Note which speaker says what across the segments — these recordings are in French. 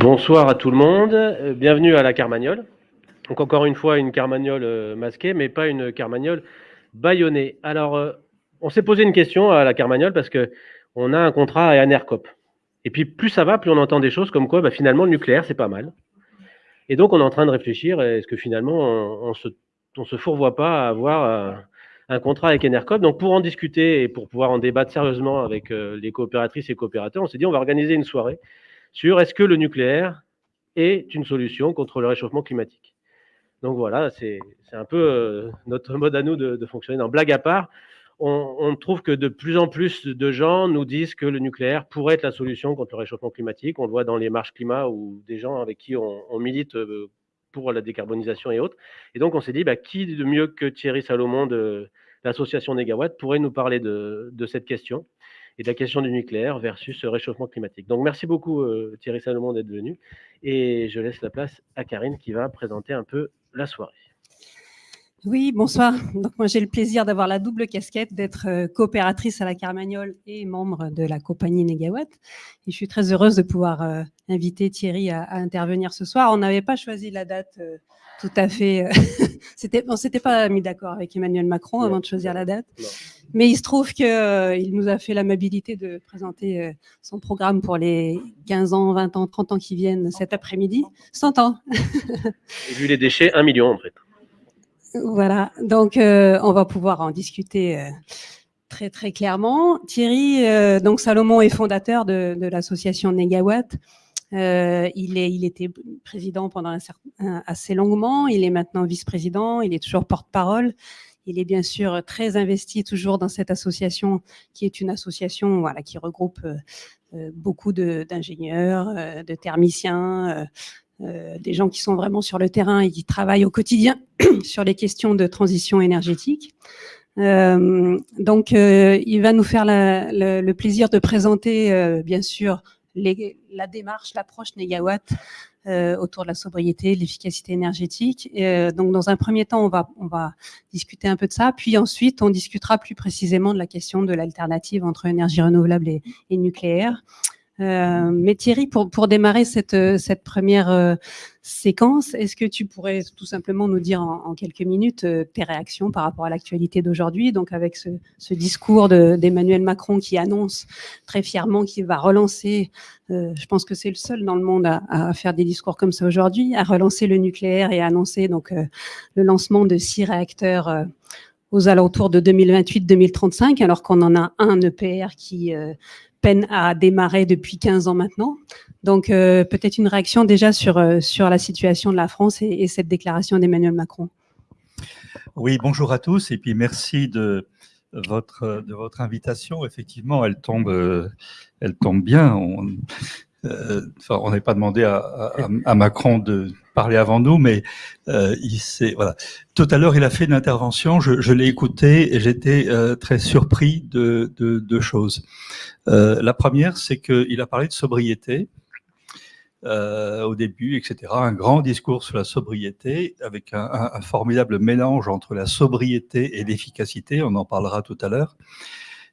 Speaker 1: Bonsoir à tout le monde, euh, bienvenue à la Carmagnole. Donc encore une fois une Carmagnole euh, masquée, mais pas une Carmagnole bâillonnée. Alors euh, on s'est posé une question à la Carmagnole parce que on a un contrat à Anercop. Et puis plus ça va, plus on entend des choses comme quoi bah, finalement le nucléaire c'est pas mal. Et donc on est en train de réfléchir, est-ce que finalement on, se, se fourvoie pas à avoir un contrat avec Enercop. Donc pour en discuter et pour pouvoir en débattre sérieusement avec les coopératrices et coopérateurs, on s'est dit on va organiser une soirée sur est-ce que le nucléaire est une solution contre le réchauffement climatique. Donc voilà, c'est un peu euh, notre mode à nous de, fonctionner. En blague à part, on, trouve que de plus en plus de gens nous disent que le nucléaire pourrait être la solution contre le réchauffement climatique. On le voit dans les marches climat ou des gens avec qui on, milite euh, pour la décarbonisation et autres. Et donc on s'est dit, bah, qui de mieux que Thierry Salomon de l'association Negawatt pourrait nous parler de cette question? Et la question du nucléaire versus le réchauffement climatique. Donc merci beaucoup euh, Thierry Salomon d'être venu et je laisse la place à Karine qui va présenter un peu la soirée.
Speaker 2: Oui, bonsoir. Donc moi j'ai le plaisir d'avoir la double casquette d'être euh, coopératrice à la Carmagnole et membre de la compagnie Negawatt. Et je suis très heureuse de pouvoir euh, inviter Thierry à, intervenir ce soir. On n'avait pas choisi la date tout à fait. C'était, on s'était pas mis d'accord avec Emmanuel Macron avant de choisir la date. Mais il se trouve qu'il euh, nous a fait l'amabilité de présenter euh, son programme pour les 15 ans, 20 ans, 30 ans qui viennent cet après-midi. 100 ans.
Speaker 1: Vu les déchets, un million en fait.
Speaker 2: Voilà, donc euh, on va pouvoir en discuter très très clairement. Thierry, donc Salomon est fondateur de, de l'association Negawatt. Il, est, il était président pendant un certain, assez longuement, il est maintenant vice-président, il est toujours porte-parole. Il est bien sûr très investi toujours dans cette association qui est une association voilà, qui regroupe euh, euh, beaucoup d'ingénieurs, euh, de, thermiciens, des gens qui sont vraiment sur le terrain et qui travaillent au quotidien sur les questions de transition énergétique. donc, il va nous faire le plaisir de présenter, bien sûr, la démarche, l'approche Négawatt euh, autour de la sobriété, de l'efficacité énergétique. Euh, donc, dans un premier temps, on va, on va discuter un peu de ça. Puis ensuite, on discutera plus précisément de la question de l'alternative entre énergie renouvelable et, et nucléaire. Euh, mais Thierry, pour, pour démarrer cette, cette première euh, séquence, est-ce que tu pourrais tout simplement nous dire en, quelques minutes euh, tes réactions par rapport à l'actualité d'aujourd'hui, donc avec ce, ce discours d'Emmanuel Macron qui annonce très fièrement qu'il va relancer, je pense que c'est le seul dans le monde à, à, faire des discours comme ça aujourd'hui, à relancer le nucléaire et à annoncer donc le lancement de six réacteurs aux alentours de 2028-2035, alors qu'on en a un EPR qui peine à démarrer depuis 15 ans maintenant. Donc euh, peut-être une réaction déjà sur, euh, sur la situation de la France et, cette déclaration d'Emmanuel Macron.
Speaker 3: Oui, bonjour à tous et puis merci de votre, de votre invitation. Effectivement, elle tombe, euh, elle tombe bien. Enfin, on n'est pas demandé à, à, Macron de parler avant nous, mais euh, il s'est voilà. Tout à l'heure, il a fait une intervention. Je, je l'ai écouté et j'étais euh, très surpris de deux choses. Euh, la première, c'est qu'il a parlé de sobriété. Euh, au début, etc. Un grand discours sur la sobriété avec un, un formidable mélange entre la sobriété et l'efficacité. On en parlera tout à l'heure.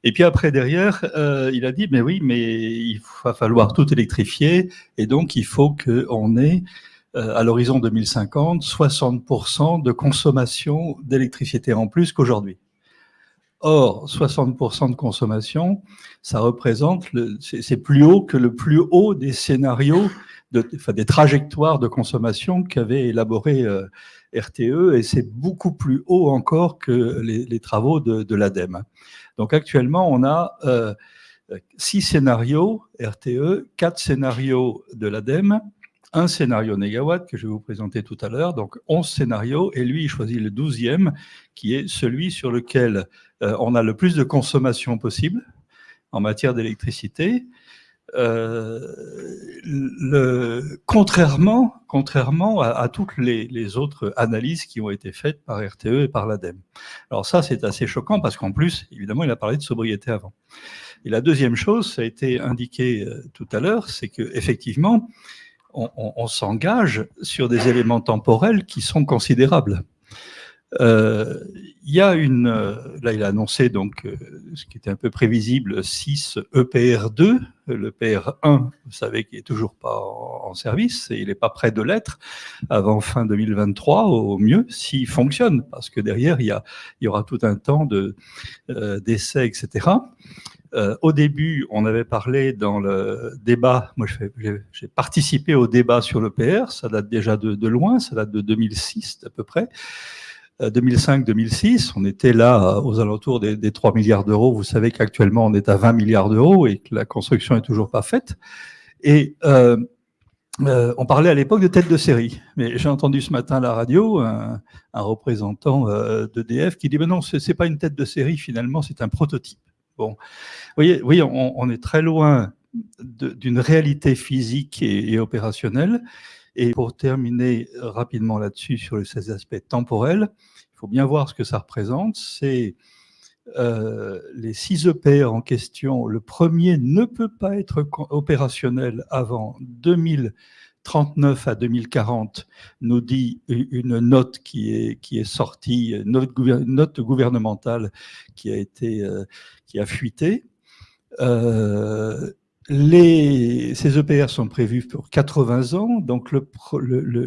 Speaker 3: Et puis après, derrière, euh, il a dit, mais oui, mais il va falloir tout électrifier, et donc il faut qu'on ait, euh, à l'horizon 2050, 60% de consommation d'électricité en plus qu'aujourd'hui. Or, 60% de consommation, ça représente, c'est plus haut que le plus haut des scénarios, de, enfin, des trajectoires de consommation qu'avait élaboré euh, RTE, et c'est beaucoup plus haut encore que les, les travaux de, de l'ADEME. Donc actuellement, on a euh, six scénarios RTE, quatre scénarios de l'ADEME, un scénario négawatt que je vais vous présenter tout à l'heure, donc 11 scénarios, et lui, il choisit le douzième, qui est celui sur lequel euh, on a le plus de consommation possible en matière d'électricité, le, contrairement, contrairement à, toutes les, autres analyses qui ont été faites par RTE et par l'ADEME. Alors ça, c'est assez choquant parce qu'en plus, évidemment, il a parlé de sobriété avant. Et la deuxième chose, ça a été indiqué euh, tout à l'heure, c'est que effectivement, on, on s'engage sur des éléments temporels qui sont considérables. Euh, il y a une, euh, là il a annoncé donc euh, ce qui était un peu prévisible, 6 EPR2, le PR1, vous savez qu'il est toujours pas en, service et il n'est pas prêt de l'être avant fin 2023 au mieux s'il fonctionne, parce que derrière il y, a, il y aura tout un temps de d'essais, etc. au début, on avait parlé dans le débat, moi j'ai participé au débat sur le PR, ça date déjà de, de loin, ça date de 2006 à peu près, 2005-2006, euh, on était là euh, aux alentours des, 3 milliards d'euros. Vous savez qu'actuellement, on est à 20 milliards d'euros et que la construction est toujours pas faite. Et euh, on parlait à l'époque de tête de série. Mais j'ai entendu ce matin à la radio un, représentant d'EDF qui dit ben non, c'est pas une tête de série finalement, c'est un prototype. Bon, vous voyez, oui, on, est très loin d'une réalité physique et opérationnelle. Et pour terminer rapidement là-dessus sur ces aspects temporels, il faut bien voir ce que ça représente. C'est euh, les six EPR en question. Le premier ne peut pas être opérationnel avant 2039 à 2040, nous dit une note qui est, qui est sortie, une note, gouvernementale qui a été euh, qui a fuité. Euh, les, ces EPR sont prévus pour 80 ans, donc le,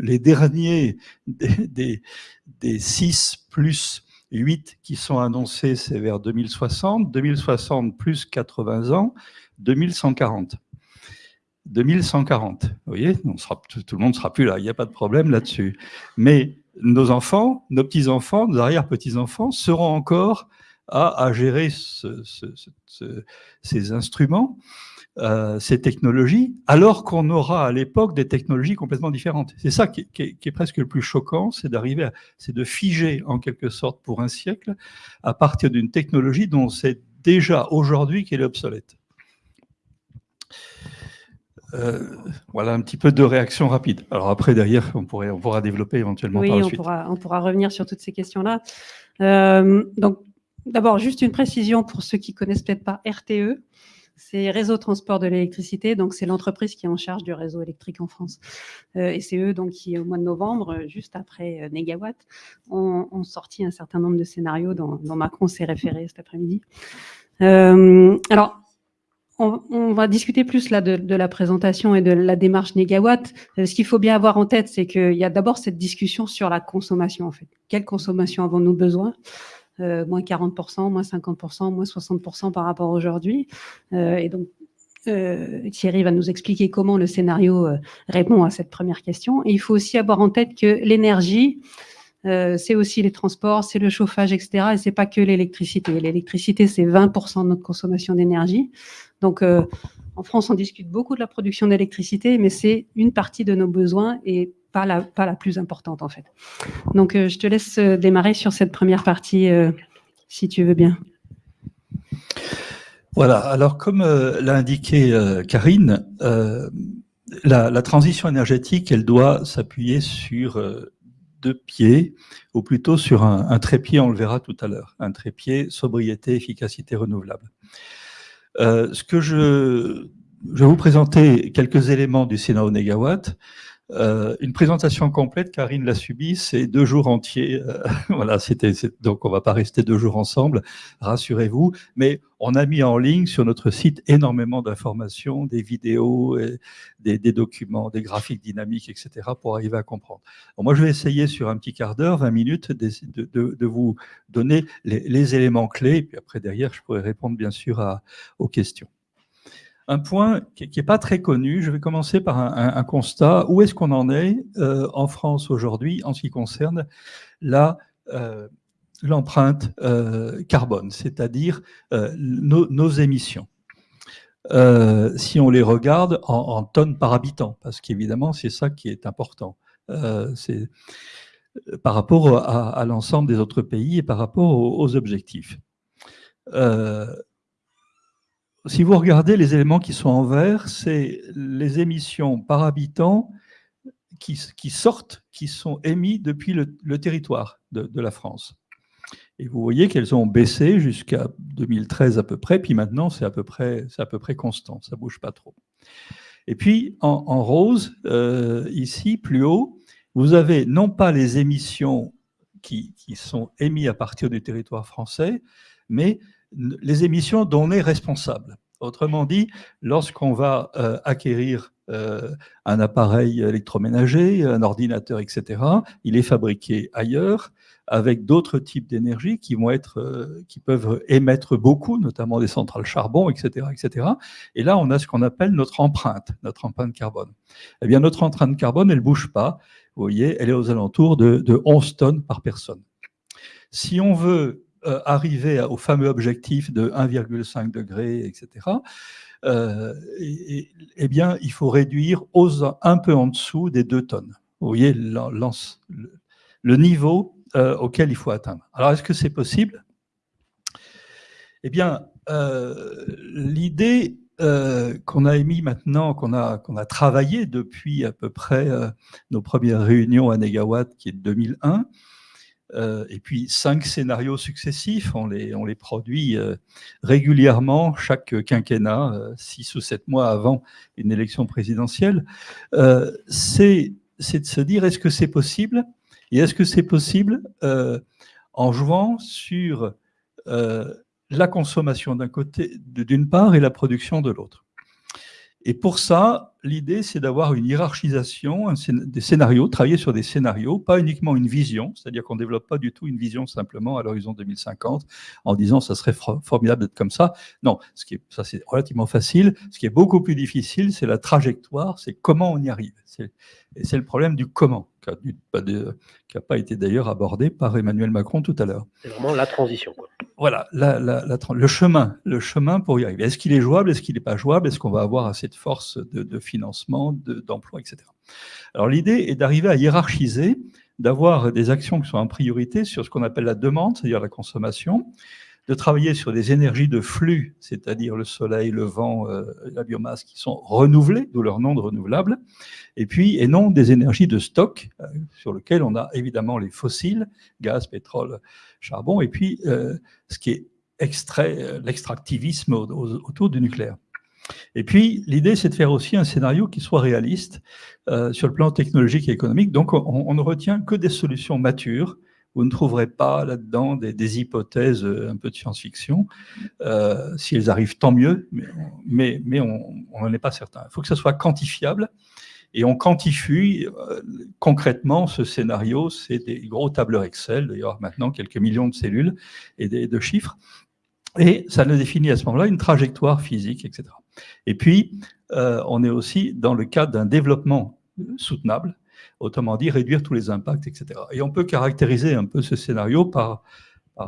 Speaker 3: les derniers des, des, 6 plus 8 qui sont annoncés, c'est vers 2060, 2060 plus 80 ans, 2140. 2140, vous voyez, on sera, tout, le monde ne sera plus là, il n'y a pas de problème là-dessus. Mais nos enfants, nos petits-enfants, nos arrière-petits-enfants seront encore à, à gérer ce, ce, ces instruments. Euh, ces technologies, alors qu'on aura à l'époque des technologies complètement différentes. C'est ça qui est, presque le plus choquant, c'est d'arriver, c'est de figer en quelque sorte pour un siècle à partir d'une technologie dont c'est déjà aujourd'hui qu'elle est obsolète. Euh, voilà un petit peu de réaction rapide. Alors après, derrière, on, pourrait, on pourra développer éventuellement par la
Speaker 2: on Pourra, on pourra revenir sur toutes ces questions-là. Euh, donc, d'abord, juste une précision pour ceux qui connaissent peut-être pas RTE c'est Réseau Transport de l'électricité, donc c'est l'entreprise qui est en charge du réseau électrique en France. Euh, et c'est eux donc qui, au mois de novembre, euh, juste après euh, Negawatt, ont, sorti un certain nombre de scénarios dont, Macron s'est référé cet après-midi. alors, on, va discuter plus là de, la présentation et de la démarche Negawatt. ce qu'il faut bien avoir en tête, c'est qu'il y a d'abord cette discussion sur la consommation en fait. Quelle consommation avons-nous besoin? Euh, moins 40%, moins 50%, moins 60% par rapport à aujourd'hui. Euh, et donc, euh, Thierry va nous expliquer comment le scénario répond à cette première question. Il faut aussi avoir en tête que l'énergie, c'est aussi les transports, c'est le chauffage, etc. Et c'est pas que l'électricité. L'électricité, c'est 20% de notre consommation d'énergie. Donc, en France, on discute beaucoup de la production d'électricité, mais c'est une partie de nos besoins et pas la, plus importante en fait. Donc euh, je te laisse euh, démarrer sur cette première partie euh, si tu veux bien.
Speaker 3: Voilà, alors comme l'a indiqué Karine, la, transition énergétique, elle doit s'appuyer sur deux pieds, ou plutôt sur un, trépied, on le verra tout à l'heure, un trépied sobriété, efficacité renouvelable. ce que je, je vais vous présenter quelques éléments du scénario Négawatt. Euh, une présentation complète, Karine l'a subi, c'est deux jours entiers. Euh, voilà, c'était donc on va pas rester deux jours ensemble, rassurez-vous. Mais on a mis en ligne sur notre site énormément d'informations, des vidéos, des, documents, des graphiques dynamiques, etc. pour arriver à comprendre. moi, je vais essayer sur un petit quart d'heure, 20 minutes, de, vous donner les, éléments clés. Et puis après, derrière, je pourrai répondre bien sûr aux questions. Un point qui n'est pas très connu, je vais commencer par un, constat. Où est-ce qu'on en est euh, en France aujourd'hui en ce qui concerne euh, l'empreinte euh, carbone, c'est-à-dire nos, émissions? Si on les regarde en, tonnes par habitant, parce qu'évidemment, c'est ça qui est important. par rapport à, l'ensemble des autres pays et par rapport aux objectifs si vous regardez les éléments qui sont en vert, c'est les émissions par habitant qui, sortent, qui sont émis depuis le, territoire de, la France. Et vous voyez qu'elles ont baissé jusqu'à 2013 à peu près, puis maintenant c'est à, peu près, constant, ça ne bouge pas trop. Et puis en, rose, euh, ici, plus haut, vous avez non pas les émissions qui, qui, sont émis à partir du territoire français, mais les émissions dont on est responsable. Autrement dit, lorsqu'on va euh, acquérir euh, un appareil électroménager, un ordinateur, etc., il est fabriqué ailleurs avec d'autres types d'énergie qui vont être, euh, qui peuvent émettre beaucoup, notamment des centrales charbon, etc., etc. Et là, on a ce qu'on appelle notre empreinte, notre empreinte carbone. Eh bien, notre empreinte carbone, elle bouge pas. Vous voyez, elle est aux alentours de, de 11 tonnes par personne. Si on veut euh, arriver au fameux objectif de 1,5 degré, etc., eh bien, il faut réduire aux, un peu en dessous des 2 tonnes. Vous voyez le, niveau euh, auquel il faut atteindre. Alors, est-ce que c'est possible? Eh bien, euh, l'idée qu'on a émis maintenant, qu'on a, qu'on a travaillé depuis à peu près nos premières réunions à Negawatt, qui est de 2001, et puis cinq scénarios successifs, on les, on les produit régulièrement, chaque quinquennat, six ou sept mois avant une élection présidentielle, c'est de se dire, est-ce que c'est possible? Et est-ce que c'est possible en jouant sur la consommation d'un côté, d'une part, et la production de l'autre? Et pour ça, l'idée, c'est d'avoir une hiérarchisation, des scénarios, travailler sur des scénarios, pas uniquement une vision, c'est-à-dire qu'on ne développe pas du tout une vision simplement à l'horizon 2050 en disant ça serait formidable d'être comme ça. Non, ce qui est, ça c'est relativement facile. Ce qui est beaucoup plus difficile, c'est la trajectoire, c'est comment on y arrive. Et c'est le problème du comment, qui n'a pas, été d'ailleurs abordé par Emmanuel Macron tout à l'heure.
Speaker 1: C'est vraiment la transition. Quoi.
Speaker 3: Voilà, le chemin, le chemin pour y arriver. Est-ce qu'il est jouable? Est-ce qu'il n'est pas jouable? Est-ce qu'on va avoir assez de force de, financement, d'emploi, etc. Alors l'idée est d'arriver à hiérarchiser, d'avoir des actions qui sont en priorité sur ce qu'on appelle la demande, c'est-à-dire la consommation, de travailler sur des énergies de flux, c'est-à-dire le soleil, le vent, euh, la biomasse, qui sont renouvelées, d'où leur nom de renouvelable, et puis, et non des énergies de stock, euh, sur lesquelles on a évidemment les fossiles, gaz, pétrole, charbon, et puis euh, ce qui est extrait, l'extractivisme autour du nucléaire. Et puis, l'idée, c'est de faire aussi un scénario qui soit réaliste sur le plan technologique et économique. Donc, on, ne retient que des solutions matures, vous ne trouverez pas là-dedans des, hypothèses euh, un peu de science-fiction. Euh, si elles arrivent, tant mieux, mais, on n'en est pas certain. Il faut que ça soit quantifiable. Et on quantifie euh, concrètement ce scénario, c'est des gros tableurs Excel, d'ailleurs maintenant quelques millions de cellules et de chiffres, et ça nous définit à ce moment-là une trajectoire physique, etc. Et puis, on est aussi dans le cadre d'un développement soutenable, autrement dit réduire tous les impacts, etc. Et on peut caractériser un peu ce scénario par,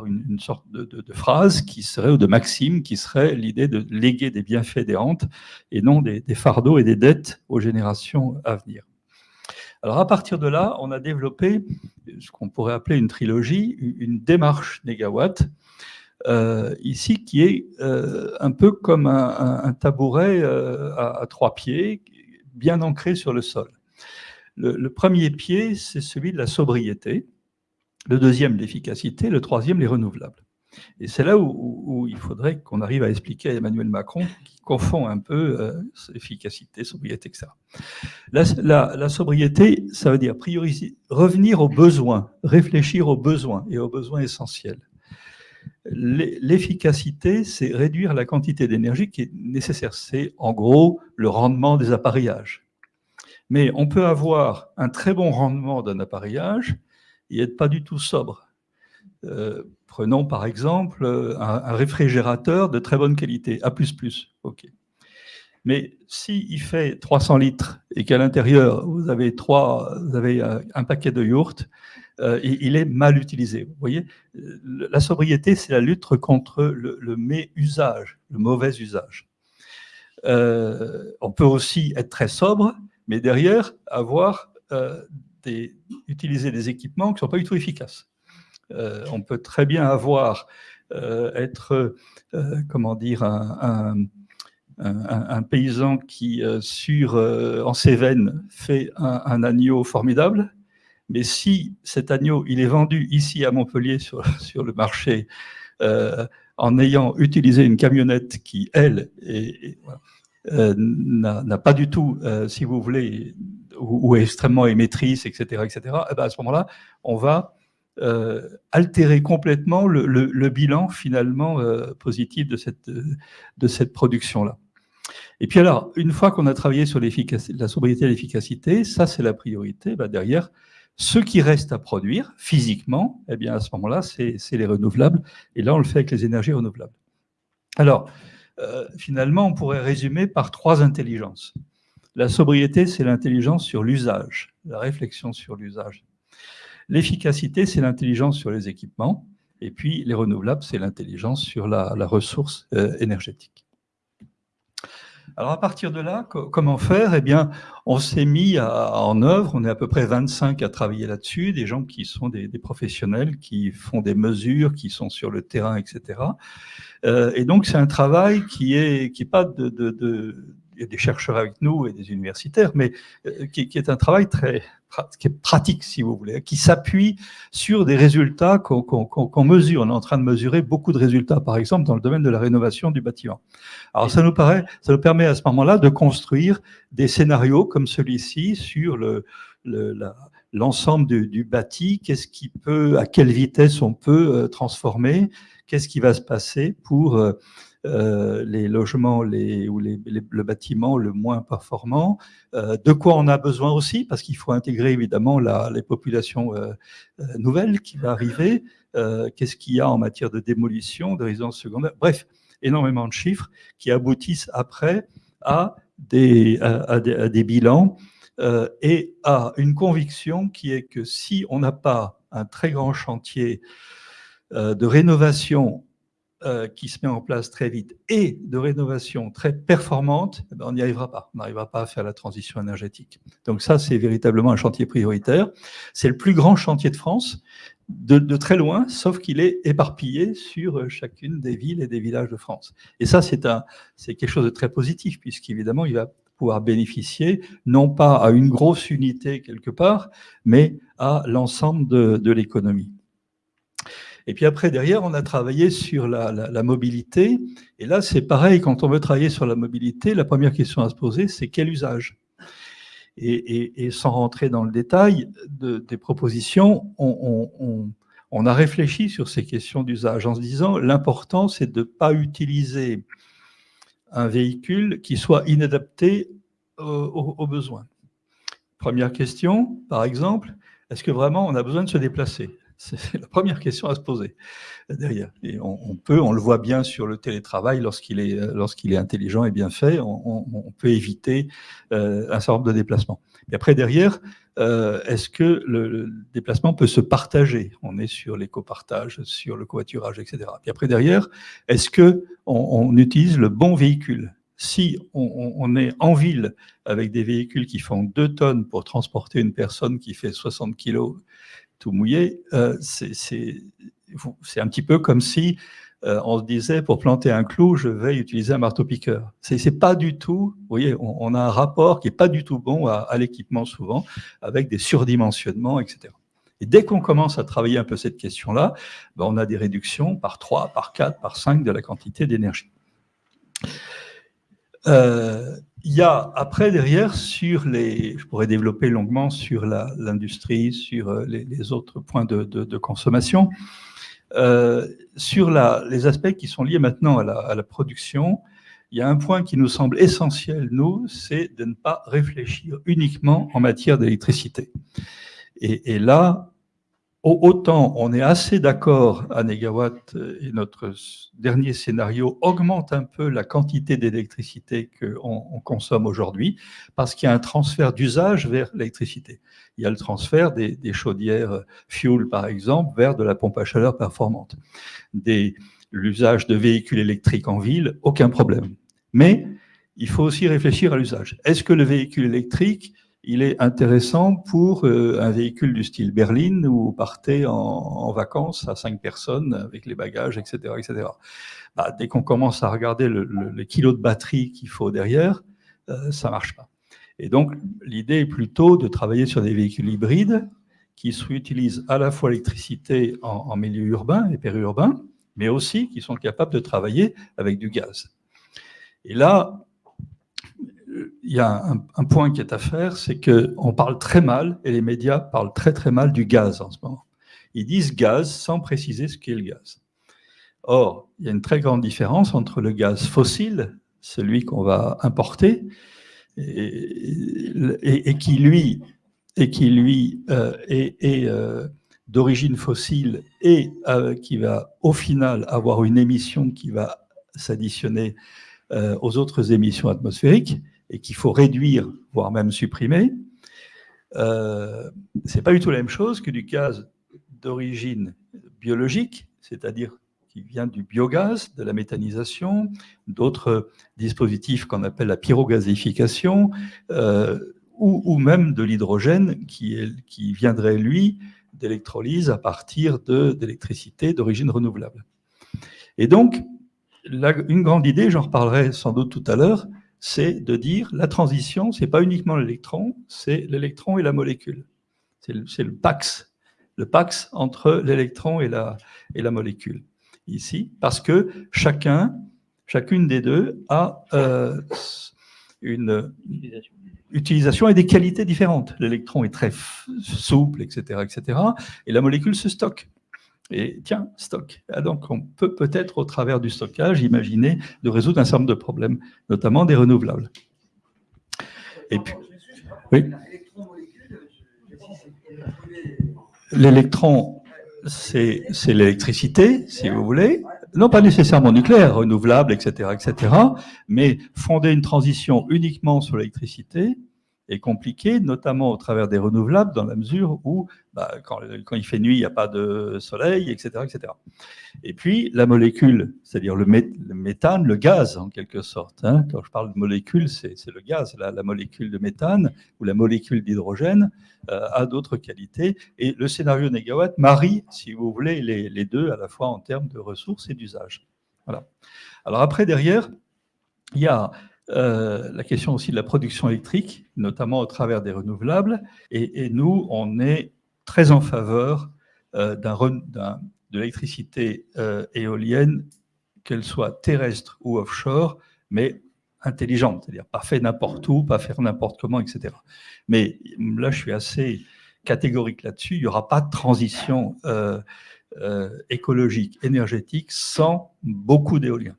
Speaker 3: une, sorte de, phrase qui serait, ou de maxime, qui serait l'idée de léguer des bienfaits des rentes et non des, fardeaux et des dettes aux générations à venir. Alors à partir de là, on a développé ce qu'on pourrait appeler une trilogie, une démarche négawatt, euh, ici qui est euh, un peu comme un, tabouret euh, à, trois pieds, bien ancré sur le sol. Le, premier pied, c'est celui de la sobriété, le deuxième, l'efficacité, le troisième, les renouvelables. Et c'est là où, il faudrait qu'on arrive à expliquer à Emmanuel Macron, qui confond un peu euh, efficacité, sobriété, etc. La, sobriété, ça veut dire revenir aux besoins, réfléchir aux besoins et aux besoins essentiels. L'efficacité, c'est réduire la quantité d'énergie qui est nécessaire. C'est en gros le rendement des appareillages. Mais on peut avoir un très bon rendement d'un appareillage et être pas du tout sobre. Euh, prenons par exemple un, réfrigérateur de très bonne qualité, A++. Mais s'il fait 300 litres et qu'à l'intérieur vous avez vous avez un paquet de yaourts, euh, il est mal utilisé. Vous voyez, la sobriété, c'est la lutte contre le, mauvais usage. Euh, on peut aussi être très sobre mais derrière, avoir euh, utiliser des équipements qui ne sont pas du tout efficaces. Euh, on peut très bien avoir, euh, être, comment dire, un, paysan qui, sur, en Cévennes, fait un, agneau formidable, mais si cet agneau, il est vendu ici à Montpellier sur, sur le marché, en ayant utilisé une camionnette qui, elle, euh, n'a pas du tout, euh, si vous voulez, ou, est extrêmement émettrice, etc., etc., et ben à ce moment-là, on va euh, altérer complètement le, bilan finalement euh, positif de cette, de cette production-là. Et puis alors, une fois qu'on a travaillé sur la sobriété et l'efficacité, ça c'est la priorité, bah derrière, ce qui reste à produire physiquement, eh bien à ce moment-là, c'est les renouvelables. Et là, on le fait avec les énergies renouvelables. Alors, euh, finalement, on pourrait résumer par trois intelligences. La sobriété, c'est l'intelligence sur l'usage, la réflexion sur l'usage. L'efficacité, c'est l'intelligence sur les équipements. Et puis, les renouvelables, c'est l'intelligence sur la, ressource euh, énergétique. Alors, à partir de là, comment faire? Eh bien, on s'est mis en œuvre, on est à peu près 25 à travailler là-dessus, des gens qui sont des, professionnels, qui font des mesures, qui sont sur le terrain, etc. Euh, et donc, c'est un travail qui est, qui est pas de, il des chercheurs avec nous et des universitaires, mais euh, qui, est un travail très qui est pratique, si vous voulez, qui s'appuie sur des résultats qu'on mesure. On est en train de mesurer beaucoup de résultats, par exemple, dans le domaine de la rénovation du bâtiment. Alors, ça nous, paraît, ça nous permet à ce moment-là de construire des scénarios comme celui-ci sur le, l'ensemble du, du, bâti, qu'est-ce qui peut, à quelle vitesse on peut euh, transformer, qu'est-ce qui va se passer pour euh, euh, les logements les, ou les, le bâtiment le moins performant, euh, de quoi on a besoin aussi, parce qu'il faut intégrer évidemment la, les populations euh, nouvelles qui vont arriver, qu'est-ce qu'il y a en matière de démolition, de résidence secondaire, bref, énormément de chiffres qui aboutissent après à des, à, des, à des, bilans et à une conviction qui est que si on n'a pas un très grand chantier de rénovation euh, qui se met en place très vite et de rénovation très performante, eh ben, on n'y arrivera pas. On n'arrivera pas à faire la transition énergétique. Donc ça, c'est véritablement un chantier prioritaire. C'est le plus grand chantier de France, de, très loin, sauf qu'il est éparpillé sur euh, chacune des villes et des villages de France. Et ça, c'est quelque chose de très positif, puisqu'évidemment, il va pouvoir bénéficier non pas à une grosse unité quelque part, mais à l'ensemble de l'économie. Et puis après, derrière, on a travaillé sur la, mobilité. Et là, c'est pareil, quand on veut travailler sur la mobilité, la première question à se poser, c'est quel usage? Et, sans rentrer dans le détail des propositions, on, a réfléchi sur ces questions d'usage en se disant l'important, c'est de ne pas utiliser un véhicule qui soit inadapté aux besoins. Première question, par exemple, est-ce que vraiment on a besoin de se déplacer? C'est la première question à se poser derrière. Et on, peut, on le voit bien sur le télétravail, lorsqu'il est, est intelligent et bien fait, on, peut éviter euh, un certain nombre de déplacements. Et après, derrière, euh, est-ce que le, déplacement peut se partager? On est sur l'éco-partage, sur le covoiturage, etc. Et après, derrière, est-ce que on, utilise le bon véhicule? Si on, on, est en ville avec des véhicules qui font 2 tonnes pour transporter une personne qui fait 60 kilos tout mouillé, euh, c'est un petit peu comme si euh, on se disait pour planter un clou, je vais utiliser un marteau-piqueur. C'est pas du tout, vous voyez, on, a un rapport qui est pas du tout bon à, l'équipement souvent, avec des surdimensionnements, etc. Et dès qu'on commence à travailler un peu cette question-là, ben on a des réductions par 3, par 4, par 5 de la quantité d'énergie. Euh, il y a après derrière sur les, je pourrais développer longuement sur l'industrie, sur euh, les, autres points de, de, consommation, euh, sur la, les aspects qui sont liés maintenant à la, à la, production. Il y a un point qui nous semble essentiel, nous, c'est de ne pas réfléchir uniquement en matière d'électricité. Et, et, là, Autant on est assez d'accord à Négawatt et notre dernier scénario augmente un peu la quantité d'électricité qu'on consomme aujourd'hui parce qu'il y a un transfert d'usage vers l'électricité. Il y a le transfert des, chaudières fuel, par exemple, vers de la pompe à chaleur performante. L'usage de véhicules électriques en ville, aucun problème. Mais il faut aussi réfléchir à l'usage. Est-ce que le véhicule électrique il est intéressant pour euh, un véhicule du style berline où vous partez en, vacances à cinq personnes avec les bagages, etc. etc. Bah, dès qu'on commence à regarder le, le, kilo de batterie qu'il faut derrière, euh, ça marche pas. Et donc, l'idée est plutôt de travailler sur des véhicules hybrides qui utilisent à la fois l'électricité en, en, milieu urbain et périurbain, mais aussi qui sont capables de travailler avec du gaz. Et là, il y a un, point qui est à faire, c'est qu'on parle très mal, et les médias parlent très très mal du gaz en ce moment. ils disent gaz sans préciser ce qu'est le gaz. Or, il y a une très grande différence entre le gaz fossile, celui qu'on va importer, et, qui lui, euh, est, euh, d'origine fossile et euh, qui va au final avoir une émission qui va s'additionner aux autres émissions atmosphériques et qu'il faut réduire, voire même supprimer, euh, c'est pas du tout la même chose que du gaz d'origine biologique, c'est-à-dire qui vient du biogaz, de la méthanisation, d'autres dispositifs qu'on appelle la pyrogasification, euh, ou, même de l'hydrogène qui viendrait, lui, d'électrolyse à partir d'électricité d'origine renouvelable. Et donc, une grande idée, j'en reparlerai sans doute tout à l'heure, c'est de dire la transition, c'est pas uniquement l'électron, c'est l'électron et la molécule. C'est le, pax, le pax entre l'électron et la, et la molécule ici, parce que chacun, chacune des deux a euh, une utilisation. et des qualités différentes. L'électron est très souple, etc., etc., et la molécule se stocke. Et tiens, stock. Ah, donc on peut peut-être, au travers du stockage, imaginer de résoudre un certain nombre de problèmes, notamment des renouvelables. Et puis, oui. L'électron, c'est l'électricité, si vous voulez. Non, pas nécessairement nucléaire, renouvelable, etc., etc. Mais fonder une transition uniquement sur l'électricité est compliqué, notamment au travers des renouvelables, dans la mesure où bah, quand, il fait nuit, il n'y a pas de soleil, etc., etc. Et puis la molécule, c'est-à-dire le, méthane, le gaz en quelque sorte. Hein. quand je parle de molécule, c'est le gaz. La, la, molécule de méthane ou la molécule d'hydrogène euh, a d'autres qualités. Et le scénario négawatt marie, si vous voulez, les, les deux à la fois en termes de ressources et d'usage. Voilà. Alors après, derrière, il y a euh, la question aussi de la production électrique, notamment au travers des renouvelables. Et, nous, on est très en faveur euh, de l'électricité euh, éolienne, qu'elle soit terrestre ou offshore, mais intelligente, c'est-à-dire pas fait n'importe où, pas faire n'importe comment, etc. Mais là, je suis assez catégorique là-dessus. Il n'y aura pas de transition écologique, énergétique sans beaucoup d'éolien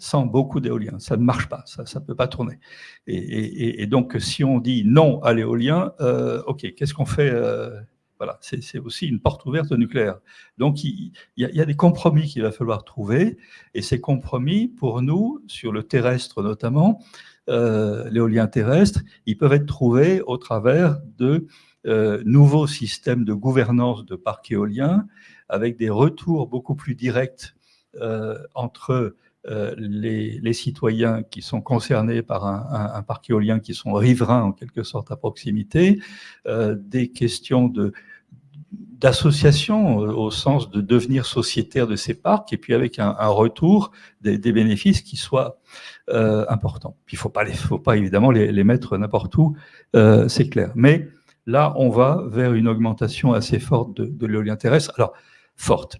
Speaker 3: sans beaucoup d'éolien. Ça ne marche pas, ça ne peut pas tourner. Et, donc, si on dit non à l'éolien, euh, OK, qu'est-ce qu'on fait euh, Voilà, c'est aussi une porte ouverte au nucléaire. Donc, il, y a, des compromis qu'il va falloir trouver. Et ces compromis, pour nous, sur le terrestre notamment, euh, l'éolien terrestre, ils peuvent être trouvés au travers de nouveaux systèmes de gouvernance de parcs éoliens, avec des retours beaucoup plus directs entre euh, les, citoyens qui sont concernés par un, parc éolien, qui sont riverains en quelque sorte à proximité, euh, des questions de d'association euh, au sens de devenir sociétaire de ces parcs et puis avec un, retour des, bénéfices qui soit euh, important. Puis il faut pas faut pas évidemment les, mettre n'importe où, c'est clair. Mais là, on va vers une augmentation assez forte de, de l'éolien terrestre. Alors forte.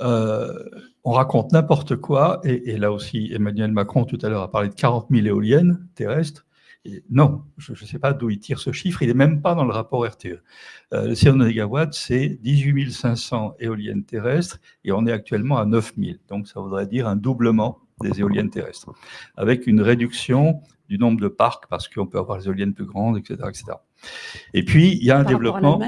Speaker 3: Euh, on raconte n'importe quoi, et, là aussi Emmanuel Macron tout à l'heure a parlé de 40 000 éoliennes terrestres, et non, je ne sais pas d'où il tire ce chiffre, il n'est même pas dans le rapport RTE. Euh, le 000 mégawatts, c'est 18 500 éoliennes terrestres, et on est actuellement à 9 000, donc ça voudrait dire un doublement des éoliennes terrestres, avec une réduction du nombre de parcs, parce qu'on peut avoir des éoliennes plus grandes, etc. etc. Et puis, il y a un développement...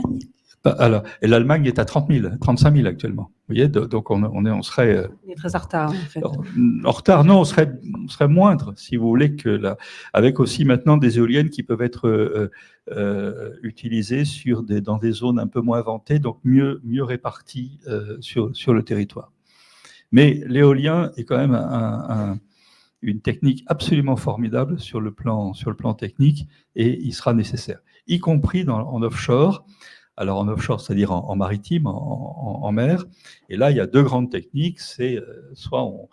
Speaker 3: Alors, et l'Allemagne est à 30 000, 35 000 actuellement. Vous voyez, donc on, on, est, on serait.
Speaker 2: Euh, on est très en retard, en fait.
Speaker 3: En, retard, non, on serait, on serait moindre, si vous voulez, que là, avec aussi maintenant des éoliennes qui peuvent être euh, euh, utilisées sur des, dans des zones un peu moins vantées, donc mieux, mieux réparties euh, sur, sur le territoire. Mais l'éolien est quand même un, un, une technique absolument formidable sur le plan, sur le plan technique et il sera nécessaire, y compris dans, en offshore alors en offshore, c'est-à-dire en, maritime, en, mer. Et là, il y a deux grandes techniques. C'est euh, soit on,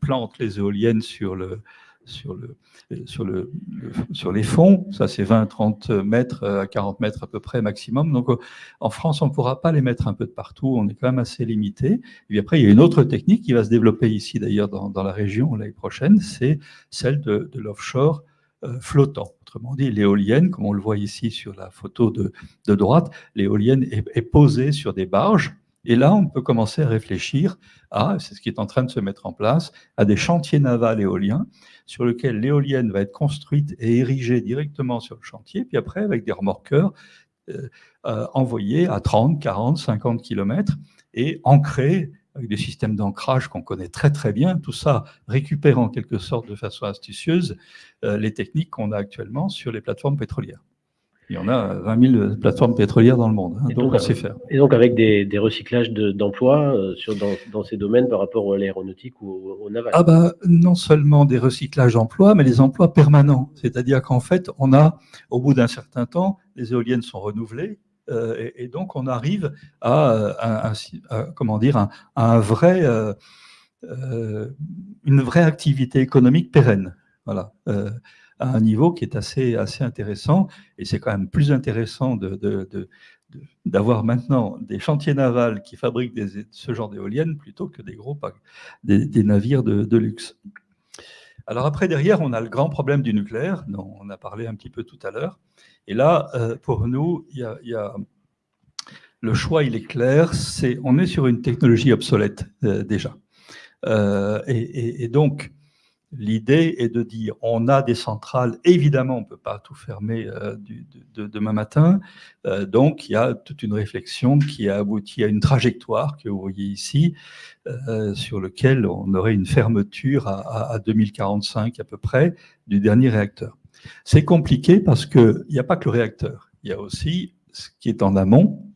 Speaker 3: plante les éoliennes sur le, sur, le, sur, le, sur les fonds, ça c'est 20-30 mètres à 40 mètres à peu près maximum. Donc en France, on ne pourra pas les mettre un peu de partout, on est quand même assez limité. Et puis après, il y a une autre technique qui va se développer ici d'ailleurs dans, la région l'année prochaine, c'est celle de l'offshore flottant. Autrement dit, l'éolienne, comme on le voit ici sur la photo de, droite, l'éolienne est, posée sur des barges. Et là, on peut commencer à réfléchir à, c'est ce qui est en train de se mettre en place, à des chantiers navals éoliens sur lesquels l'éolienne va être construite et érigée directement sur le chantier, puis après, avec des remorqueurs, envoyés à 30, 40, 50 km et ancrés avec des systèmes d'ancrage qu'on connaît très très bien, tout ça récupère en quelque sorte de façon astucieuse euh, les techniques qu'on a actuellement sur les plateformes pétrolières. Il y en a 20 000 plateformes pétrolières dans le monde, hein, donc, on sait faire.
Speaker 1: Et donc avec des, recyclages d'emplois euh, dans, ces domaines par rapport à l'aéronautique ou au, naval?
Speaker 3: Ah bah, non seulement des recyclages d'emplois, mais les emplois permanents. C'est-à-dire qu'en fait, on a, au bout d'un certain temps, les éoliennes sont renouvelées, euh, et, donc on arrive à, comment dire, un vrai, euh, euh, une vraie activité économique pérenne. Voilà à un niveau qui est assez, assez intéressant. Et c'est quand même plus intéressant d'avoir maintenant des chantiers navals qui fabriquent ce genre d'éoliennes plutôt que des gros des navires de, luxe. Alors après, derrière, on a le grand problème du nucléaire, dont on a parlé un petit peu tout à l'heure. Et là, euh, pour nous, il y, a, le choix, il est clair, c'est on est sur une technologie obsolète euh, déjà. Euh, et, donc, l'idée est de dire, on a des centrales, évidemment, on ne peut pas tout fermer de, demain matin, donc il y a toute une réflexion qui a abouti à une trajectoire que vous voyez ici, sur lequel on aurait une fermeture à 2045 à peu près du dernier réacteur. C'est compliqué parce qu'il n'y a pas que le réacteur. Il y a aussi ce qui est en amont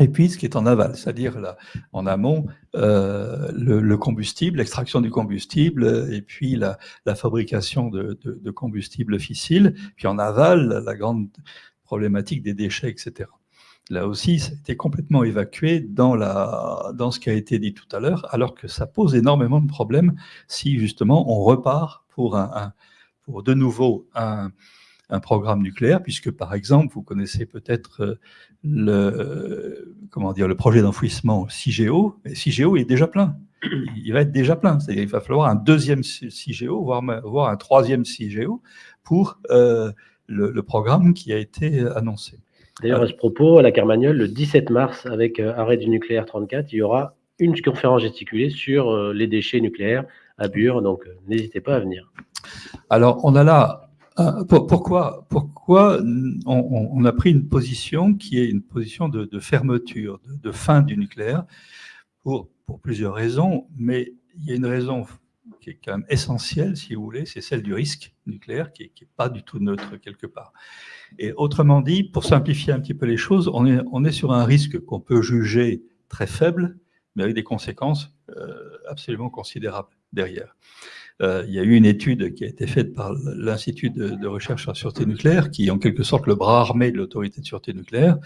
Speaker 3: et puis ce qui est en aval, c'est-à-dire en amont euh, le, combustible, l'extraction du combustible et puis la, fabrication de, combustible fissile, puis en aval la grande problématique des déchets, etc. Là aussi, ça a été complètement évacué dans, la, dans ce qui a été dit tout à l'heure, alors que ça pose énormément de problèmes si justement on repart pour un pour de nouveau un, programme nucléaire, puisque par exemple, vous connaissez peut-être euh, le, comment dire, le projet d'enfouissement CIGEO, et CIGEO est déjà plein. Il va être déjà plein, c'est-à-dire il va falloir un deuxième CIGEO, voire, voire un troisième CIGEO pour euh, le, programme qui a été annoncé.
Speaker 1: D'ailleurs, à ce propos, à la Carmagnole, le 17 mars, avec euh, Arrêt du nucléaire 34, il y aura une conférence gesticulée sur les déchets nucléaires à Bure, donc n'hésitez pas à venir.
Speaker 3: Alors, on a là, euh, pourquoi, pourquoi on, a pris une position qui est une position de, fermeture, de, fin du nucléaire, pour, plusieurs raisons, mais il y a une raison qui est quand même essentielle, si vous voulez, c'est celle du risque nucléaire, qui n'est pas du tout neutre quelque part. Et autrement dit, pour simplifier un petit peu les choses, on est, on est sur un risque qu'on peut juger très faible, mais avec des conséquences euh, absolument considérables derrière. Euh, il y a eu une étude qui a été faite par l'Institut de, recherche sur la sûreté nucléaire, qui est en quelque sorte le bras armé de l'autorité de sûreté nucléaire,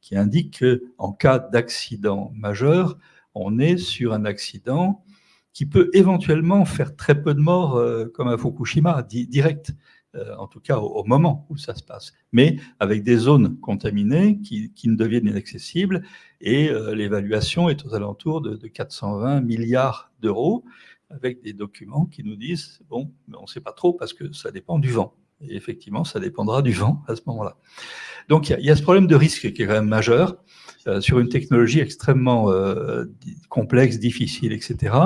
Speaker 3: qui indique qu'en cas d'accident majeur, on est sur un accident qui peut éventuellement faire très peu de morts, euh, comme à Fukushima, direct, euh, en tout cas au, moment où ça se passe, mais avec des zones contaminées qui, ne deviennent inaccessibles, et l'évaluation est aux alentours de 420 milliards d'euros, avec des documents qui nous disent, bon, mais on ne sait pas trop parce que ça dépend du vent. Et effectivement, ça dépendra du vent à ce moment-là. Donc, il y, a ce problème de risque qui est quand même majeur euh, sur une technologie extrêmement euh, complexe, difficile, etc.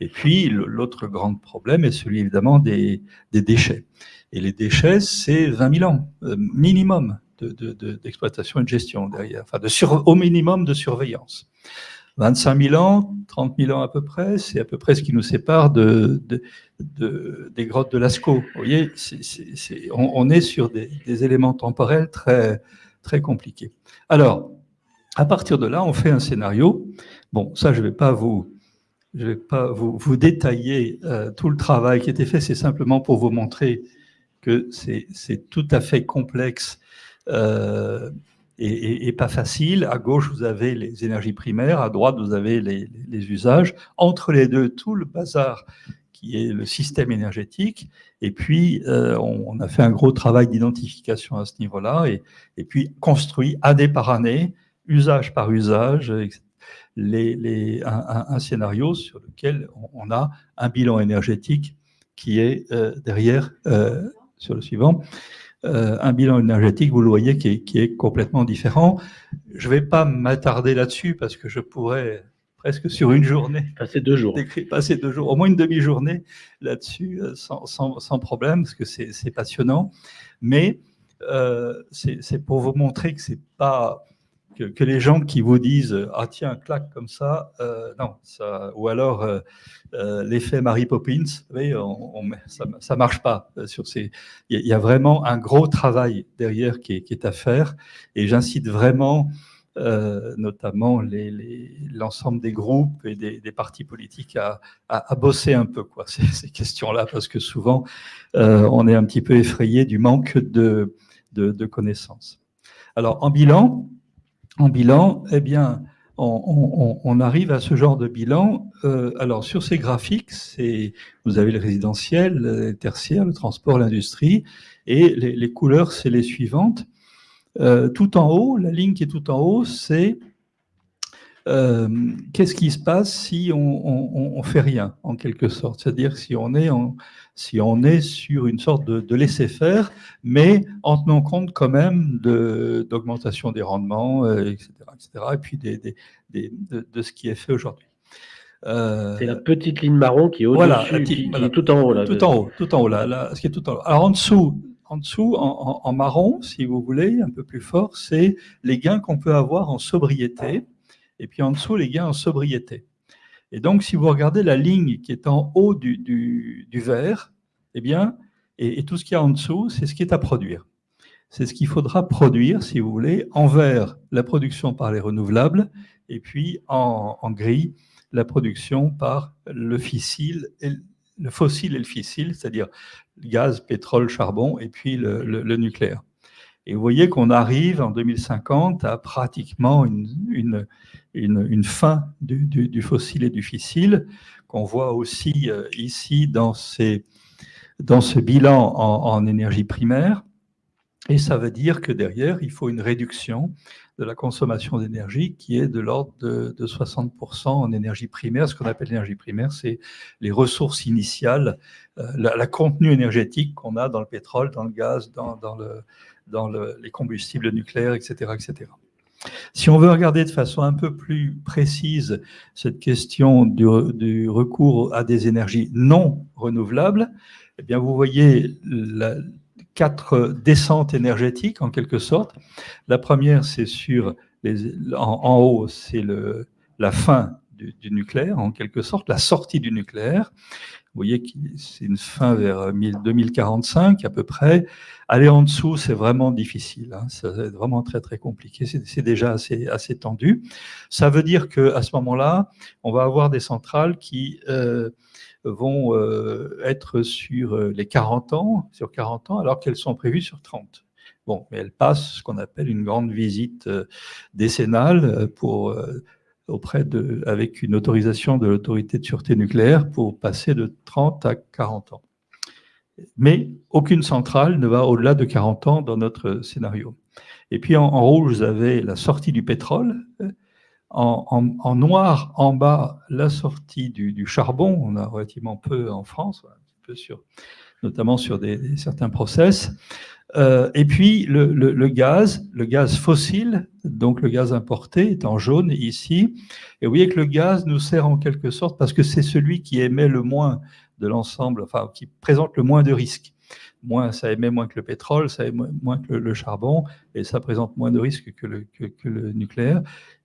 Speaker 3: Et puis, l'autre grand problème est celui, évidemment, des, déchets. Et les déchets, c'est 20 000 ans, euh, minimum d'exploitation de, et de gestion derrière, enfin, de au minimum de surveillance. 25 000 ans, 30 000 ans à peu près, c'est à peu près ce qui nous sépare de, des grottes de Lascaux. Vous voyez, on, est sur des, éléments temporels très, très compliqués. Alors, à partir de là, on fait un scénario. Bon, ça, je ne vais pas vous détailler euh, tout le travail qui a été fait, c'est simplement pour vous montrer que c'est tout à fait complexe euh, et, pas facile. À gauche, vous avez les énergies primaires, à droite, vous avez les, usages. Entre les deux, tout le bazar qui est le système énergétique. Et puis, euh, on, a fait un gros travail d'identification à ce niveau-là, et, puis construit année par année, usage par usage, les, un, scénario sur lequel on, a un bilan énergétique qui est euh, derrière euh, sur le suivant, un bilan énergétique, vous le voyez, qui est, qui est complètement différent. Je ne vais pas m'attarder là-dessus parce que je pourrais presque sur une journée.
Speaker 1: Passer deux jours.
Speaker 3: Passer deux jours, au moins une demi-journée là-dessus, sans, sans, sans, problème, parce que c'est passionnant. Mais euh, c'est pour vous montrer que c'est pas que, les gens qui vous disent ah tiens claque comme ça, euh, non ça ou alors euh, euh, l'effet Mary Poppins, vous on, ça, ça marche pas. Il y, a vraiment un gros travail derrière qui est, à faire et j'incite vraiment. notamment l'ensemble des groupes et des, partis politiques à, bosser un peu quoi, ces, questions-là, parce que souvent on est un petit peu effrayé du manque de connaissances. Alors en bilan, en bilan, eh bien, on, arrive à ce genre de bilan. Euh, alors, sur ces graphiques, vous avez le résidentiel, le tertiaire, le transport, l'industrie, et les, couleurs, c'est les suivantes. Euh, tout en haut, la ligne qui est tout en haut, c'est euh, qu'est-ce qui se passe si on, on, fait rien, en quelque sorte? C'est-à-dire si on est en, si on est sur une sorte de, laisser-faire, mais en tenant compte quand même d'augmentation des rendements, etc., euh, etc., et puis des, de, ce qui est fait aujourd'hui.
Speaker 1: Euh, c'est la petite ligne marron qui est au-dessus, qui, est tout en haut. Là,
Speaker 3: tout en haut, tout en haut, là, ce qui est tout en haut. Alors en dessous, en dessous, en, en marron, si vous voulez, un peu plus fort, c'est les gains qu'on peut avoir en sobriété, et puis en dessous, les gains en sobriété. Et donc, si vous regardez la ligne qui est en haut du, du, du vert, eh bien, et, tout ce qu'il y a en dessous, c'est ce qui est à produire. C'est ce qu'il faudra produire, si vous voulez, envers la production par les renouvelables, et puis en, gris, la production par le fissile, et, le fossile et le fissile, c'est-à-dire gaz, pétrole, charbon, et puis le, le nucléaire. Et vous voyez qu'on arrive en 2050 à pratiquement une, une, une, fin du, fossile et du fissile, qu'on voit aussi euh, ici dans, ces, dans ce bilan en, énergie primaire. Et ça veut dire que derrière, il faut une réduction de la consommation d'énergie qui est de l'ordre de, de, 60% en énergie primaire. Ce qu'on appelle l'énergie primaire, c'est les ressources initiales, euh, la, la, contenu énergétique qu'on a dans le pétrole, dans le gaz, dans les combustibles nucléaires, etc., etc. Si on veut regarder de façon un peu plus précise cette question du, recours à des énergies non renouvelables, eh bien vous voyez quatre descentes énergétiques en quelque sorte. La première, c'est sur en, haut, c'est la fin du, nucléaire en quelque sorte, la sortie du nucléaire. Vous voyez que c'est une fin vers 2045 à peu près. Aller en dessous, c'est vraiment difficile. Hein. Ça vraiment très très compliqué. C'est déjà assez, assez tendu. Ça veut dire que à ce moment-là, on va avoir des centrales qui euh, vont euh, être sur euh, les 40 ans, sur 40 ans, alors qu'elles sont prévues sur 30. Bon, mais elles passent ce qu'on appelle une grande visite décennale pour auprès de, avec une autorisation de l'autorité de sûreté nucléaire pour passer de 30 à 40 ans. Mais aucune centrale ne va au-delà de 40 ans dans notre scénario. Et puis en, rouge, vous avez la sortie du pétrole. En, noir, en bas, la sortie du, charbon. On a relativement peu en France, un peu sur, notamment sur des, certains process. Euh, et puis le, gaz, le gaz fossile, donc le gaz importé est en jaune ici. Et vous voyez que le gaz nous sert en quelque sorte parce que c'est celui qui émet le moins de l'ensemble, enfin qui présente le moins de risques. Moins, ça émet moins que le pétrole, ça émet moins que le, charbon, et ça présente moins de risques que le, que, le nucléaire.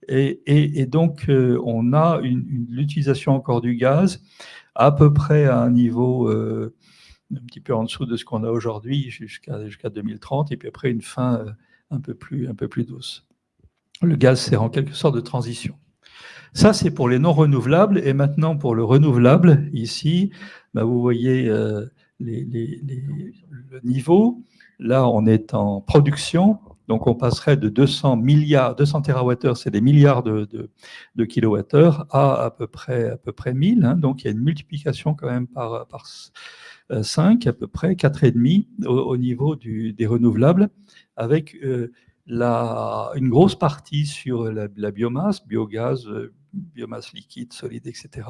Speaker 3: Et, et, donc, euh, on a l'utilisation encore du gaz à peu près à un niveau euh, un petit peu en dessous de ce qu'on a aujourd'hui jusqu'à jusqu'à 2030, et puis après une fin euh, un peu plus, un peu plus douce. Le gaz sert en quelque sorte de transition. Ça, c'est pour les non renouvelables. Et maintenant, pour le renouvelable, ici, bah, vous voyez euh, les, les, le niveau. Là, on est en production. Donc, on passerait de 200 milliards, 200 TWh, c'est des milliards de, de, kilowattheures, à à peu près, à peu près 1000. Hein. Donc, il y a une multiplication quand même par, 5 à peu près, 4,5 au, au niveau du, des renouvelables, avec euh, la, une grosse partie sur la, biomasse, biogaz, euh, biomasse liquide, solide, etc.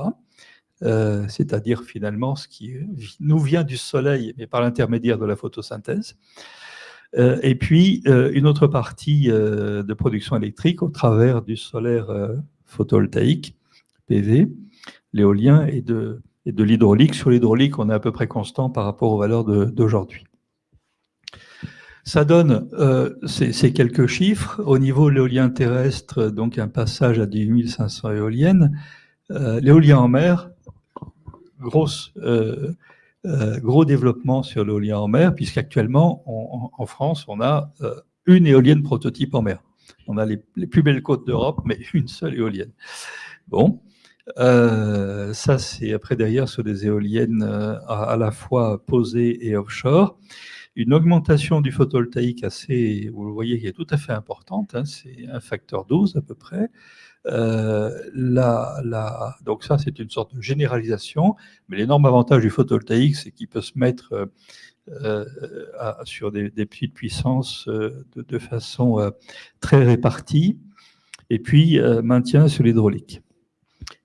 Speaker 3: c'est-à-dire finalement ce qui nous vient du soleil, mais par l'intermédiaire de la photosynthèse. et puis, une autre partie de production électrique au travers du solaire photovoltaïque, PV, l'éolien et de, et de l'hydraulique. Sur l'hydraulique, on est à peu près constant par rapport aux valeurs d'aujourd'hui. Ça donne euh, ces, quelques chiffres. Au niveau de l'éolien terrestre, donc un passage à 18 500 éoliennes. Euh, l'éolien en mer, grosse, euh, gros développement sur l'éolien en mer, puisqu'actuellement, en France, on a une éolienne prototype en mer. On a les, plus belles côtes d'Europe, mais une seule éolienne. Bon, ça c'est après derrière sur des éoliennes à, la fois posées et offshore une augmentation du photovoltaïque assez, vous le voyez, qui est tout à fait importante, hein, c'est un facteur 12 à peu près. Euh, donc ça, c'est une sorte de généralisation, mais l'énorme avantage du photovoltaïque, c'est qu'il peut se mettre euh, sur des, petites puissances euh, de, façon euh, très répartie, et puis maintien sur l'hydraulique.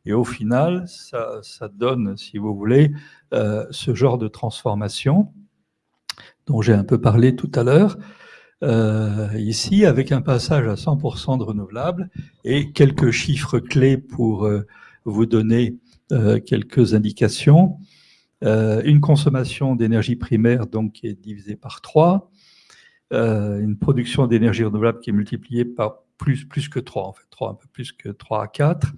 Speaker 3: Et au final, ça, donne, si vous voulez, ce genre de transformation dont j'ai un peu parlé tout à l'heure, euh, ici, avec un passage à 100% de renouvelables et quelques chiffres clés pour euh, vous donner euh, quelques indications. une consommation d'énergie primaire donc, qui est divisée par 3, une production d'énergie renouvelable qui est multipliée par plus, plus que 3, en fait, 3, un peu plus que 3 à 4.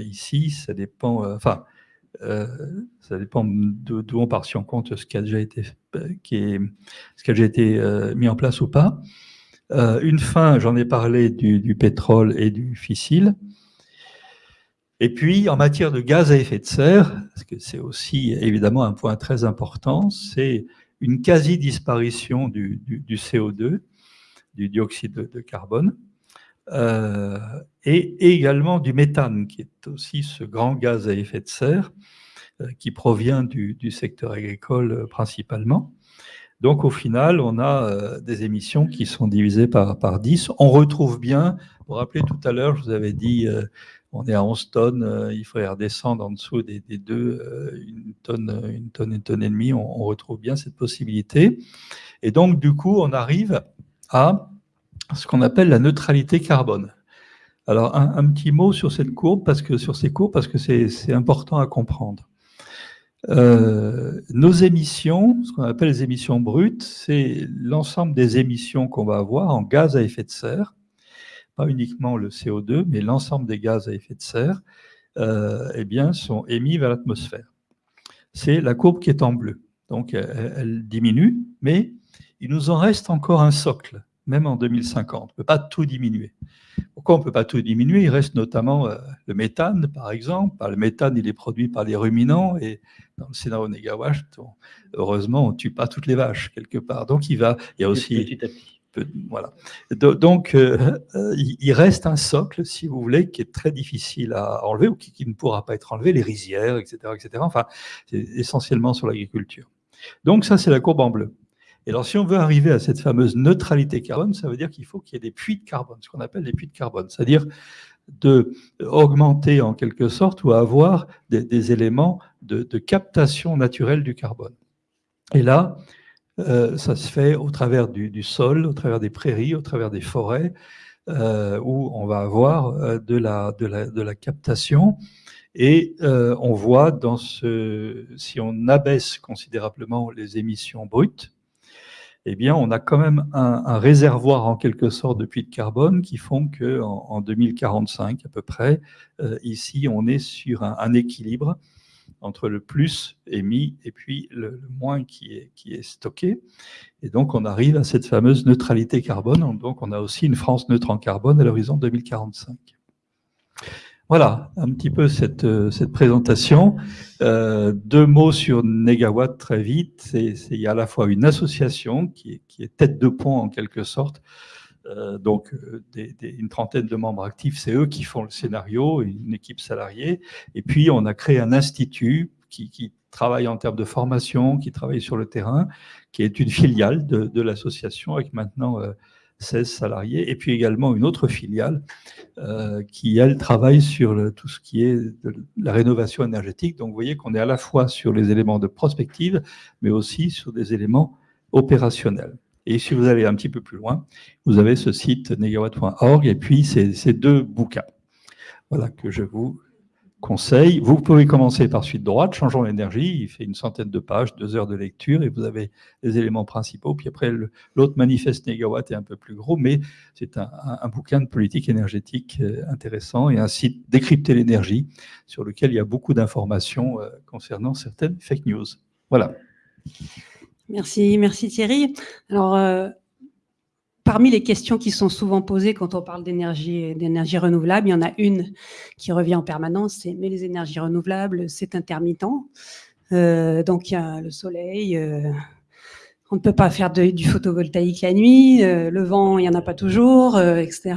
Speaker 3: ici, ça dépend, enfin, euh, ça dépend d'où on part, si on compte ce qui a déjà été, qui est, ce qui a déjà été euh, mis en place ou pas. Euh, une fin, j'en ai parlé, du, pétrole et du fissile. Et puis, en matière de gaz à effet de serre, parce que c'est aussi évidemment un point très important, c'est une quasi-disparition du, CO2, du dioxyde de carbone, euh, et également du méthane, qui est aussi ce grand gaz à effet de serre euh, qui provient du, secteur agricole euh, principalement. Donc au final, on a des émissions qui sont divisées par, par 10. On retrouve bien, vous vous rappelez tout à l'heure, je vous avais dit, on est à 11 tonnes, il faudrait redescendre en dessous des, deux, une tonne, une tonne, une tonne et demie, on retrouve bien cette possibilité. Et donc du coup, on arrive à ce qu'on appelle la neutralité carbone. Alors, un, petit mot sur cette courbe, parce que sur ces courbes, parce que c'est important à comprendre. Euh, nos émissions, ce qu'on appelle les émissions brutes, c'est l'ensemble des émissions qu'on va avoir en gaz à effet de serre, pas uniquement le CO2, mais l'ensemble des gaz à effet de serre, euh, eh bien, sont émis vers l'atmosphère. C'est la courbe qui est en bleu. Donc, elle diminue, mais il nous en reste encore un socle même en 2050. On ne peut pas tout diminuer. Pourquoi on ne peut pas tout diminuer? Il reste notamment euh, le méthane, par exemple. Le méthane, il est produit par les ruminants, et dans le scénario Negawatt, heureusement, on ne tue pas toutes les vaches, quelque part. Donc, il va... Il y a aussi... Petit à petit. Voilà. Donc, euh, euh, il reste un socle, si vous voulez, qui est très difficile à enlever ou qui, qui ne pourra pas être enlevé, les rizières, etc. etc. Enfin, c'est essentiellement sur l'agriculture. Donc, ça, c'est la courbe en bleu. Et alors, si on veut arriver à cette fameuse neutralité carbone, ça veut dire qu'il faut qu'il y ait des puits de carbone, ce qu'on appelle des puits de carbone, c'est-à-dire de augmenter en quelque sorte ou avoir des, éléments de, captation naturelle du carbone. Et là, euh, ça se fait au travers du, sol, au travers des prairies, au travers des forêts, euh, où on va avoir euh, de, la, de, la, de la captation. Et on voit dans ce, si on abaisse considérablement les émissions brutes, eh bien, on a quand même un, réservoir en quelque sorte de puits de carbone qui font qu'en en, 2045 à peu près, euh, ici, on est sur un, équilibre entre le plus émis et puis le, moins qui est, qui est stocké. Et donc, on arrive à cette fameuse neutralité carbone. Donc, on a aussi une France neutre en carbone à l'horizon 2045. Voilà un petit peu cette, euh, cette présentation. Euh, deux mots sur Negawatt très vite. il y a à la fois une association qui est, qui est tête de pont en quelque sorte, euh, donc une trentaine de membres actifs, c'est eux qui font le scénario, une équipe salariée. Et puis on a créé un institut qui, qui travaille en termes de formation, qui travaille sur le terrain, qui est une filiale de, de l'association avec maintenant 16 salariés, et puis également une autre filiale euh, qui, elle, travaille sur tout ce qui est de la rénovation énergétique. Donc, vous voyez qu'on est à la fois sur les éléments de prospective, mais aussi sur des éléments opérationnels. Et si vous allez un petit peu plus loin, vous avez ce site negawatt.org et puis ces, ces deux bouquins. Voilà que je vous conseil. Vous pouvez commencer par suite droite, changeons l'énergie, il fait une centaine de pages, deux heures de lecture, et vous avez les éléments principaux. Puis après, l'autre manifeste négawatt est un peu plus gros, mais c'est un, bouquin de politique énergétique euh, intéressant et un site décrypter l'énergie sur lequel il y a beaucoup d'informations euh, concernant certaines fake news. Voilà.
Speaker 2: Merci, merci Thierry. Alors, euh, Parmi les questions qui sont souvent posées quand on parle d'énergie renouvelable, il y en a une qui revient en permanence, c'est mais les énergies renouvelables, c'est intermittent. Euh, donc il y a le soleil, euh, on ne peut pas faire du photovoltaïque la nuit, euh, le vent, il n'y en a pas toujours, etc.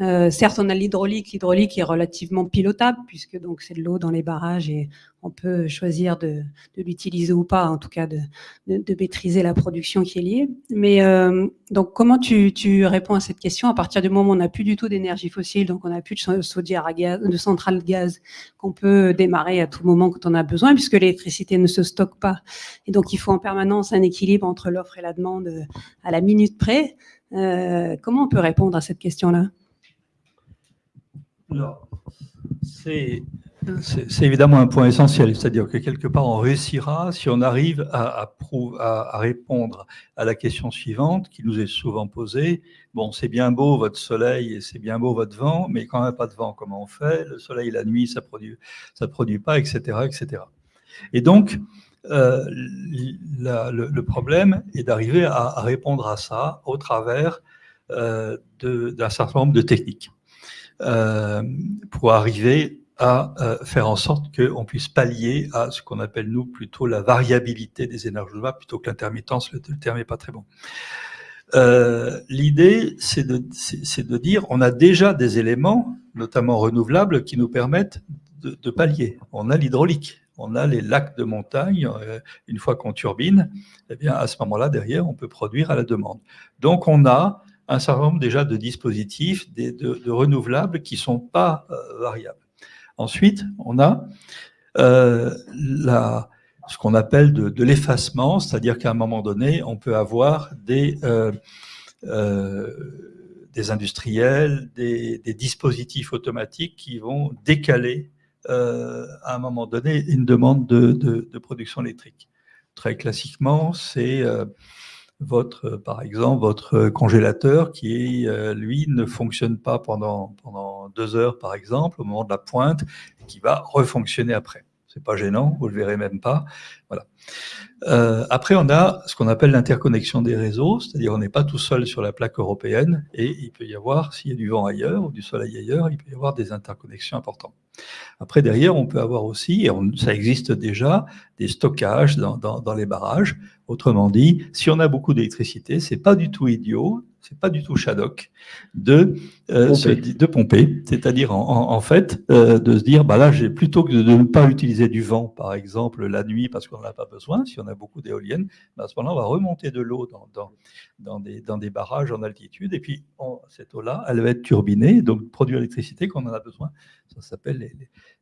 Speaker 2: Euh, certes, on a l'hydraulique. L'hydraulique est relativement pilotable puisque donc c'est de l'eau dans les barrages et on peut choisir de, l'utiliser ou pas, en tout cas de, maîtriser la production qui est liée. Mais euh, donc, comment tu, réponds à cette question? À partir du moment où on n'a plus du tout d'énergie fossile, donc on n'a plus de chaudière à gaz, de centrale de gaz qu'on peut démarrer à tout moment quand on a besoin, puisque l'électricité ne se stocke pas. Et donc, il faut en permanence un équilibre entre l'offre et la demande euh, à la minute près. comment on peut répondre à cette question-là?
Speaker 3: C'est évidemment un point essentiel, c'est-à-dire que quelque part on réussira si on arrive à, à, répondre à la question suivante qui nous est souvent posée. Bon, c'est bien beau votre soleil et c'est bien beau votre vent, mais quand même pas de vent, comment on fait? Le soleil la nuit, ça produit, ça produit pas, etc., etc. Et donc, euh, le, problème est d'arriver à, répondre à ça au travers euh, d'un certain nombre de techniques. Euh, pour arriver à euh, faire en sorte qu'on puisse pallier à ce qu'on appelle, nous, plutôt la variabilité des énergies renouvelables, plutôt que l'intermittence, le, terme n'est pas très bon. Euh, L'idée, c'est de, dire, on a déjà des éléments, notamment renouvelables, qui nous permettent de, pallier. On a l'hydraulique, on a les lacs de montagne, une fois qu'on turbine, eh bien, à ce moment-là, derrière, on peut produire à la demande. Donc, on a un certain nombre déjà de dispositifs de, renouvelables qui ne sont pas euh, variables. Ensuite, on a euh, ce qu'on appelle de, l'effacement, c'est-à-dire qu'à un moment donné, on peut avoir des, euh, industriels, des, dispositifs automatiques qui vont décaler à un moment donné une demande de, de production électrique. Très classiquement, c'est votre, par exemple, votre congélateur qui, euh, lui, ne fonctionne pas pendant, pendant deux heures, par exemple, au moment de la pointe, qui va refonctionner après. C'est pas gênant, vous le verrez même pas. Voilà. Euh, après, on a ce qu'on appelle l'interconnexion des réseaux, c'est-à-dire on n'est pas tout seul sur la plaque européenne et il peut y avoir, s'il y a du vent ailleurs ou du soleil ailleurs, il peut y avoir des interconnexions importantes. Après, derrière, on peut avoir aussi, et ça existe déjà, des stockages dans, dans les barrages. Autrement dit, si on a beaucoup d'électricité, c'est pas du tout idiot c'est pas du tout Shadok, de, euh, de pomper, c'est-à-dire en, fait euh, de se dire, bah là, j'ai plutôt que de, ne pas utiliser du vent, par exemple, la nuit parce qu'on n'en a pas besoin, si on a beaucoup d'éoliennes, bah, à ce moment-là, on va remonter de l'eau dans, dans, dans, des, dans des barrages en altitude, et puis cette eau-là, elle va être turbinée, donc produire l'électricité quand on en a besoin. Ça s'appelle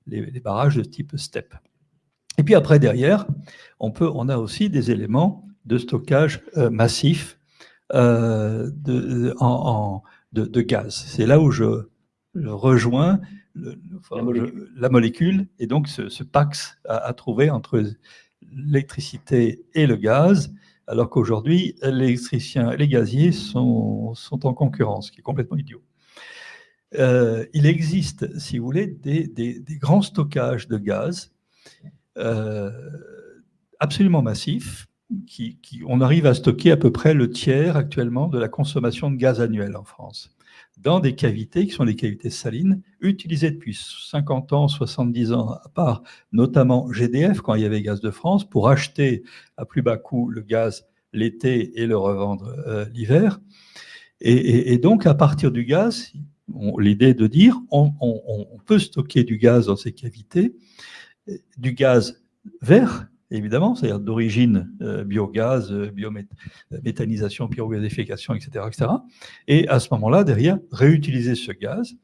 Speaker 3: les, les, barrages de type STEP. Et puis après, derrière, on, peut, on a aussi des éléments de stockage euh, massif euh, de, en, de, gaz. C'est là où je, rejoins la, molécule. et donc ce, Pax à, trouver entre l'électricité et le gaz, alors qu'aujourd'hui, l'électricien et les gaziers sont, sont en concurrence, ce qui est complètement idiot. Euh, il existe, si vous voulez, des, des, grands stockages de gaz euh, absolument massifs, qui, on arrive à stocker à peu près le tiers actuellement de la consommation de gaz annuel en France, dans des cavités qui sont les cavités salines, utilisées depuis 50 ans, 70 ans, à part notamment GDF, quand il y avait Gaz de France, pour acheter à plus bas coût le gaz l'été et le revendre euh, l'hiver. Et, donc, à partir du gaz, l'idée de dire, on peut stocker du gaz dans ces cavités, du gaz vert, évidemment, c'est-à-dire d'origine euh, biogaz, euh, biométhanisation, etc., etc. Et à ce moment-là, derrière, réutiliser ce gaz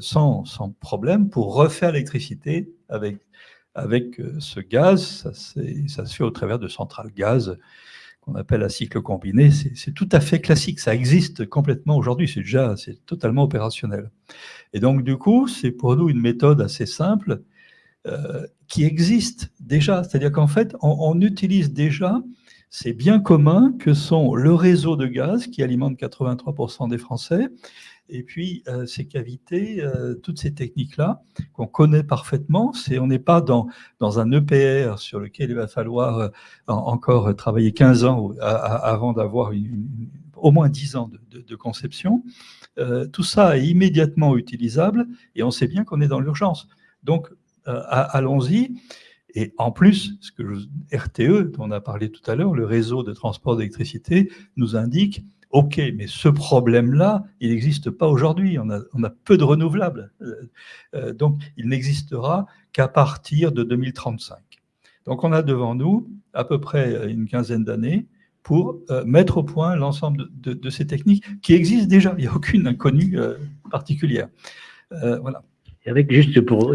Speaker 3: sans, sans, problème pour refaire l'électricité avec, avec ce gaz. Ça, ça, se fait au travers de centrales gaz qu'on appelle à cycle combiné. C'est tout à fait classique. Ça existe complètement aujourd'hui. C'est déjà totalement opérationnel. Et donc, du coup, c'est pour nous une méthode assez simple euh, qui existe déjà. C'est-à-dire qu'en fait, on, utilise déjà ces biens communs que sont le réseau de gaz qui alimente 83% des Français, et puis euh, ces cavités, euh, toutes ces techniques-là qu'on connaît parfaitement. On n'est pas dans, dans un EPR sur lequel il va falloir encore travailler 15 ans avant d'avoir au moins 10 ans de, de conception. tout ça est immédiatement utilisable et on sait bien qu'on est dans l'urgence. Donc, allons-y. Et en plus, ce que RTE, dont on a parlé tout à l'heure, le réseau de transport d'électricité, nous indique OK, mais ce problème-là, il n'existe pas aujourd'hui. On a, on a, peu de renouvelables. Euh, euh, donc, il n'existera qu'à partir de 2035. Donc, on a devant nous à peu près une quinzaine d'années pour mettre au point l'ensemble de, ces techniques qui existent déjà. Il n'y a aucune inconnue particulière. voilà.
Speaker 1: Avec juste pour,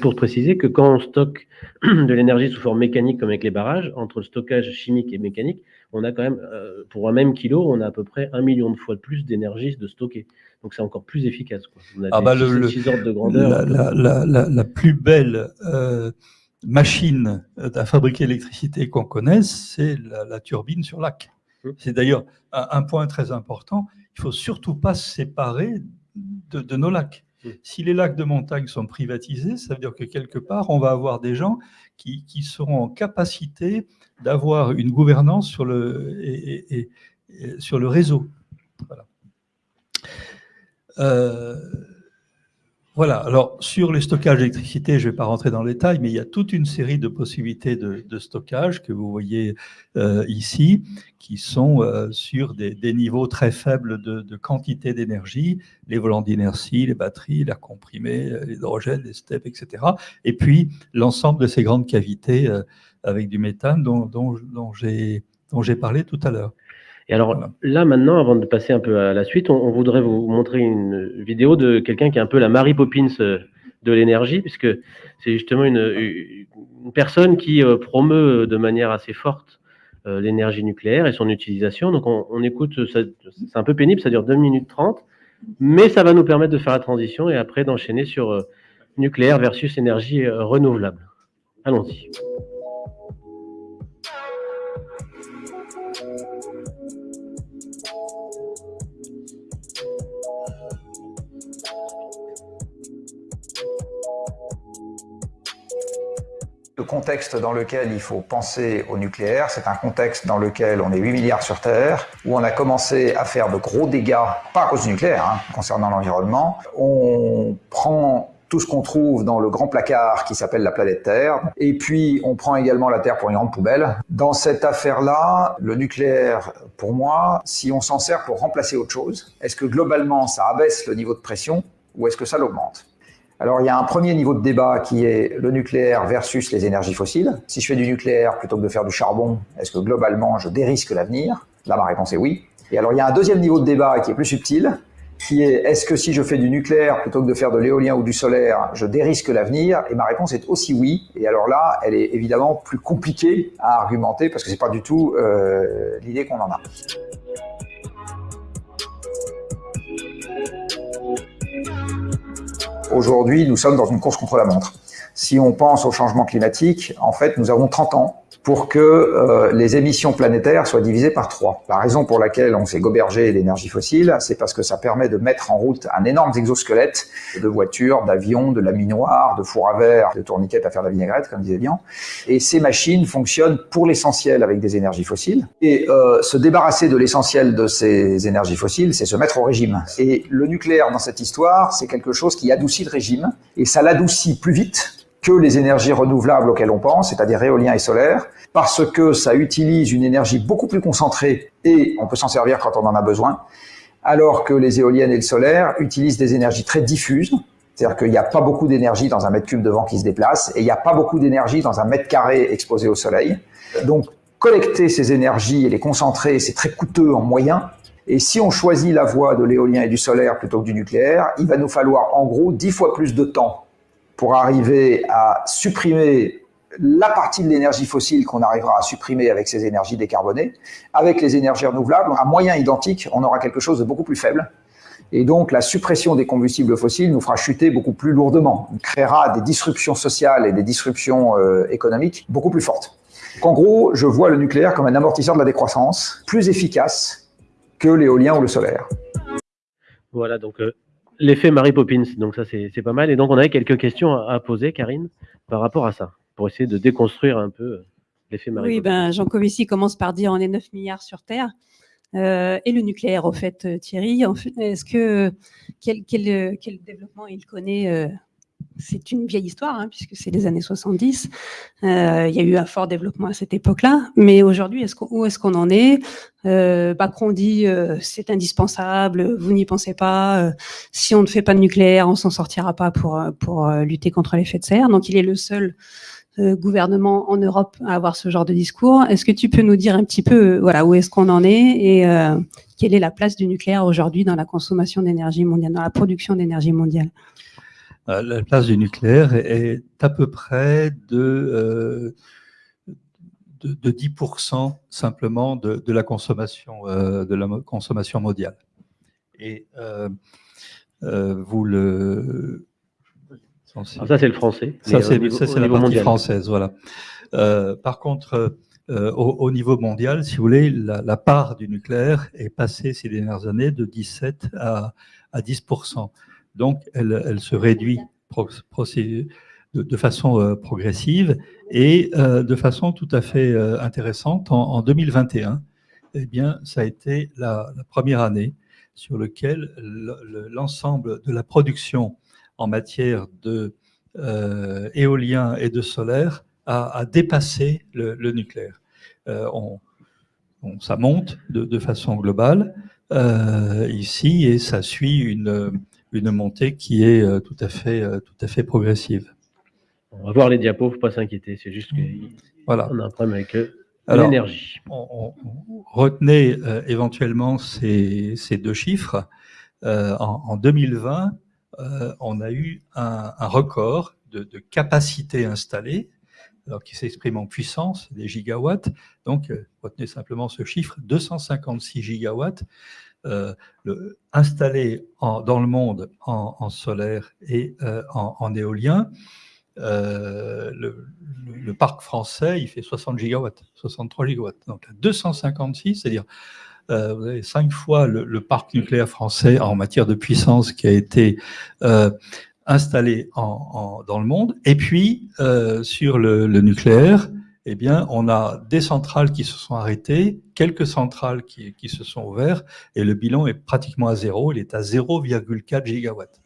Speaker 1: pour préciser que quand on stocke de l'énergie sous forme mécanique comme avec les barrages, entre le stockage chimique et mécanique, on a quand même, euh, pour un même kilo, on a à peu près un million de fois de plus d'énergie de stocker. Donc c'est encore plus efficace. Quoi.
Speaker 3: On a ah bah le, de grandeur. La, la, la, la plus belle euh, machine à fabriquer l'électricité qu'on connaisse, c'est la, turbine sur lac. Mmh. C'est d'ailleurs un, un, point très important. Il faut surtout pas se séparer de, de nos lacs. Si les lacs de montagne sont privatisés, ça veut dire que quelque part, on va avoir des gens qui, seront en capacité d'avoir une gouvernance sur le, sur le réseau. Voilà. Euh, voilà, alors sur les stockages d'électricité, je ne vais pas rentrer dans le détail, mais il y a toute une série de possibilités de, stockage que vous voyez euh, ici, qui sont euh, sur des, niveaux très faibles de, quantité d'énergie, les volants d'inertie, les batteries, l'air comprimé, euh, l'hydrogène, les steppes, etc. Et puis l'ensemble de ces grandes cavités avec du méthane dont j'ai parlé tout à l'heure.
Speaker 1: Et alors là, maintenant, avant de passer un peu à la suite, on, voudrait vous montrer une vidéo de quelqu'un qui est un peu la Mary Poppins euh, de l'énergie, puisque c'est justement une, personne qui euh, promeut de manière assez forte euh, l'énergie nucléaire et son utilisation. Donc on, écoute, c'est un peu pénible, ça dure 2 minutes 30, mais ça va nous permettre de faire la transition et après d'enchaîner sur nucléaire versus énergie renouvelable. Allons-y.
Speaker 4: Le contexte dans lequel il faut penser au nucléaire, c'est un contexte dans lequel on est 8 milliards sur Terre, où on a commencé à faire de gros dégâts, pas à cause du nucléaire, hein, concernant l'environnement. On prend tout ce qu'on trouve dans le grand placard qui s'appelle la planète Terre. Et puis, on prend également la Terre pour une grande poubelle. Dans cette affaire-là, le nucléaire, pour moi, si on s'en sert pour remplacer autre chose, est-ce que globalement, ça abaisse le niveau de pression ou est-ce que ça l'augmente? Alors il y a un premier niveau de débat qui est le nucléaire versus les énergies fossiles. Si je fais du nucléaire plutôt que de faire du charbon, est-ce que globalement je dérisque l'avenir? Là ma réponse est oui. Et alors il y a un deuxième niveau de débat qui est plus subtil, qui est est-ce que si je fais du nucléaire plutôt que de faire de l'éolien ou du solaire, je dérisque l'avenir? Et ma réponse est aussi oui. Et alors là, elle est évidemment plus compliquée à argumenter parce que c'est pas du tout euh, l'idée qu'on en a. Aujourd'hui, nous sommes dans une course contre la montre. Si on pense au changement climatique, en fait, nous avons 30 ans pour que euh, les émissions planétaires soient divisées par trois. La raison pour laquelle on s'est gobergé l'énergie fossile, c'est parce que ça permet de mettre en route un énorme exosquelette de voitures, d'avions, de laminoirs, de fours à verre, de tourniquettes à faire de la vinaigrette, comme disait bien. Et ces machines fonctionnent pour l'essentiel avec des énergies fossiles. Et euh, se débarrasser de l'essentiel de ces énergies fossiles, c'est se mettre au régime. Et le nucléaire dans cette histoire, c'est quelque chose qui adoucit le régime, et ça l'adoucit plus vite que les énergies renouvelables auxquelles on pense, c'est-à-dire éolien et solaire, parce que ça utilise une énergie beaucoup plus concentrée et on peut s'en servir quand on en a besoin, alors que les éoliennes et le solaire utilisent des énergies très diffuses C'est-à-dire qu'il n'y a pas beaucoup d'énergie dans un mètre cube de vent qui se déplace et il n'y a pas beaucoup d'énergie dans un mètre carré exposé au soleil. Donc, collecter ces énergies et les concentrer, c'est très coûteux en moyens. Et si on choisit la voie de l'éolien et du solaire plutôt que du nucléaire, il va nous falloir en gros dix fois plus de temps pour arriver à supprimer la partie de l'énergie fossile qu'on arrivera à supprimer avec ces énergies décarbonées. Avec les énergies renouvelables, à moyen identique, on aura quelque chose de beaucoup plus faible. Et donc, la suppression des combustibles fossiles nous fera chuter beaucoup plus lourdement, créera des disruptions sociales et des disruptions euh, économiques beaucoup plus fortes. En gros, je vois le nucléaire comme un amortisseur de la décroissance, plus efficace que l'éolien ou le solaire.
Speaker 1: Voilà, donc euh, l'effet Mary Poppins, donc ça c'est pas mal. Et donc on avait quelques questions à, poser, Karine, par rapport à ça, pour essayer de déconstruire un peu euh, l'effet Mary
Speaker 2: oui,
Speaker 1: Poppins.
Speaker 2: Ben, Jean Covici commence par dire on est 9 milliards sur Terre. Euh, et le nucléaire, au fait, Thierry, est-ce que quel, quel, quel, développement il connaît c'est une vieille histoire, hein, puisque c'est les années 70. Euh, il y a eu un fort développement à cette époque-là. Mais aujourd'hui, est où est-ce qu'on en est? Euh, Macron dit euh, c'est indispensable, vous n'y pensez pas. Euh, si on ne fait pas de nucléaire, on s'en sortira pas pour, pour lutter contre l'effet de serre. Donc il est le seul gouvernement en Europe à avoir ce genre de discours. Est-ce que tu peux nous dire un petit peu voilà, où est-ce qu'on en est et quelle est la place du nucléaire aujourd'hui dans la consommation d'énergie mondiale, dans la production d'énergie mondiale?
Speaker 3: euh, la place du nucléaire est à peu près de, euh, de, 10% simplement de, de, la consommation, euh, de la consommation mondiale. Et vous le...
Speaker 1: Alors ah, ça, c'est le français.
Speaker 3: Ça, c'est la partie française, voilà. par contre, au, niveau mondial, si vous voulez, la, la, part du nucléaire est passée ces dernières années de 17 à, à 10 donc, elle, se réduit de, façon euh, progressive et euh, de façon tout à fait euh, intéressante. En, 2021, eh bien, ça a été la, première année sur laquelle l'ensemble de la production en matière de éolien et de solaire a, dépassé le, nucléaire. On, ça monte de, façon globale ici et ça suit une, une montée qui est euh, tout à fait, euh, tout à fait progressive.
Speaker 1: On va voir les diapos, faut pas s'inquiéter, c'est juste qu'on voilà. a un problème avec euh, l'énergie.
Speaker 3: retenez éventuellement ces, ces, deux chiffres. en, 2020, on a eu un, record de, de, capacité installée, alors qui s'exprime en puissance, des gigawatts. Donc, retenez simplement ce chiffre, 256 gigawatts euh, dans le monde en, solaire et euh, en, éolien. Euh, le, parc français, il fait 60 gigawatts, 63 gigawatts. Donc 256, c'est-à-dire vous avez cinq fois le, parc nucléaire français en matière de puissance qui a été installé dans le monde. Et puis, sur le, nucléaire, eh bien, on a des centrales qui se sont arrêtées, quelques centrales qui, qui se sont ouvertes, et le bilan est pratiquement à zéro, il est à 0,4 gigawatts.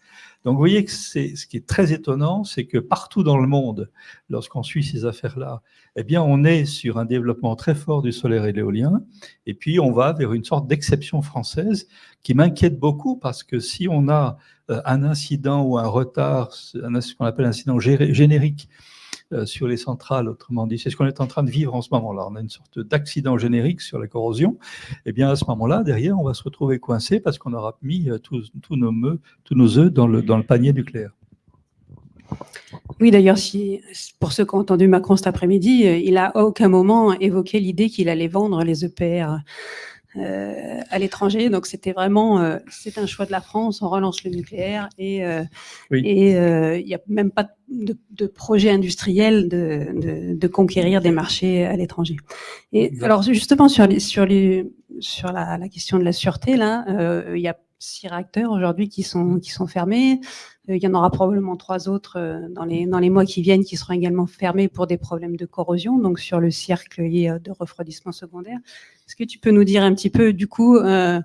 Speaker 3: Donc vous voyez que ce qui est très étonnant, c'est que partout dans le monde, lorsqu'on suit ces affaires-là, eh bien on est sur un développement très fort du solaire et de l'éolien, et puis on va vers une sorte d'exception française qui m'inquiète beaucoup parce que si on a euh, un incident ou un retard, ce qu'on appelle un incident générique sur les centrales, autrement dit. C'est ce qu'on est en train de vivre en ce moment-là. On a une sorte d'accident générique sur la corrosion. Et eh bien, à ce moment-là, derrière, on va se retrouver coincé parce qu'on aura mis euh, tous, nos, nos œufs dans le, dans le panier nucléaire.
Speaker 2: Oui, d'ailleurs, si, pour ceux qui ont entendu Macron cet après-midi, euh, il a à aucun moment évoqué l'idée qu'il allait vendre les EPR euh, à l'étranger. Donc c'était vraiment, euh, c'est un choix de la France. On relance le nucléaire et euh, et il n'y a même pas de, de projet industriel de, de, de, conquérir des marchés à l'étranger. Et alors justement sur les, sur les sur la, la question de la sûreté là, il y a six réacteurs aujourd'hui qui sont qui sont fermés. Il y en aura probablement trois autres dans les dans les mois qui viennent qui seront également fermés pour des problèmes de corrosion, donc sur le cercle de refroidissement secondaire. Est-ce que tu peux nous dire un petit peu, du coup, euh,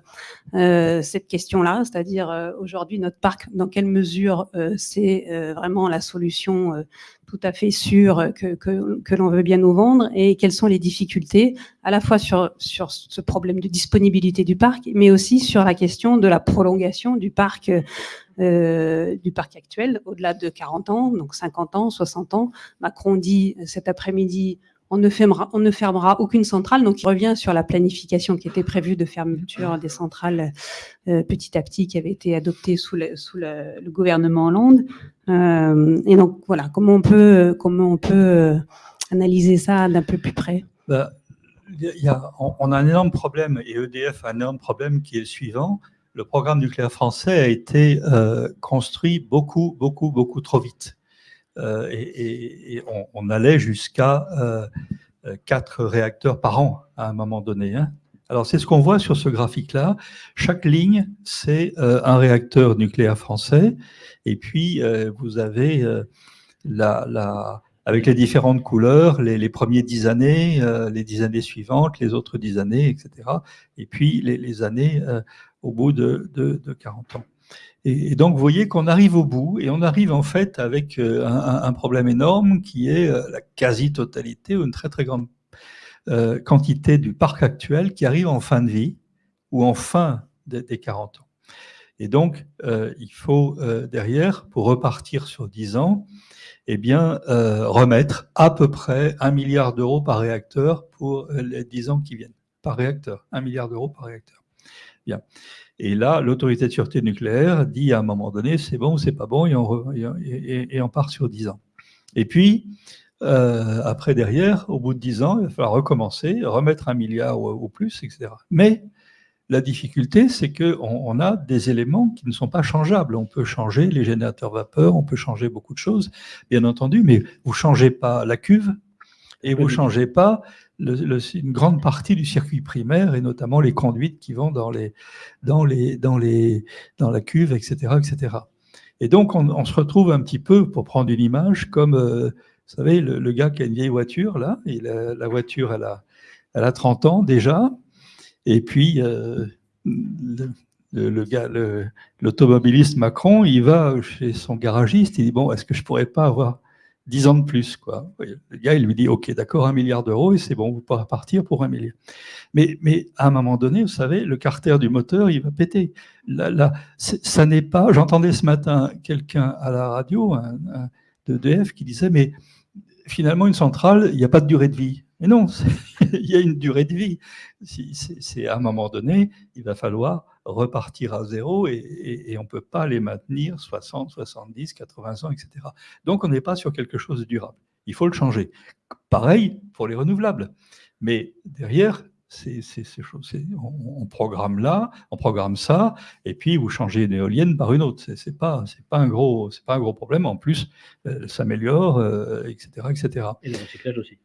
Speaker 2: euh, cette question-là, c'est-à-dire euh, aujourd'hui notre parc, dans quelle mesure c'est vraiment la solution tout à fait sûre que, l'on veut bien nous vendre et quelles sont les difficultés à la fois sur ce problème de disponibilité du parc, mais aussi sur la question de la prolongation du parc du parc actuel, au-delà de 40 ans, donc 50 ans, 60 ans. Macron dit cet après-midi, on ne, fermera, on ne fermera aucune centrale. Donc, il revient sur la planification qui était prévue de fermeture des centrales euh, petit à petit, qui avait été adoptée sous le, gouvernement Hollande. Euh, et donc, voilà, comment on peut, comment on peut euh, analyser ça d'un peu plus près?
Speaker 3: Bah, y a, on, a un énorme problème, et EDF a un énorme problème qui est le suivant. Le programme nucléaire français a été construit beaucoup, beaucoup, beaucoup trop vite. Euh, et, on, allait jusqu'à euh, quatre réacteurs par an à un moment donné. Hein. Alors, c'est ce qu'on voit sur ce graphique-là. Chaque ligne, c'est euh, un réacteur nucléaire français. Et puis, vous avez la, avec les différentes couleurs, les, premiers dix années, les dix années suivantes, les autres dix années, etc. Et puis, les, années au bout de, de, de 40 ans. Et, donc, vous voyez qu'on arrive au bout, et on arrive en fait avec euh, un, problème énorme qui est euh, la quasi-totalité ou une très très grande euh, quantité du parc actuel qui arrive en fin de vie ou en fin des, 40 ans. Et donc, il faut derrière, pour repartir sur 10 ans, eh bien, remettre à peu près un milliard d'euros par réacteur pour les 10 ans qui viennent. Par réacteur, un milliard d'euros par réacteur. Bien. Et là, l'autorité de sûreté nucléaire dit à un moment donné, c'est bon ou c'est pas bon, et on, et, on, part sur 10 ans. Et puis, euh, après, derrière, au bout de 10 ans, il va falloir recommencer, remettre un milliard ou, plus, etc. Mais la difficulté, c'est qu'on on a des éléments qui ne sont pas changeables. On peut changer les générateurs vapeur, on peut changer beaucoup de choses, bien entendu, mais vous ne changez pas la cuve et vous ne changez pas une grande partie du circuit primaire et notamment les conduites qui vont dans, les, dans, les, dans, les, dans la cuve, etc. etc. Et donc, on, se retrouve un petit peu, pour prendre une image, comme, euh, vous savez, le, gars qui a une vieille voiture, là, et la, voiture, elle a, elle a 30 ans déjà, et puis euh, le, l'automobiliste Macron, il va chez son garagiste, il dit, bon, est-ce que je pourrais pas avoir 10 ans de plus. Quoi. Le gars, il lui dit, OK, d'accord, un milliard d'euros, et c'est bon, vous pouvez partir pour un milliard. Mais, mais à un moment donné, vous savez, le carter du moteur, il va péter. Là, là ça n'est pas... J'entendais ce matin quelqu'un à la radio un, de DF qui disait, mais finalement, une centrale, il n'y a pas de durée de vie. Mais non, il y a une durée de vie. C'est à un moment donné, il va falloir repartir à zéro et, on ne peut pas les maintenir 60, 70, 80 ans, etc. Donc on n'est pas sur quelque chose de durable. Il faut le changer. Pareil pour les renouvelables. Mais derrière, on, programme là, on programme ça, et puis vous changez une éolienne par une autre. Pas, c'est pas un gros, pas un gros problème. En plus, euh, s'améliore, etc., euh, etc.
Speaker 1: Et le recyclage aussi.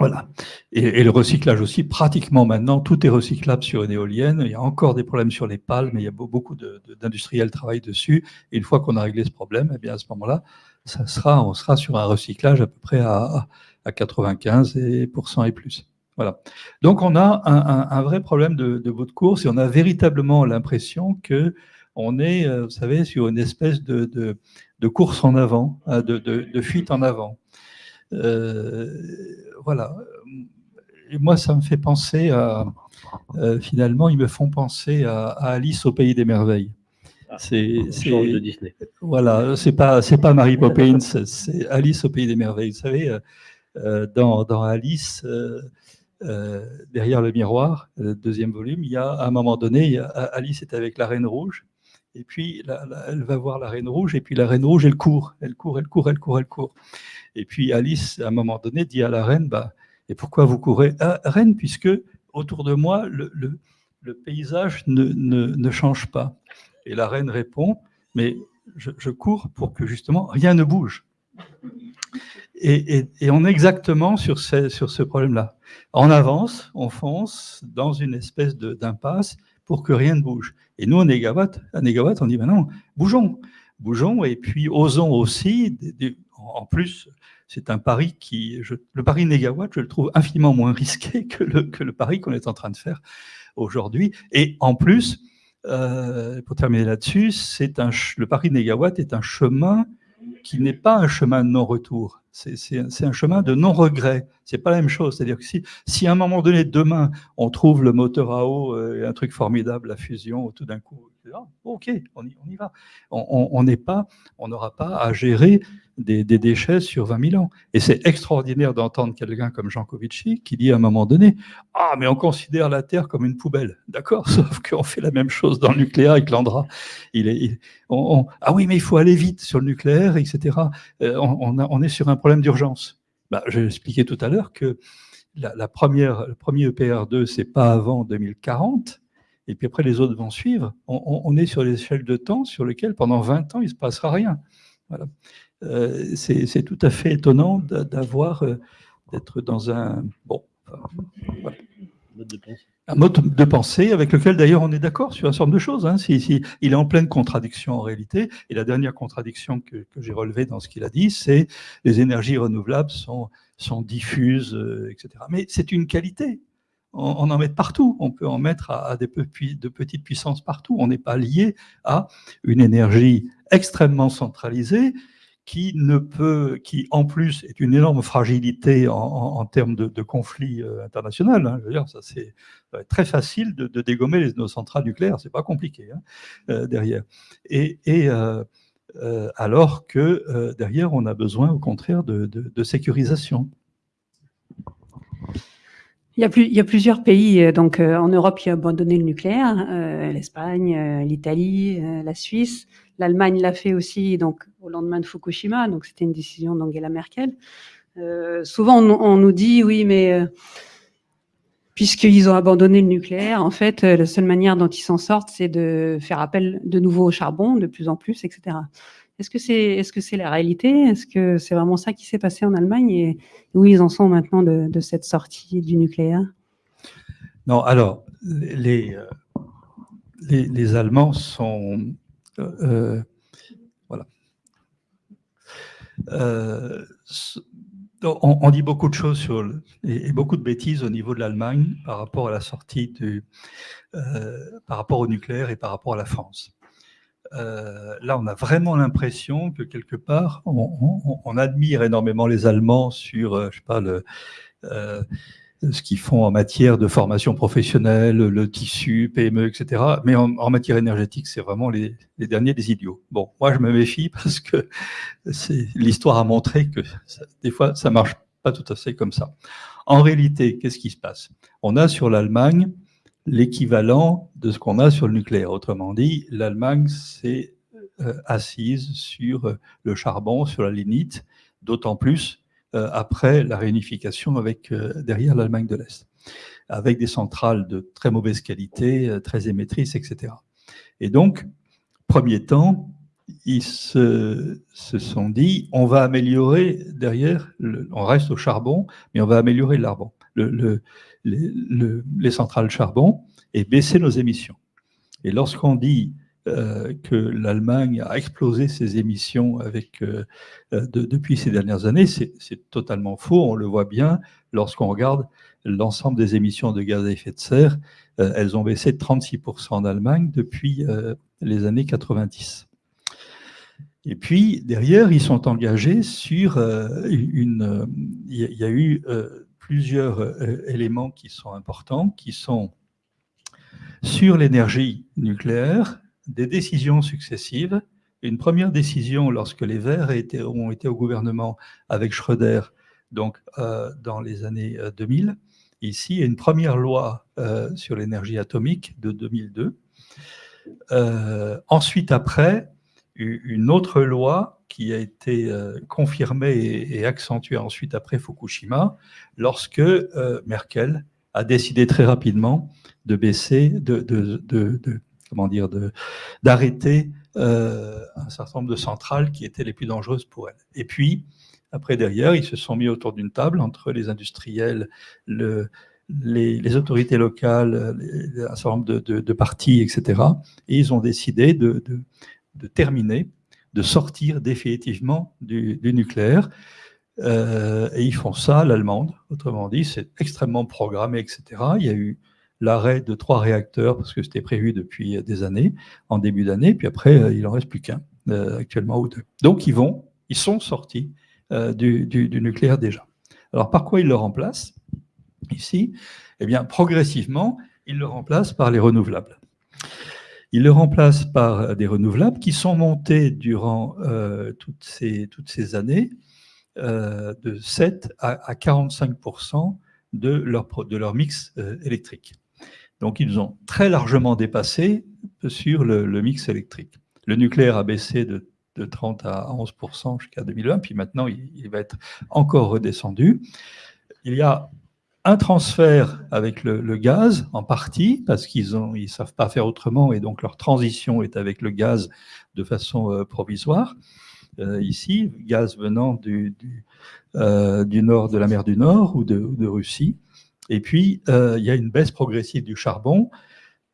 Speaker 3: Voilà. Et, le recyclage aussi, pratiquement maintenant, tout est recyclable sur une éolienne. Il y a encore des problèmes sur les pales, mais il y a beaucoup d'industriels qui travaillent dessus. Et une fois qu'on a réglé ce problème, eh bien à ce moment-là, ça sera, on sera sur un recyclage à peu près à, à 95% et plus. Voilà. Donc on a un, vrai problème de, bout de course et on a véritablement l'impression que on est, euh, vous savez, sur une espèce de, de course en avant, hein, de, fuite en avant. Euh, voilà. Et moi, ça me fait penser à, euh, finalement, ils me font penser à, Alice au pays des merveilles.
Speaker 1: Ah, c'est de Disney.
Speaker 3: Voilà, c'est pas c'est pas Mary Poppins, c'est Alice au pays des merveilles. Vous savez, euh, dans, dans, Alice, derrière le miroir, le deuxième volume, il y a à un moment donné, Alice est avec la Reine Rouge, et puis elle va voir la Reine Rouge, et puis la Reine Rouge, elle court, elle court, elle court, elle court, elle court. Et puis Alice, à un moment donné, dit à la reine, bah, et pourquoi vous courez? Ah, Reine, puisque autour de moi, le, paysage ne, change pas. Et la reine répond, mais je, cours pour que justement rien ne bouge. Et, on est exactement sur ce, sur ce problème-là. On avance, on fonce dans une espèce d'impasse pour que rien ne bouge. Et nous, à Négawatt, à Négawatt on dit, ben non, bougeons, bougeons, et puis osons aussi, en plus, c'est un pari qui, le pari négawatt, je le trouve infiniment moins risqué que le, pari qu'on est en train de faire aujourd'hui. Et en plus, euh, pour terminer là-dessus, c'est un, le pari négawatt est un chemin qui n'est pas un chemin de non-retour. C'est un chemin de non-regret. C'est pas la même chose. C'est-à-dire que si, si à un moment donné, demain, on trouve le moteur à eau, euh, un truc formidable, la fusion, tout d'un coup, ok, on y, on y va. On n'est pas, on n'aura pas à gérer des, déchets sur 20 000 ans. Et c'est extraordinaire d'entendre quelqu'un comme Jean Covici qui dit à un moment donné Ah, mais on considère la Terre comme une poubelle. D'accord Sauf qu'on fait la même chose dans le nucléaire avec l'Andra. Il ah oui, mais il faut aller vite sur le nucléaire, etc. Euh, on, est sur un problème d'urgence. Bah, J'ai expliqué tout à l'heure que la, première, le premier EPR2, c'est pas avant 2040 et puis après les autres vont suivre. On, on est sur l'échelle de temps sur lequel pendant 20 ans il ne se passera rien. Voilà. Euh, c'est tout à fait étonnant d'avoir, euh, d'être dans un, bon, un mode de pensée avec lequel d'ailleurs on est d'accord sur un certain nombre de choses. Hein. Si, il est en pleine contradiction en réalité. Et la dernière contradiction que, j'ai relevée dans ce qu'il a dit, c'est les énergies renouvelables sont, sont diffuses, euh, etc. Mais c'est une qualité. On, en met partout. On peut en mettre à, à des de petites puissances partout. On n'est pas lié à une énergie extrêmement centralisée qui ne peut, qui en plus est une énorme fragilité en, termes de, conflit euh, international. Hein. je veux dire, ça c'est euh, très facile de, dégommer les, nos centrales nucléaires, c'est pas compliqué hein, euh, derrière. Et, alors que derrière, on a besoin au contraire de, sécurisation.
Speaker 2: Il y, a il y, a plusieurs pays donc en Europe qui ont abandonné le nucléaire, l'Espagne, l'Italie, la Suisse. L'Allemagne l'a fait aussi donc au lendemain de Fukushima, donc c'était une décision d'Angela Merkel. Euh, souvent, on, nous dit oui, mais euh, puisqu'ils ont abandonné le nucléaire, en fait, euh, la seule manière dont ils s'en sortent, c'est de faire appel de nouveau au charbon, de plus en plus, etc. Est-ce que c'est est-ce que c'est la réalité? Est-ce que c'est vraiment ça qui s'est passé en Allemagne? Et où ils en sont maintenant de, cette sortie du nucléaire?
Speaker 3: Non, alors les, les, les Allemands sont euh, voilà. Euh, on, dit beaucoup de choses sur et, beaucoup de bêtises au niveau de l'Allemagne par rapport à la sortie du, euh, par rapport au nucléaire et par rapport à la France. là, on a vraiment l'impression que quelque part, on, admire énormément les Allemands sur, je sais pas, le, ce qu'ils font en matière de formation professionnelle, le tissu, PME, etc. Mais en, matière énergétique, c'est vraiment les, derniers des idiots. Bon, moi, je me méfie parce que l'histoire a montré que des fois, ça marche pas tout à fait comme ça. En réalité, qu'est-ce qui se passe? On a sur l'Allemagne l'équivalent de ce qu'on a sur le nucléaire. Autrement dit, l'Allemagne s'est euh, assise sur le charbon, sur la lignite, d'autant plus euh, après la réunification avec euh, derrière l'Allemagne de l'Est, avec des centrales de très mauvaise qualité, euh, très émettrices, etc. Et donc, premier temps, ils se, sont dit, on va améliorer derrière, on reste au charbon, mais on va améliorer le, les centrales charbon et baisser nos émissions. Et lorsqu'on dit euh, que l'Allemagne a explosé ses émissions avec, euh, euh, depuis ces dernières années, c'est totalement faux. On le voit bien lorsqu'on regarde l'ensemble des émissions de gaz à effet de serre. elles ont baissé de 36% en Allemagne depuis les années 90. Et puis, derrière, ils sont engagés sur une... Il y a eu plusieurs éléments qui sont importants, qui sont sur l'énergie nucléaire, des décisions successives. Une première décision lorsque les Verts ont été au gouvernement avec Schröder, donc euh, dans les années 2000. Euh, Ici, une première loi euh, sur l'énergie atomique de 2002. ensuite, après, une autre loi qui a été confirmée et, accentuée ensuite après Fukushima, lorsque Merkel a décidé très rapidement de baisser, de, de comment dire, d'arrêter euh, un certain nombre de centrales qui étaient les plus dangereuses pour elle. Et puis, après, derrière, ils se sont mis autour d'une table entre les industriels, le, les, autorités locales, un certain nombre de, partis, etc. Et ils ont décidé de, de, terminer, de sortir définitivement du, nucléaire. Euh, et ils font ça l'allemande, autrement dit, c'est extrêmement programmé, etc. Il y a eu l'arrêt de trois réacteurs, parce que c'était prévu depuis des années, en début d'année, puis après, euh, il n'en reste plus qu'un, euh, actuellement, ou deux. Donc, ils vont, ils sont sortis du, nucléaire déjà. Alors, par quoi il le remplace Ici, eh bien, progressivement, il le remplace par les renouvelables. Il le remplace par des renouvelables qui sont montés durant toutes, ces, années de 7 à, 45 de leur, de leur mix électrique. Donc, ils ont très largement dépassé sur le, mix électrique. Le nucléaire a baissé de, 30 à 11% jusqu'à 2020, puis maintenant, il, va être encore redescendu. Il y a un transfert avec le, gaz, en partie, parce qu'ils ne ils savent pas faire autrement, et donc leur transition est avec le gaz de façon euh, provisoire. Euh, ici, gaz venant du, euh, du, nord de la mer du Nord ou de, de Russie. Et puis, il y a une baisse progressive du charbon,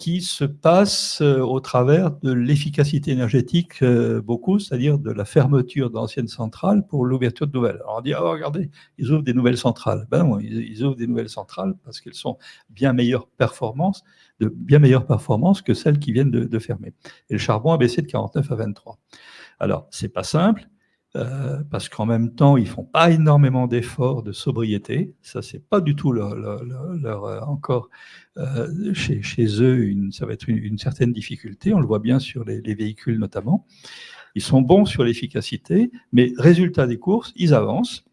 Speaker 3: qui se passe euh, au travers de l'efficacité énergétique euh, beaucoup, c'est-à-dire de la fermeture d'anciennes centrales pour l'ouverture de nouvelles. Alors on dit, oh, regardez, ils ouvrent des nouvelles centrales. Ben non, ils, ouvrent des nouvelles centrales parce qu'elles sont bien meilleures performances, de bien meilleures performances que celles qui viennent de, de fermer. Et le charbon a baissé de 49 à 23. Alors, c'est pas simple, euh, parce qu'en même temps, ils font pas énormément d'efforts de sobriété. Ça, c'est pas du tout leur, leur, euh, encore euh, chez, chez, eux, une, ça va être une, certaine difficulté. On le voit bien sur les, les véhicules notamment. Ils sont bons sur l'efficacité, mais résultat des courses, ils avancent.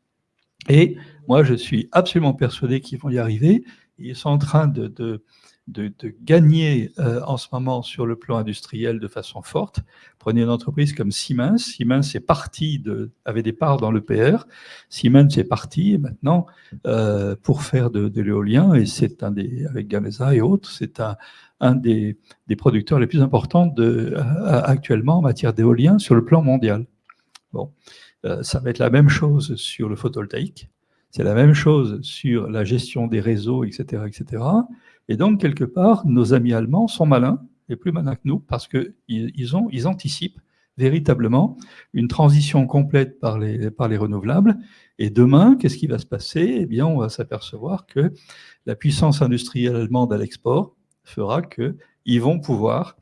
Speaker 3: Et moi, je suis absolument persuadé qu'ils vont y arriver. Ils sont en train de, de de, gagner euh, en ce moment sur le plan industriel de façon forte. Prenez une entreprise comme Siemens. Siemens est parti de, avait des parts dans l'EPR. Siemens est parti maintenant euh, pour faire de, l'éolien et c'est un des, avec Gamesa et autres, c'est un, un des, des, producteurs les plus importants de, actuellement en matière d'éolien sur le plan mondial. Bon, euh, ça va être la même chose sur le photovoltaïque. C'est la même chose sur la gestion des réseaux, etc., etc. Et donc, quelque part, nos amis allemands sont malins, et plus malins que nous, parce qu'ils ils anticipent véritablement une transition complète par les, renouvelables. Et demain, qu'est-ce qui va se passer? Eh bien, on va s'apercevoir que la puissance industrielle allemande à l'export fera qu'ils vont pouvoir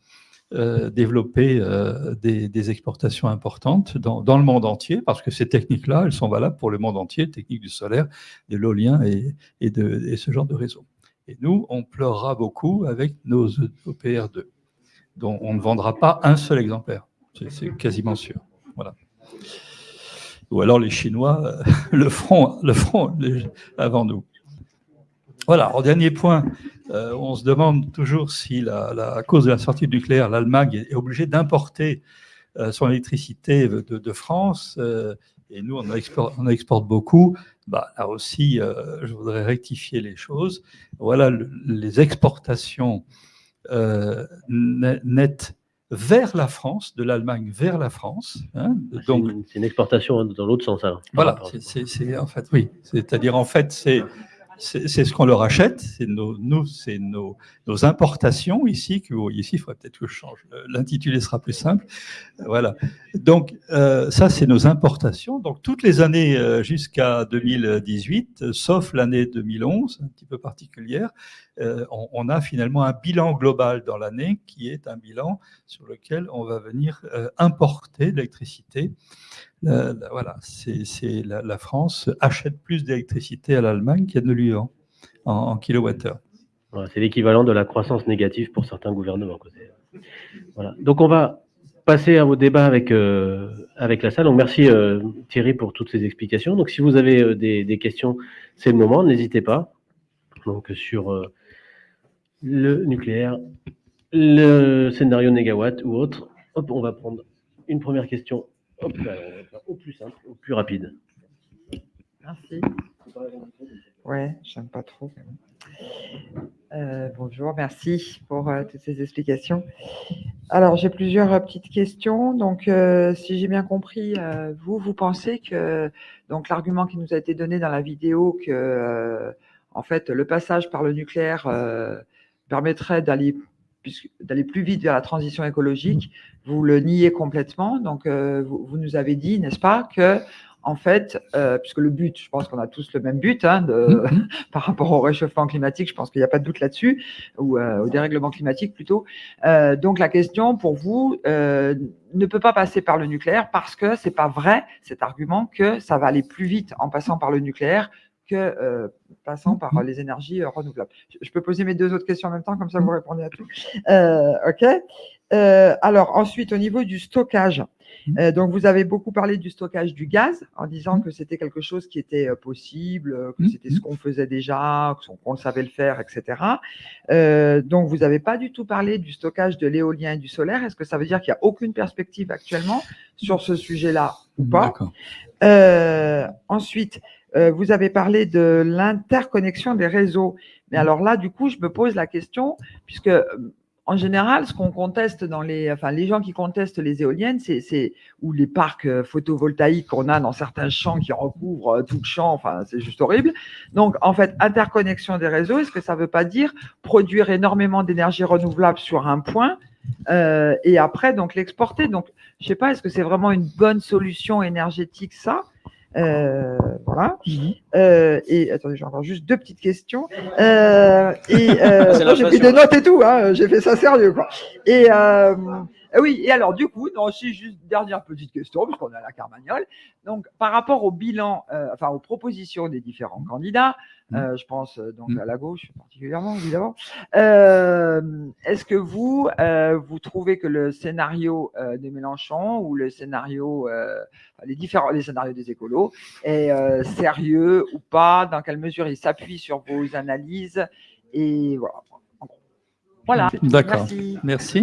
Speaker 3: euh, développer euh, des, exportations importantes dans, le monde entier, parce que ces techniques-là, elles sont valables pour le monde entier, techniques du solaire, de l'éolien et, de, ce genre de réseau. Et nous, on pleurera beaucoup avec nos OPR2, dont on ne vendra pas un seul exemplaire. C'est quasiment sûr. Voilà. Ou alors les Chinois euh, le feront, avant nous. Voilà, au dernier point, euh, on se demande toujours si, à cause de la sortie du nucléaire, l'Allemagne est obligée d'importer euh, son électricité de, France, et nous, on exporte beaucoup. Bah, là aussi, euh, je voudrais rectifier les choses. Voilà les exportations euh, nettes vers la France, de l'Allemagne vers la France.
Speaker 1: Hein. Ah, Donc, c'est une, exportation dans l'autre sens. Alors,
Speaker 3: voilà, c'est en fait, oui. C'est-à-dire, en fait, c'est c'est ce qu'on leur achète, c'est nos, nous, c'est nos, nos, importations ici. Que, ici, il faudrait peut-être que je change. L'intitulé sera plus simple. Voilà. Donc, euh, ça, c'est nos importations. Donc, toutes les années euh, jusqu'à 2018, sauf l'année 2011, un petit peu particulière, euh, on, on, a finalement un bilan global dans l'année qui est un bilan sur lequel on va venir euh, importer l'électricité voilà, c'est la, France achète plus d'électricité à l'Allemagne qu'elle ne lui vend en, kilowattheure.
Speaker 1: c'est l'équivalent de la croissance négative pour certains gouvernements. Voilà. Donc on va passer à vos débats avec, euh, avec la salle. Donc merci euh, Thierry pour toutes ces explications. Donc si vous avez euh, des, questions, c'est le moment, n'hésitez pas. Donc sur le nucléaire, le scénario négawatt ou autre. Hop, on va prendre une première question au plus simple, au plus rapide.
Speaker 5: Merci. Ouais, j'aime pas trop. Euh, bonjour, merci pour euh, toutes ces explications. Alors, j'ai plusieurs euh, petites questions. Donc, si j'ai bien compris, vous, vous pensez que donc l'argument qui nous a été donné dans la vidéo que en fait le passage par le nucléaire permettrait d'aller d'aller plus vite vers la transition écologique, vous le niez complètement. Donc, euh, vous, nous avez dit, n'est-ce pas, que en fait, euh, puisque le but, je pense qu'on a tous le même but hein, de,
Speaker 3: Mhm.
Speaker 5: par rapport au réchauffement climatique, je pense qu'il n'y a pas de doute là-dessus, ou euh, au dérèglement climatique plutôt. Euh, donc la question pour vous ne peut pas passer par le nucléaire parce que c'est pas vrai cet argument que ça va aller plus vite en passant par le nucléaire que euh, passant par euh, les énergies euh, renouvelables. Je- peux poser mes deux autres questions en même temps, comme ça vous répondez à tout. Euh, ok. Euh, alors ensuite, au niveau du stockage, euh, donc vous avez beaucoup parlé du stockage du gaz en disant que c'était quelque chose qui était possible, que c'était ce qu'on faisait déjà, qu'on savait le faire, etc. Euh, donc vous n'avez pas du tout parlé du stockage de l'éolien et du solaire. Est-ce que ça veut dire qu'il n'y a aucune perspective actuellement sur ce sujet-là ou pas? Euh, ensuite, euh, vous avez parlé de l'interconnexion des réseaux. Mais alors là, du coup, je me pose la question, puisque euh, en général, ce qu'on conteste dans les, enfin, les gens qui contestent les éoliennes, c'est, ou les parcs euh, photovoltaïques qu'on a dans certains champs qui recouvrent tout le champ. Enfin, c'est juste horrible. Donc, en fait, interconnexion des réseaux, est-ce que ça ne veut pas dire produire énormément d'énergie renouvelable sur un point euh, et après donc l'exporter? Donc, je sais pas, est-ce que c'est vraiment une bonne solution énergétique ça? Euh, Voilà. Euh, et attendez, j'ai encore juste deux petites questions. Euh, et euh, j'ai pris des notes et tout. Hein, j'ai fait ça sérieux quoi. Et ah oui. Et alors du coup, non, si juste dernière petite question puisqu'on à la Carmagnole. Donc par rapport au bilan, euh, enfin aux propositions des différents candidats, euh, je pense euh, donc
Speaker 3: Mm.
Speaker 5: à la gauche particulièrement évidemment. Euh, Est-ce que vous vous trouvez que le scénario de Mélenchon ou le scénario les différents les scénarios des écolos est sérieux ou pas? Dans quelle mesure il s'appuie sur vos analyses? Et voilà. Voilà.
Speaker 3: D'accord.
Speaker 5: Merci.
Speaker 3: Merci.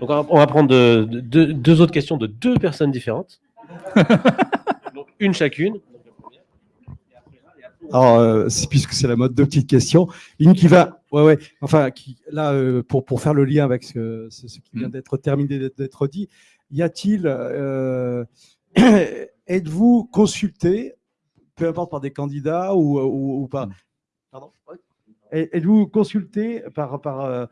Speaker 1: Donc, on va- prendre de- de- deux- deux autres questions de deux personnes différentes. Donc, une chacune.
Speaker 6: Alors, euh, puisque c'est la mode, deux petites questions. Une qui va, ouais, ouais, enfin, qui, là, euh, pour, pour faire le lien avec ce, ce- ce qui vient d'être terminé d'être- d'être dit, y a-t-il, euh, êtes-vous consulté, peu importe par des candidats ou, ou, ou par, pardon, ouais. Êtes-vous consulté par, par euh,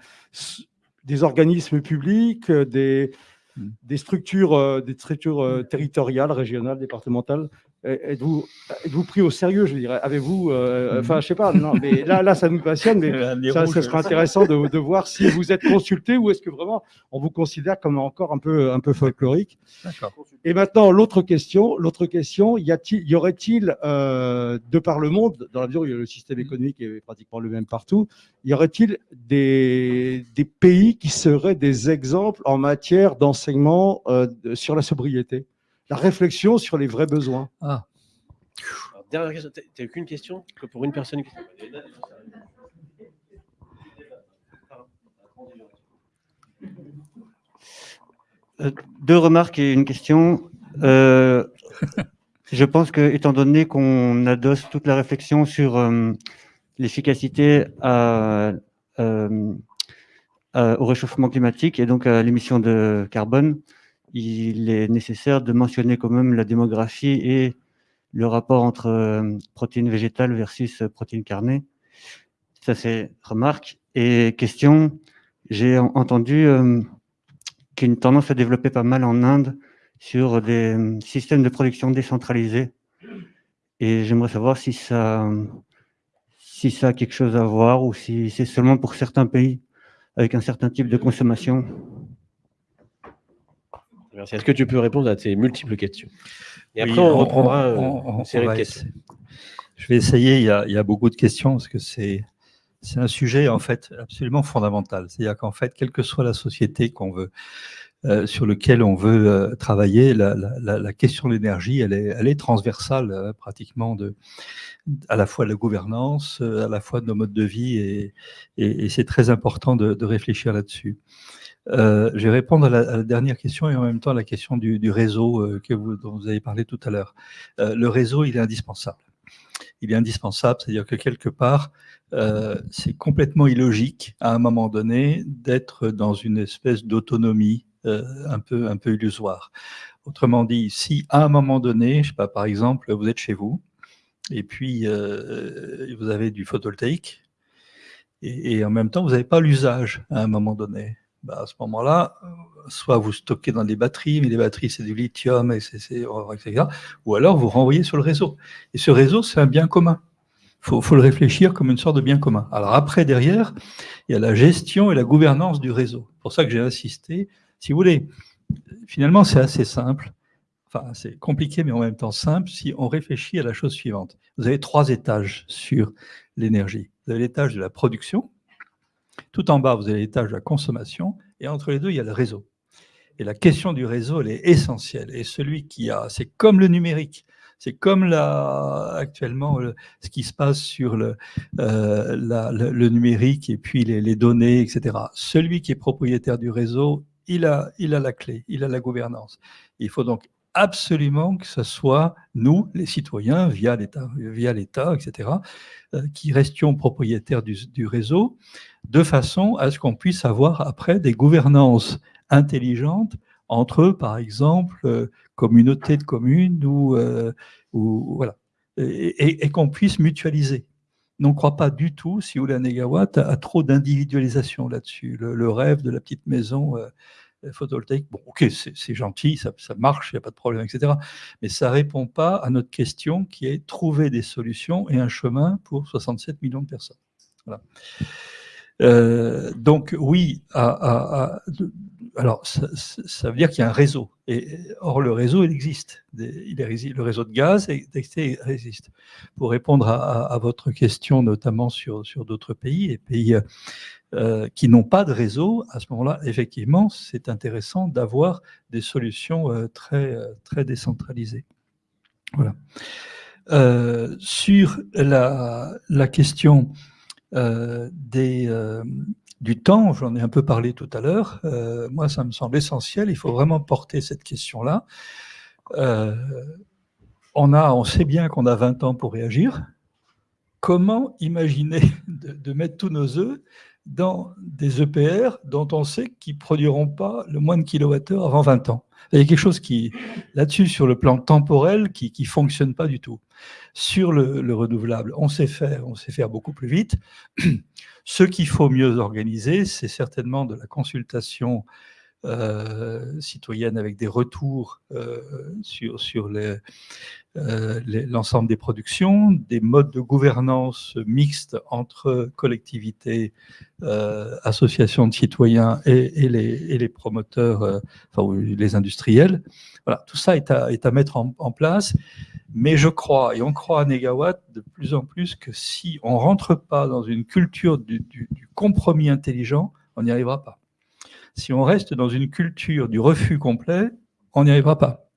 Speaker 6: des organismes publics, euh, des,
Speaker 3: Mm.
Speaker 6: des structures, euh, des structures territoriales, régionales, départementales Êtes-vous êtes-vous pris au sérieux, je dirais? Avez-vous, euh,
Speaker 3: Mhm.
Speaker 6: enfin, je sais pas, non, mais là, là, ça nous passionne, mais ça, ça sera intéressant de, de voir si vous êtes consulté ou est-ce que vraiment on vous considère comme encore un peu, un peu folklorique. Et maintenant, l'autre question, l'autre question, y, a-t-il- y aurait-il, euh, de par le monde, dans la mesure où le système économique est pratiquement le même partout, y aurait-il des, des pays qui seraient des exemples en matière d'enseignement euh, sur la sobriété? La réflexion sur les vrais besoins.
Speaker 3: Ah,
Speaker 1: Alors, dernière question. T'as- qu'une question que pour une personne
Speaker 7: Euh, Deux remarques et une question. Euh, je pense que, étant donné qu'on adosse toute la réflexion sur euh, l'efficacité à, euh, au réchauffement climatique et donc à l'émission de carbone, il est nécessaire de mentionner quand même la démographie et le rapport entre euh, protéines végétales versus euh, protéines carnées. Ça, c'est remarque. Et question, j'ai en- entendu euh, qu'il y a une tendance à développer pas mal en Inde sur des euh, systèmes de production décentralisés. Et j'aimerais savoir si ça, si ça a quelque chose à voir ou si c'est seulement pour certains pays avec un certain type de consommation.
Speaker 1: Merci. Est-ce que tu peux répondre à ces multiples questions? Et après,
Speaker 3: Oui,
Speaker 1: on, reprendra euh,
Speaker 3: on- on-
Speaker 1: une série de questions.
Speaker 3: Je vais essayer. Il y a, il y a beaucoup de questions parce que c'est un sujet en fait absolument fondamental. C'est-à-dire qu'en fait, quelle que soit la société qu'on veut euh, sur lequel on veut euh, travailler, la, la- la- la question de l'énergie, elle est, elle est transversale euh, pratiquement de à la fois de la gouvernance, euh, à la fois de nos modes de vie, et, et- et c'est très important de, de réfléchir là-dessus. Euh, je vais répondre à la, dernière question et en même temps à la question du, réseau euh, que vous, dont vous avez parlé tout à l'heure. Euh, le réseau, il est indispensable. Il est indispensable, c'est-à-dire que quelque part, c'est complètement illogique à un moment donné d'être dans une espèce d'autonomie un peu un peu illusoire. Autrement dit, si à un moment donné, je sais pas, par exemple, vous êtes chez vous et puis vous avez du photovoltaïque et en même temps vous n'avez pas l'usage à un moment donné. Bah, à ce moment-là, soit vous stockez dans des batteries, mais les batteries c'est du lithium, et etc., ou alors vous renvoyez sur le réseau. Et ce réseau, c'est un bien commun. Il faut, le réfléchir comme une sorte de bien commun. Alors après, derrière, il y a la gestion et la gouvernance du réseau. C'est pour ça que j'ai insisté. Si vous voulez, finalement, c'est assez simple. Enfin, c'est compliqué, mais en même temps simple, si on réfléchit à la chose suivante. Vous avez trois étages sur l'énergie. Vous avez l'étage de la production, tout en bas, vous avez l'étage de la consommation, et entre les deux, il y a le réseau. Et la question du réseau, elle est essentielle. Et celui qui a, c'est comme le numérique, c'est comme actuellement ce qui se passe sur le, euh, le, numérique et puis les, données, etc. Celui qui est propriétaire du réseau, il a, il a la clé, il a la gouvernance. Il faut donc absolument que ce soit nous, les citoyens, via l'État, etc., euh, qui restions propriétaires du, réseau, de façon à ce qu'on puisse avoir après des gouvernances intelligentes entre, par exemple, euh, communautés de communes ou, euh, voilà, et, qu'on puisse mutualiser. On ne croit pas du tout, si voulez, à Négawatt, à, trop d'individualisation là-dessus. Le, rêve de la petite maison photovoltaïque, bon, ok, c'est gentil, ça, marche, il n'y a pas de problème, etc. Mais ça ne répond pas à notre question qui est trouver des solutions et un chemin pour 67 millions de personnes. Euh, donc oui, alors ça, veut dire qu'il y a un réseau. Et, or, le réseau, il existe. Le réseau de gaz existe. Pour répondre à, votre question, notamment sur, sur d'autres pays, et pays euh, qui n'ont pas de réseau, à ce moment-là, effectivement, c'est intéressant d'avoir des solutions euh, très, très décentralisées. Voilà. sur la, la question euh, des, euh, du temps, j'en ai un peu parlé tout à l'heure, euh, moi ça me semble essentiel, il faut vraiment porter cette question-là. on, on sait bien qu'on a 20 ans pour réagir. Comment imaginer de, mettre tous nos œufs dans des EPR dont on sait qu'ils ne produiront pas le moins de kilowattheures avant 20 ans. Il y a quelque chose qui, là-dessus, sur le plan temporel, qui ne fonctionne pas du tout. Sur le, renouvelable, on sait faire, on sait faire beaucoup plus vite. Ce qu'il faut mieux organiser, c'est certainement de la consultation citoyenne avec des retours euh, sur, sur les, euh, l'ensemble des productions, des modes de gouvernance mixtes entre collectivités, euh, associations de citoyens et, les, promoteurs, euh, enfin les industriels. Voilà, tout ça est à, est à mettre en, place. Mais je crois, et on croit à Negawatt de plus en plus, que si on ne rentre pas dans une culture du, du compromis intelligent, on n'y arrivera pas. Si on reste dans une culture du refus complet, on n'y arrivera pas.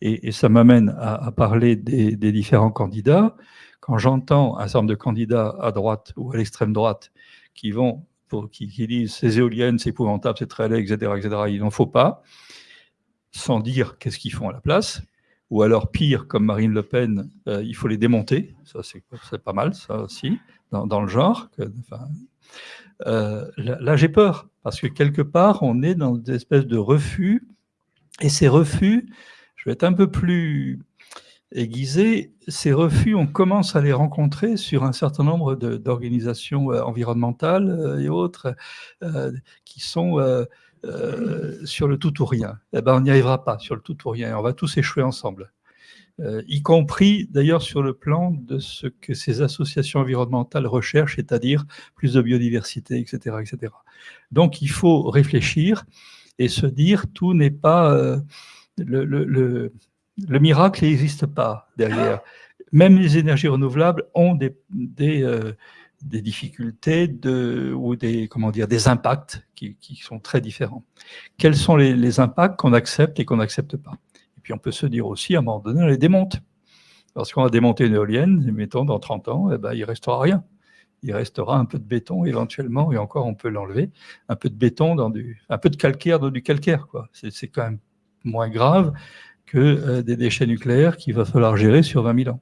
Speaker 3: Et, ça m'amène à, parler des, différents candidats. Quand j'entends un certain nombre de candidats à droite ou à l'extrême droite qui vont, qui, disent ces éoliennes, c'est épouvantable, c'est très laid, etc., etc., il n'en faut pas, sans dire qu'est-ce qu'ils font à la place. Ou alors, pire, comme Marine Le Pen, euh, il faut les démonter. Ça, c'est pas mal, ça aussi, dans, le genre. Euh, là, j'ai peur, parce que quelque part, on est dans des espèces de refus, et ces refus, je vais être un peu plus aiguisé. Ces refus, on commence à les rencontrer sur un certain nombre d'organisations euh, environnementales euh, et autres qui sont sur le tout ou rien. Eh ben, on n'y arrivera pas sur le tout ou rien. On va tous échouer ensemble. Y compris d'ailleurs sur le plan de ce que ces associations environnementales recherchent, c'est-à-dire plus de biodiversité, etc., etc. Donc il faut réfléchir et se dire tout n'est pas le, le, le, miracle n'existe pas derrière. Même les énergies renouvelables ont des, des, euh, des difficultés de, ou des, comment dire, des impacts qui, qui sont très différents. Quels sont les, les impacts qu'on accepte et qu'on n'accepte pas? Puis on peut se dire aussi, à un moment donné, on les démonte. Lorsqu'on a démonté une éolienne, mettons dans 30 ans, eh ben, il restera rien. Il restera un peu de béton éventuellement, et encore on peut l'enlever, un peu de béton dans du, un peu de calcaire dans du calcaire. C'est quand même moins grave que euh, des déchets nucléaires qu'il va falloir gérer sur 20 000 ans.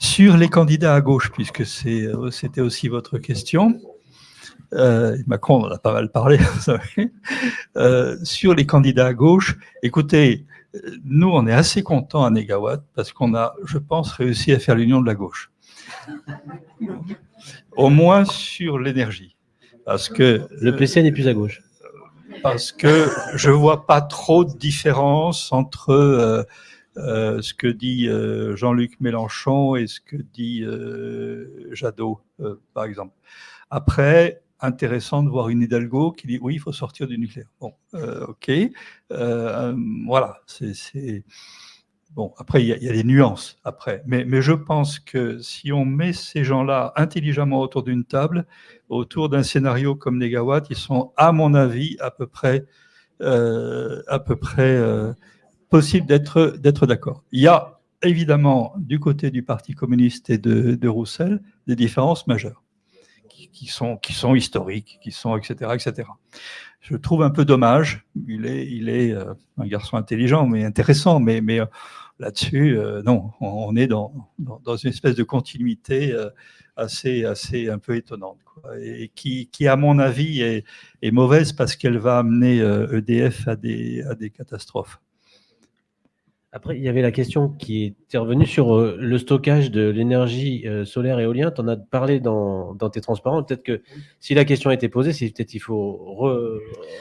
Speaker 3: Sur les candidats à gauche, puisque euh, c'était aussi votre question, euh, Macron en a pas mal parlé, vous savez, sur les candidats à gauche, écoutez, nous on est assez contents à Négawatt parce qu'on a, je pense, réussi à faire l'union de la gauche. Au moins sur l'énergie. Parce que
Speaker 1: le PCN est plus à gauche.
Speaker 3: Parce que je vois pas trop de différence entre euh, euh, ce que dit euh, Jean-Luc Mélenchon et ce que dit Jadot, par exemple. Après, intéressant de voir une Hidalgo qui dit oui, il faut sortir du nucléaire. Bon, ok, voilà, c'est Bon, après, il y, a, des nuances, après. Mais, mais, je pense que si on met ces gens-là intelligemment autour d'une table, autour d'un scénario comme Negawatt, ils sont, à mon avis, à peu près, euh, à peu près euh, possible d'être d'accord. Il y a évidemment, du côté du Parti communiste et de, de Roussel, des différences majeures, qui, sont, qui sont historiques, qui sont, etc., etc. Je trouve un peu dommage. Il est, il est euh, un garçon intelligent, mais intéressant, mais, mais là-dessus, euh, non, on, est dans, dans, une espèce de continuité euh, assez, assez un peu étonnante, et qui, qui, à mon avis, est, est mauvaise parce qu'elle va amener EDF euh, e à des, à des catastrophes.
Speaker 1: Après, il y avait la question qui était revenue sur euh, le stockage de l'énergie euh, solaire et éolien. Tu en as parlé dans, tes transparents. Peut-être que si la question a été posée, c'est peut-être qu'il faut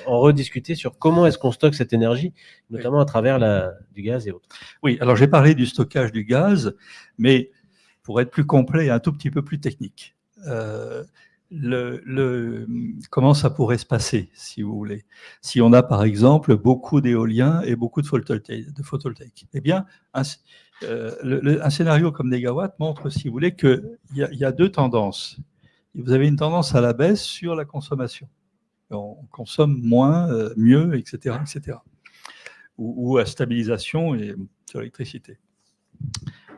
Speaker 1: en rediscuter sur comment est-ce qu'on stocke cette énergie, notamment à travers la, du gaz et autres.
Speaker 3: Oui, alors j'ai parlé du stockage du gaz, mais pour être plus complet et un tout petit peu plus technique. Euh, comment ça pourrait se passer, si vous voulez Si on a, par exemple, beaucoup d'éoliens et beaucoup de photovoltaïques. Eh bien, un, euh, scénario comme Negawatt montre, si vous voulez, qu'il y, y, a deux tendances. Vous avez une tendance à la baisse sur la consommation. On consomme moins, euh, mieux, etc., etc. Ou, à stabilisation et, sur l'électricité.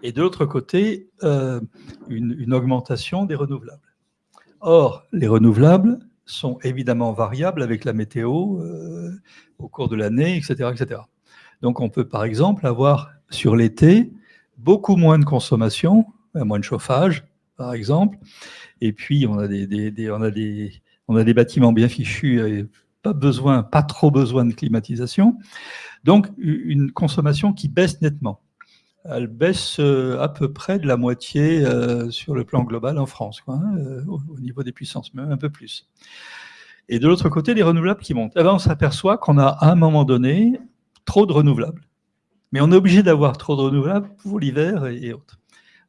Speaker 3: Et de l'autre côté, euh, une augmentation des renouvelables. Or, les renouvelables sont évidemment variables avec la météo euh, au cours de l'année, etc., etc. Donc, on peut par exemple avoir sur l'été beaucoup moins de consommation, euh, moins de chauffage, par exemple, et puis on a des, bâtiments bien fichus, et pas besoin, pas trop besoin de climatisation, donc une consommation qui baisse nettement elle baisse euh, à peu près de la moitié euh, sur le plan global en France, hein, euh, au, niveau des puissances, même un peu plus. Et de l'autre côté, les renouvelables qui montent. Eh ben, on s'aperçoit qu'on a à un moment donné trop de renouvelables. Mais on est obligé d'avoir trop de renouvelables pour l'hiver et, autres.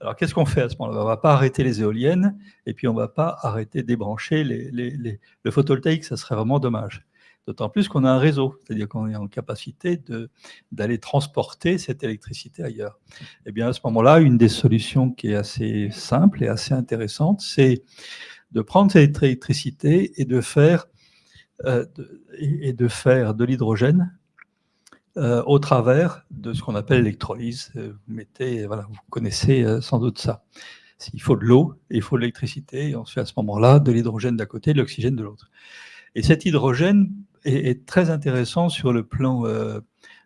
Speaker 3: Alors qu'est-ce qu'on fait à ce moment-là? On ne va pas arrêter les éoliennes et puis on ne va pas arrêter débrancher les, le photovoltaïque, ça serait vraiment dommage. D'autant plus qu'on a un réseau, c'est-à-dire qu'on est en capacité d'aller transporter cette électricité ailleurs. Et eh bien à ce moment-là, une des solutions qui est assez simple et assez intéressante, c'est de prendre cette électricité et de faire, euh, de, et de, faire de l'hydrogène euh, au travers de ce qu'on appelle l'électrolyse. Vous mettez, voilà, vous connaissez euh, sans doute ça. Il faut de l'eau il faut de l'électricité, et on se fait à ce moment-là de l'hydrogène d'un côté et de l'oxygène de l'autre. Et cet hydrogène est, très intéressant sur le plan euh,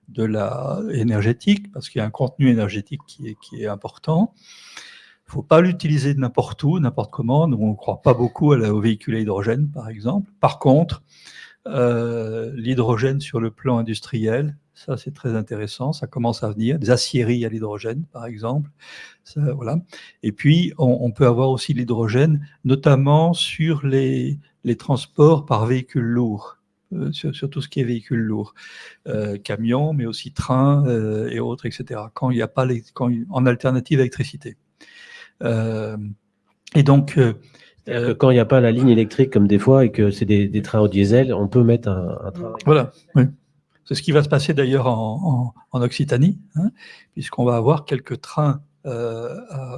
Speaker 3: de la énergétique, parce qu'il y a un contenu énergétique qui est, qui est important. Il ne faut pas l'utiliser n'importe où, n'importe comment. Nous, on ne croit pas beaucoup au véhicule à hydrogène, par exemple. Par contre, euh, l'hydrogène sur le plan industriel, ça c'est très intéressant, ça commence à venir, des aciéries à l'hydrogène par exemple, voilà. Et puis on, on, peut avoir aussi l'hydrogène, notamment sur les, les transports par véhicules lourds. Euh, sur, tout ce qui est véhicule lourd, euh, camions, mais aussi trains euh, et autres, etc. Quand il n'y a pas les, quand, en alternative électricité. et donc,
Speaker 1: quand il n'y a pas la ligne électrique comme des fois et que c'est des, trains au diesel, on peut mettre un, train.
Speaker 3: Voilà, oui. C'est ce qui va se passer d'ailleurs en, Occitanie, hein, puisqu'on va avoir quelques trains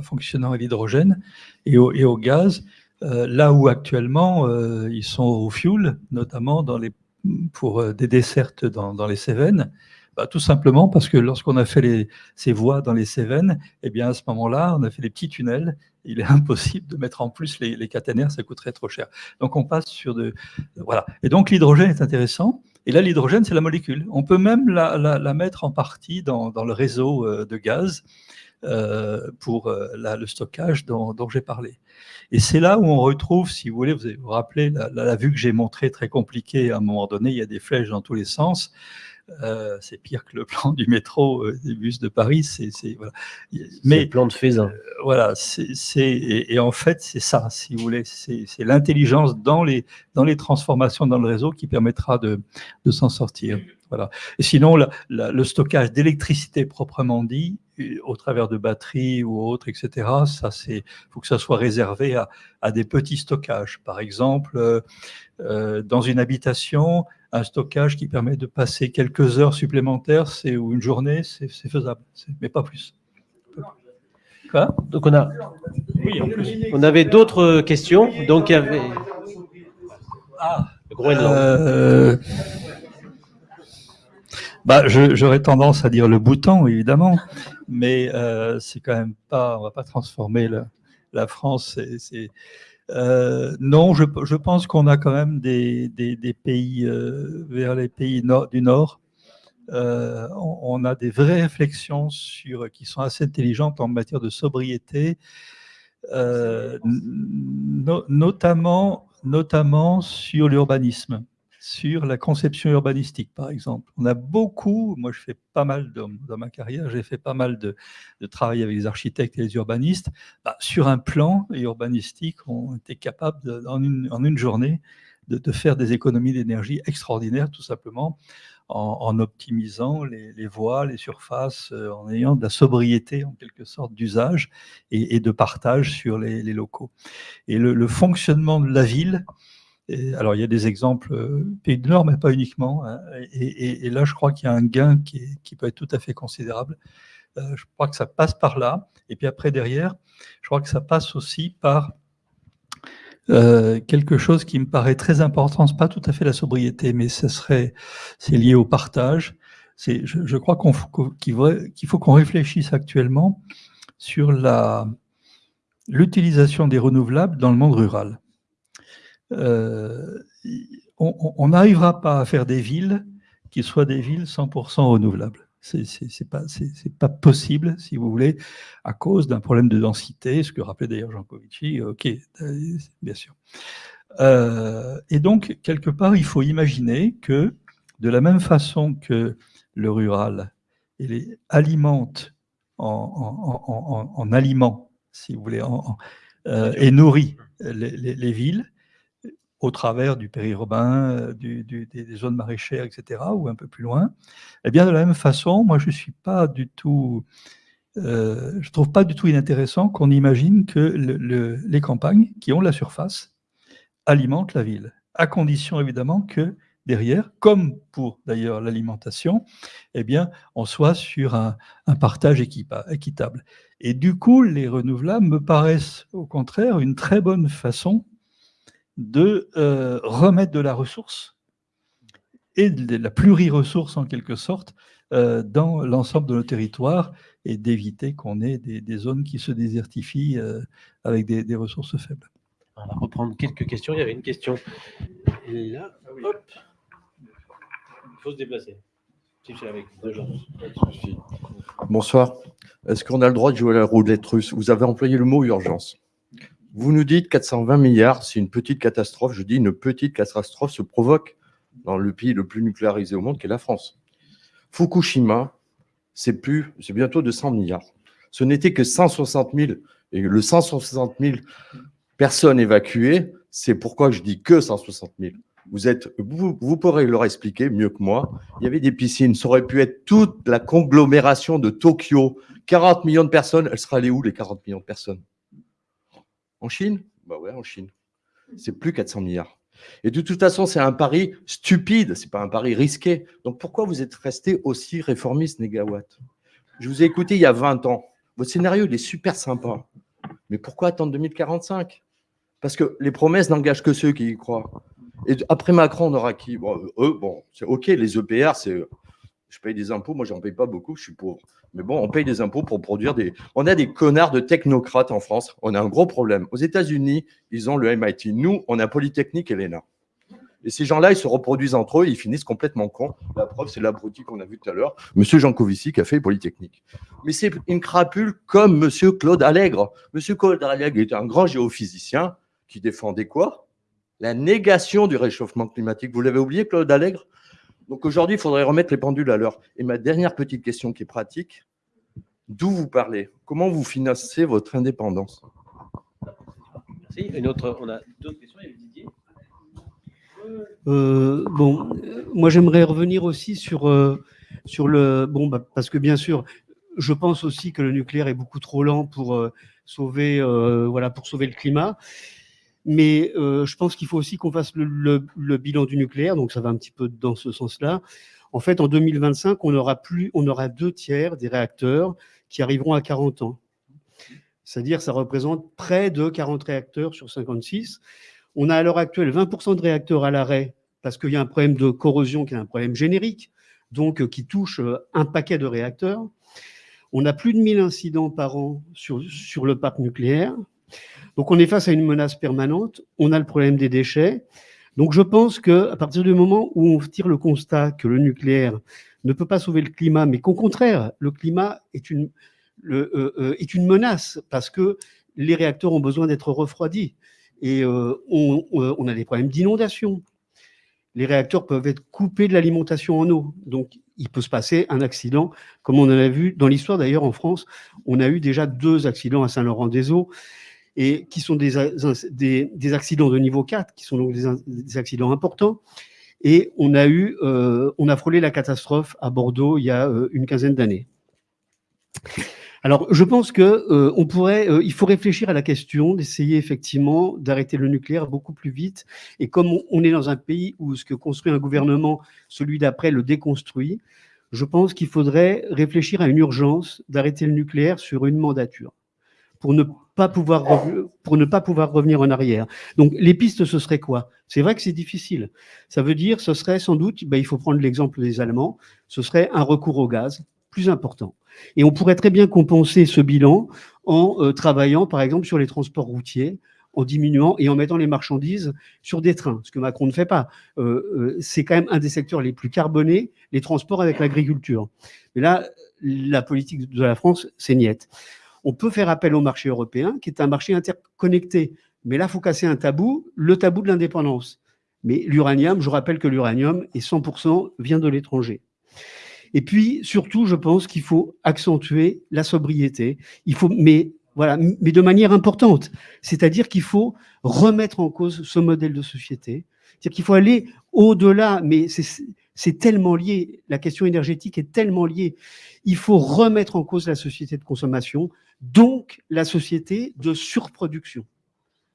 Speaker 3: fonctionnant à l'hydrogène et au, gaz, là où actuellement ils sont au fuel, notamment dans les pour euh, des dessertes dans, les Cévennes bah, Tout simplement parce que lorsqu'on a fait ces voies dans les Cévennes, eh bien à ce moment-là, on a fait des petits tunnels. Il est impossible de mettre en plus les, les caténaires, ça coûterait trop cher. Donc on passe sur de... Voilà. Et donc l'hydrogène est intéressant. Et là, l'hydrogène, c'est la molécule. On peut même la, mettre en partie dans, le réseau euh, de gaz euh, pour le stockage dont j'ai parlé. Et c'est là où on retrouve, si vous voulez, vous vous rappelez la, vue que j'ai montrée très compliquée à un moment donné, il y a des flèches dans tous les sens. Euh, c'est pire que le plan du métro euh, des bus de Paris. C'est voilà.
Speaker 1: Mais le plan de Faisin. Euh,
Speaker 3: voilà, c'est et, et, en fait c'est ça, si vous voulez, c'est l'intelligence dans les dans les transformations dans le réseau qui permettra de, de s'en sortir. Voilà. Et sinon, le stockage d'électricité proprement dit, au travers de batteries ou autres, etc., ça c'est, faut que ça soit réservé à, à des petits stockages. Par exemple, euh, dans une habitation, un stockage qui permet de passer quelques heures supplémentaires, c'est ou une journée, c'est faisable, mais pas plus.
Speaker 1: Quoi? Donc on a, on avait d'autres questions. Donc il y avait.
Speaker 3: Ah, euh, bah, j'aurais tendance à dire le bouton, évidemment, mais euh, c'est quand même pas. On va pas transformer la, la France. C'est euh, non, je, pense qu'on a quand même des, pays euh, vers les pays du Nord. Euh, on, a des vraies réflexions sur, qui sont assez intelligentes en matière de sobriété, no, notamment, notamment sur l'urbanisme sur la conception urbanistique, par exemple. On a beaucoup, moi je fais pas mal dans, ma carrière, j'ai fait pas mal de, travail avec les architectes et les urbanistes. Bah, sur un plan urbanistique, on était capable en, une, journée de, faire des économies d'énergie extraordinaires, tout simplement, en, optimisant les, voies, les surfaces, euh, en ayant de la sobriété en quelque sorte d'usage et, de partage sur les, locaux. Et le fonctionnement de la ville, alors, il y a des exemples euh, pays du Nord, mais pas uniquement. Hein, et, là, je crois qu'il y a un gain qui, peut être tout à fait considérable. Euh, je crois que ça passe par là. Et puis après, derrière, je crois que ça passe aussi par euh, quelque chose qui me paraît très important. C'est pas tout à fait la sobriété, mais ce serait, c'est lié au partage. C'est, je, crois qu'il faut qu'on réfléchisse actuellement sur l'utilisation des renouvelables dans le monde rural. Euh, on n'arrivera pas à faire des villes qui soient des villes 100% renouvelables. C'est pas, pas possible, si vous voulez, à cause d'un problème de densité, ce que rappelait d'ailleurs Jean Covici, ok, euh, bien sûr. Euh, et donc, quelque part, il faut imaginer que, de la même façon que le rural il alimente en, en, aliments, si vous voulez, et nourrit les villes, au travers du périurbain, euh, du, des zones maraîchères, etc., ou un peu plus loin, eh bien, de la même façon, moi, je suis pas du tout, euh, je trouve pas du tout inintéressant qu'on imagine que les campagnes, qui ont la surface, alimentent la ville, à condition évidemment que derrière, comme pour d'ailleurs l'alimentation, eh on soit sur un partage équitable. Et du coup, les renouvelables me paraissent au contraire une très bonne façon de euh, remettre de la ressource et de la pluri-ressource en quelque sorte euh, dans l'ensemble de nos territoires et d'éviter qu'on ait des, zones qui se désertifient euh, avec des, ressources faibles.
Speaker 1: On va reprendre quelques questions. Il y avait une question là. Hop. Il faut se déplacer.
Speaker 8: Bonsoir. Est-ce qu'on a le droit de jouer à la roulette russe? Vous avez employé le mot urgence. Vous nous dites 420 milliards, c'est une petite catastrophe. Je dis une petite catastrophe se provoque dans le pays le plus nucléarisé au monde, qui est la France. Fukushima, c'est plus, c'est bientôt 200 milliards. Ce n'était que 160 000, et le 160 000 personnes évacuées, c'est pourquoi je dis que 160 000. Vous, êtes, vous, pourrez leur expliquer mieux que moi. Il y avait des piscines, ça aurait pu être toute la conglomération de Tokyo. 40 millions de personnes, elles seraient allées où les 40 millions de personnes? En Chine? Bah ouais, en Chine. C'est plus 400 milliards. Et de toute façon, c'est un pari stupide, c'est pas un pari risqué. Donc pourquoi vous êtes resté aussi réformiste, Négawatt? Je vous ai écouté il y a 20 ans. Votre scénario, il est super sympa. Mais pourquoi attendre 2045 Parce que les promesses n'engagent que ceux qui y croient. Et après Macron, on aura qui? Bon, Eux, bon, c'est OK, les EPR, c'est je paye des impôts, moi j'en paye pas beaucoup, je suis pauvre. Mais bon, on paye des impôts pour produire des... On a des connards de technocrates en France, on a un gros problème. Aux États-Unis, ils ont le MIT. Nous, on a Polytechnique et l'ENA. Et ces gens-là, ils se reproduisent entre eux, ils finissent complètement cons. La preuve, c'est l'abruti qu'on a vu tout à l'heure, Monsieur Jean Covici qui a fait Polytechnique. Mais c'est une crapule comme Monsieur Claude Allègre. Monsieur Claude Allègre est un grand géophysicien qui défendait quoi? La négation du réchauffement climatique. Vous l'avez oublié, Claude Allègre? Donc aujourd'hui, il faudrait remettre les pendules à l'heure. Et ma dernière petite question qui est pratique, d'où vous parlez? Comment vous financez votre indépendance?
Speaker 1: Merci. Une autre, on a d'autres questions, il y a Didier.
Speaker 9: Euh, bon, euh, moi j'aimerais revenir aussi sur, euh, sur le. Bon, bah, parce que bien sûr, je pense aussi que le nucléaire est beaucoup trop lent pour, euh, sauver, euh, voilà, pour sauver le climat. Mais euh, je pense qu'il faut aussi qu'on fasse le, bilan du nucléaire, donc ça va un petit peu dans ce sens-là. En fait, en 2025, on aura, plus, on aura deux tiers des réacteurs qui arriveront à 40 ans. C'est-à-dire, ça représente près de 40 réacteurs sur 56. On a à l'heure actuelle 20% de réacteurs à l'arrêt parce qu'il y a un problème de corrosion qui est un problème générique, donc euh, qui touche euh, un paquet de réacteurs. On a plus de 1000 incidents par an sur, sur le parc nucléaire. Donc on est face à une menace permanente. On a le problème des déchets. Donc je pense que à partir du moment où on tire le constat que le nucléaire ne peut pas sauver le climat, mais qu'au contraire, le climat est une, euh, euh, menace parce que les réacteurs ont besoin d'être refroidis et euh, on a des problèmes d'inondation. Les réacteurs peuvent être coupés de l'alimentation en eau, donc il peut se passer un accident, comme on en a vu dans l'histoire d'ailleurs en France. On a eu déjà deux accidents à Saint-Laurent-des-Eaux et qui sont des, des, des accidents de niveau 4, qui sont donc des, accidents importants. Et on a eu, euh, on a frôlé la catastrophe à Bordeaux il y a euh, une quinzaine d'années. Alors, je pense que euh, on pourrait, euh, il faut réfléchir à la question d'essayer effectivement d'arrêter le nucléaire beaucoup plus vite. Et comme on est dans un pays où ce que construit un gouvernement, celui d'après le déconstruit, je pense qu'il faudrait réfléchir à une urgence d'arrêter le nucléaire sur une mandature pour ne pas pouvoir pour ne pas pouvoir revenir en arrière. Donc les pistes ce serait quoi? C'est vrai que c'est difficile. Ça veut dire ce serait sans doute ben, il faut prendre l'exemple des Allemands, ce serait un recours au gaz plus important. Et on pourrait très bien compenser ce bilan en euh, travaillant par exemple sur les transports routiers en diminuant et en mettant les marchandises sur des trains, ce que Macron ne fait pas. Euh, euh, c'est quand même un des secteurs les plus carbonés, les transports avec l'agriculture. Mais là, la politique de la France, c'est niette. On peut faire appel au marché européen, qui est un marché interconnecté. Mais là, il faut casser un tabou, le tabou de l'indépendance. Mais l'uranium, je rappelle que l'uranium est 100% vient de l'étranger. Et puis, surtout, je pense qu'il faut accentuer la sobriété. Il faut, mais voilà, mais de manière importante. C'est-à-dire qu'il faut remettre en cause ce modèle de société. C'est-à-dire qu'il faut aller au-delà, mais c'est c'est tellement lié, la question énergétique est tellement liée. Il faut remettre en cause la société de consommation, donc la société de surproduction.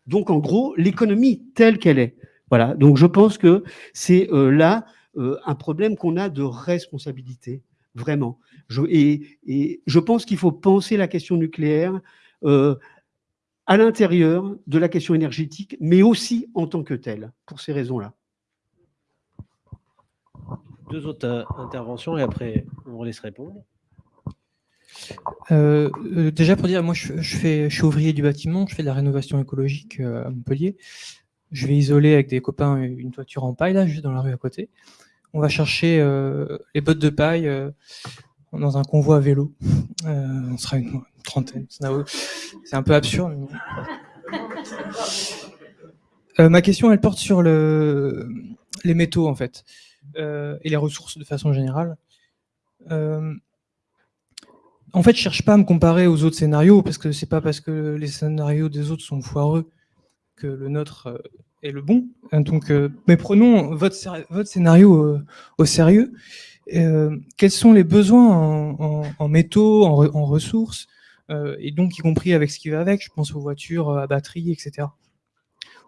Speaker 9: Donc en gros, l'économie telle qu'elle est. Voilà, donc je pense que c'est euh, là euh, un problème qu'on a de responsabilité, vraiment. Et, je pense qu'il faut penser la question nucléaire euh, à l'intérieur de la question énergétique, mais aussi en tant que telle, pour ces raisons-là.
Speaker 1: Deux autres interventions et après on vous laisse répondre.
Speaker 10: Euh, euh, déjà pour dire, moi je, fais, je suis ouvrier du bâtiment, je fais de la rénovation écologique euh, à Montpellier. Je vais isoler avec des copains une toiture en paille là, juste dans la rue à côté. On va chercher les bottes de paille dans un convoi à vélo. On sera une, trentaine. C'est un peu absurde. ma question, elle porte sur le, les métaux en fait et les ressources de façon générale. En fait, je cherche pas à me comparer aux autres scénarios parce que c'est pas parce que les scénarios des autres sont foireux que le nôtre euh, est le bon. Euh, Donc, euh, mais prenons votre, votre scénario euh, au sérieux. Quels sont les besoins en, métaux, en, re- en ressources, et donc y compris avec ce qui va avec, je pense aux voitures à batterie, etc.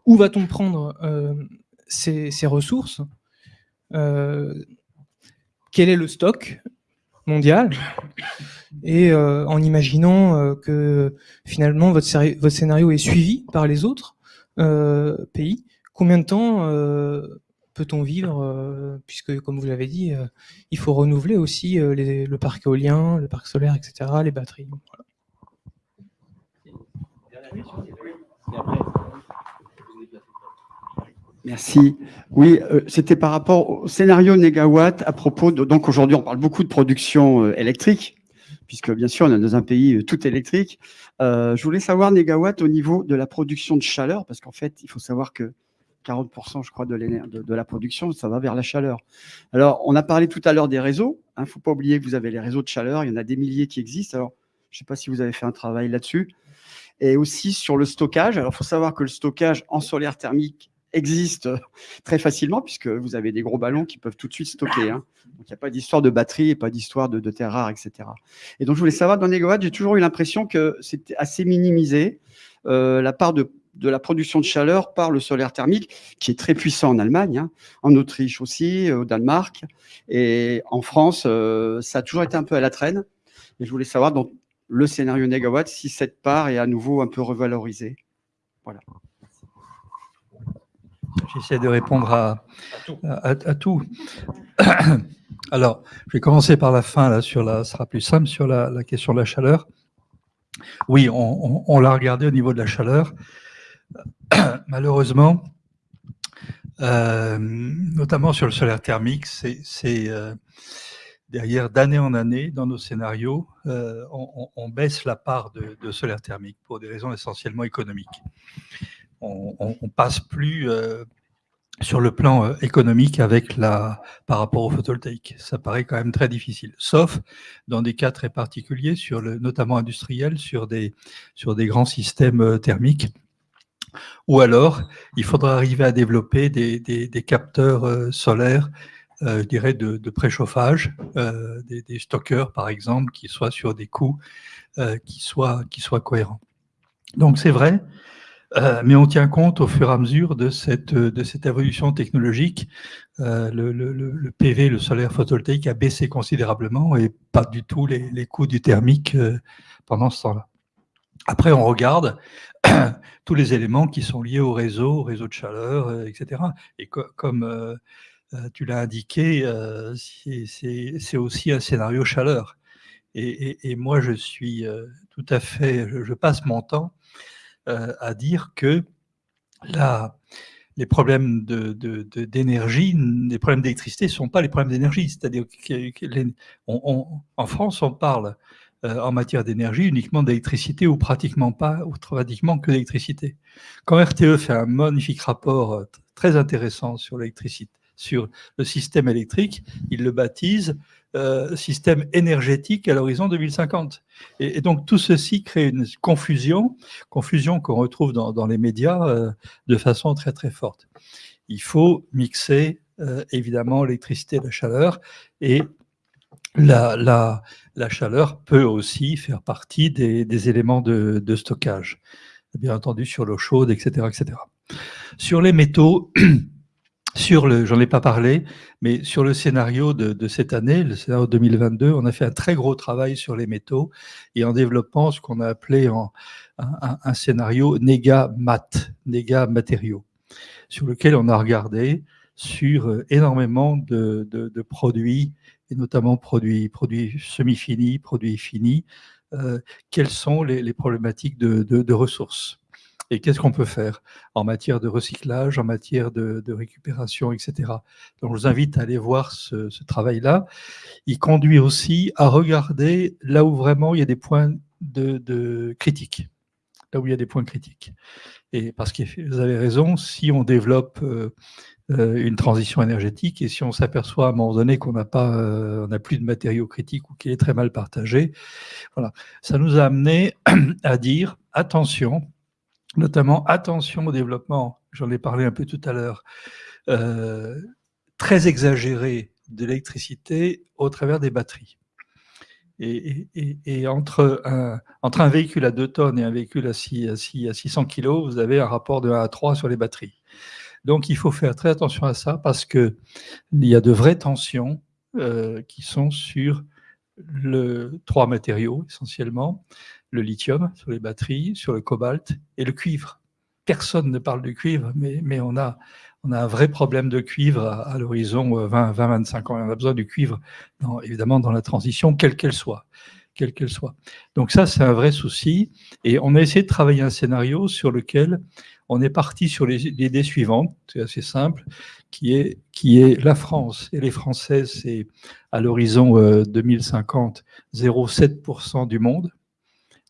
Speaker 10: Où va-t-on prendre ces, ces ressources? Quel est le stock? Mondial et euh, en imaginant euh, que finalement votre, votre scénario est suivi par les autres euh, pays, combien de temps peut-on vivre Puisque, comme vous l'avez dit, il faut renouveler aussi les- le parc éolien, le parc solaire, etc., les batteries.
Speaker 11: Merci. Oui, euh, c'était par rapport au scénario négawatt à propos de. Donc aujourd'hui, on parle beaucoup de production euh, électrique, puisque bien sûr, on est dans un pays euh, tout électrique. Je voulais savoir négawatt au niveau de la production de chaleur, parce qu'en fait, il faut savoir que 40% je crois de, la production, ça va vers la chaleur. Alors, on a parlé tout à l'heure des réseaux. Il hein, ne faut pas oublier que vous avez les réseaux de chaleur, il y en a des milliers qui existent. Alors, je ne sais pas si vous avez fait un travail là-dessus. Et aussi sur le stockage. Alors, il faut savoir que le stockage en solaire thermique existe très facilement puisque vous avez des gros ballons qui peuvent tout de suite stocker. Hein. Donc, il n'y a pas d'histoire de batterie et pas d'histoire de, terres rares, etc. Et donc, je voulais savoir, dans Négowatt, j'ai toujours eu l'impression que c'était assez minimisé euh, la part de la production de chaleur par le solaire thermique, qui est très puissant en Allemagne, hein, en Autriche aussi, euh, au Danemark, et en France, euh, ça a toujours été un peu à la traîne. Et je voulais savoir, dans le scénario négawatt, si cette part est à nouveau un peu revalorisée. Voilà.
Speaker 3: J'essaie de répondre à, à, tout. Alors, je vais commencer par la fin, là, sur la, sera plus simple, sur la, la question de la chaleur. Oui, on, on, on l'a regardé au niveau de la chaleur. malheureusement, euh, notamment sur le solaire thermique, c'est euh, derrière d'année en année, dans nos scénarios, euh, on, baisse la part de, solaire thermique pour des raisons essentiellement économiques. On, passe plus sur le plan économique avec la, par rapport au photovoltaïque. Ça paraît quand même très difficile, sauf dans des cas très particuliers, notamment industriels, sur des, sur des grands systèmes thermiques ou alors, il faudra arriver à développer des, capteurs euh, solaires, euh, je dirais, de, préchauffage, euh, des, stockeurs, par exemple, qui soient sur des coûts qui, soient, qui soient cohérents. Donc, c'est vrai, mais on tient compte au fur et à mesure de cette, de cette évolution technologique. le, PV, le solaire photovoltaïque, a baissé considérablement et pas du tout les, les coûts du thermique pendant ce temps-là. Après, on regarde tous les éléments qui sont liés au réseau, au réseau de chaleur, euh, etc. Et comme euh, euh, tu l'as indiqué, c'est aussi un scénario chaleur. Et, moi, je suis tout à fait, je, passe mon temps à dire que là, les problèmes d'énergie, de, les problèmes d'électricité ne sont pas les problèmes d'énergie. C'est-à-dire qu'en France, on parle euh, en matière d'énergie uniquement d'électricité ou pratiquement pas, ou pratiquement que d'électricité. Quand RTE fait un magnifique rapport euh, très intéressant sur l'électricité, sur le système électrique, il le baptise euh, système énergétique à l'horizon 2050. Et, donc tout ceci crée une confusion, confusion qu'on retrouve dans, les médias de façon très très forte. Il faut mixer évidemment l'électricité et la chaleur et la, la, la, chaleur peut aussi faire partie des, éléments de, stockage, bien entendu sur l'eau chaude, etc., etc. Sur les métaux, sur le, j'en ai pas parlé, mais sur le scénario de, cette année, le scénario 2022, on a fait un très gros travail sur les métaux et en développant ce qu'on a appelé un, scénario néga-mat, néga-matériaux, sur lequel on a regardé sur euh, énormément de, de produits et notamment produits, produits semi-finis, produits finis, euh, quelles sont les, problématiques de, ressources et qu'est-ce qu'on peut faire en matière de recyclage, en matière de, récupération, etc. Donc, je vous invite à aller voir ce, travail-là. Il conduit aussi à regarder là où vraiment il y a des points de, critique, là où il y a des points critiques. Et parce que vous avez raison, si on développe euh, euh, une transition énergétique. Et si on s'aperçoit à un moment donné qu'on n'a pas, euh, on n'a plus de matériaux critiques ou qu'il est très mal partagé, voilà, ça nous a amené à dire attention, notamment attention au développement. J'en ai parlé un peu tout à l'heure. Euh, très exagéré de l'électricité au travers des batteries. Et, entre, un, véhicule à 2 tonnes et un véhicule à, 6, à, à 600 kg, vous avez un rapport de 1 à 3 sur les batteries. Donc il faut faire très attention à ça parce qu'il y a de vraies tensions euh, qui sont sur le, trois matériaux essentiellement, le lithium sur les batteries, sur le cobalt et le cuivre. Personne ne parle du cuivre, mais, mais on, a, on a un vrai problème de cuivre à, l'horizon 20-25 euh, ans. on a besoin du cuivre, évidemment, dans la transition, quelle qu'elle soit quelle qu'elle soit. Donc ça, c'est un vrai souci. Et on a essayé de travailler un scénario sur lequel on est parti sur l'idée suivante, c'est assez simple, qui est, qui est la France et les Français, c'est à l'horizon 2050, euh, 0,7% du monde.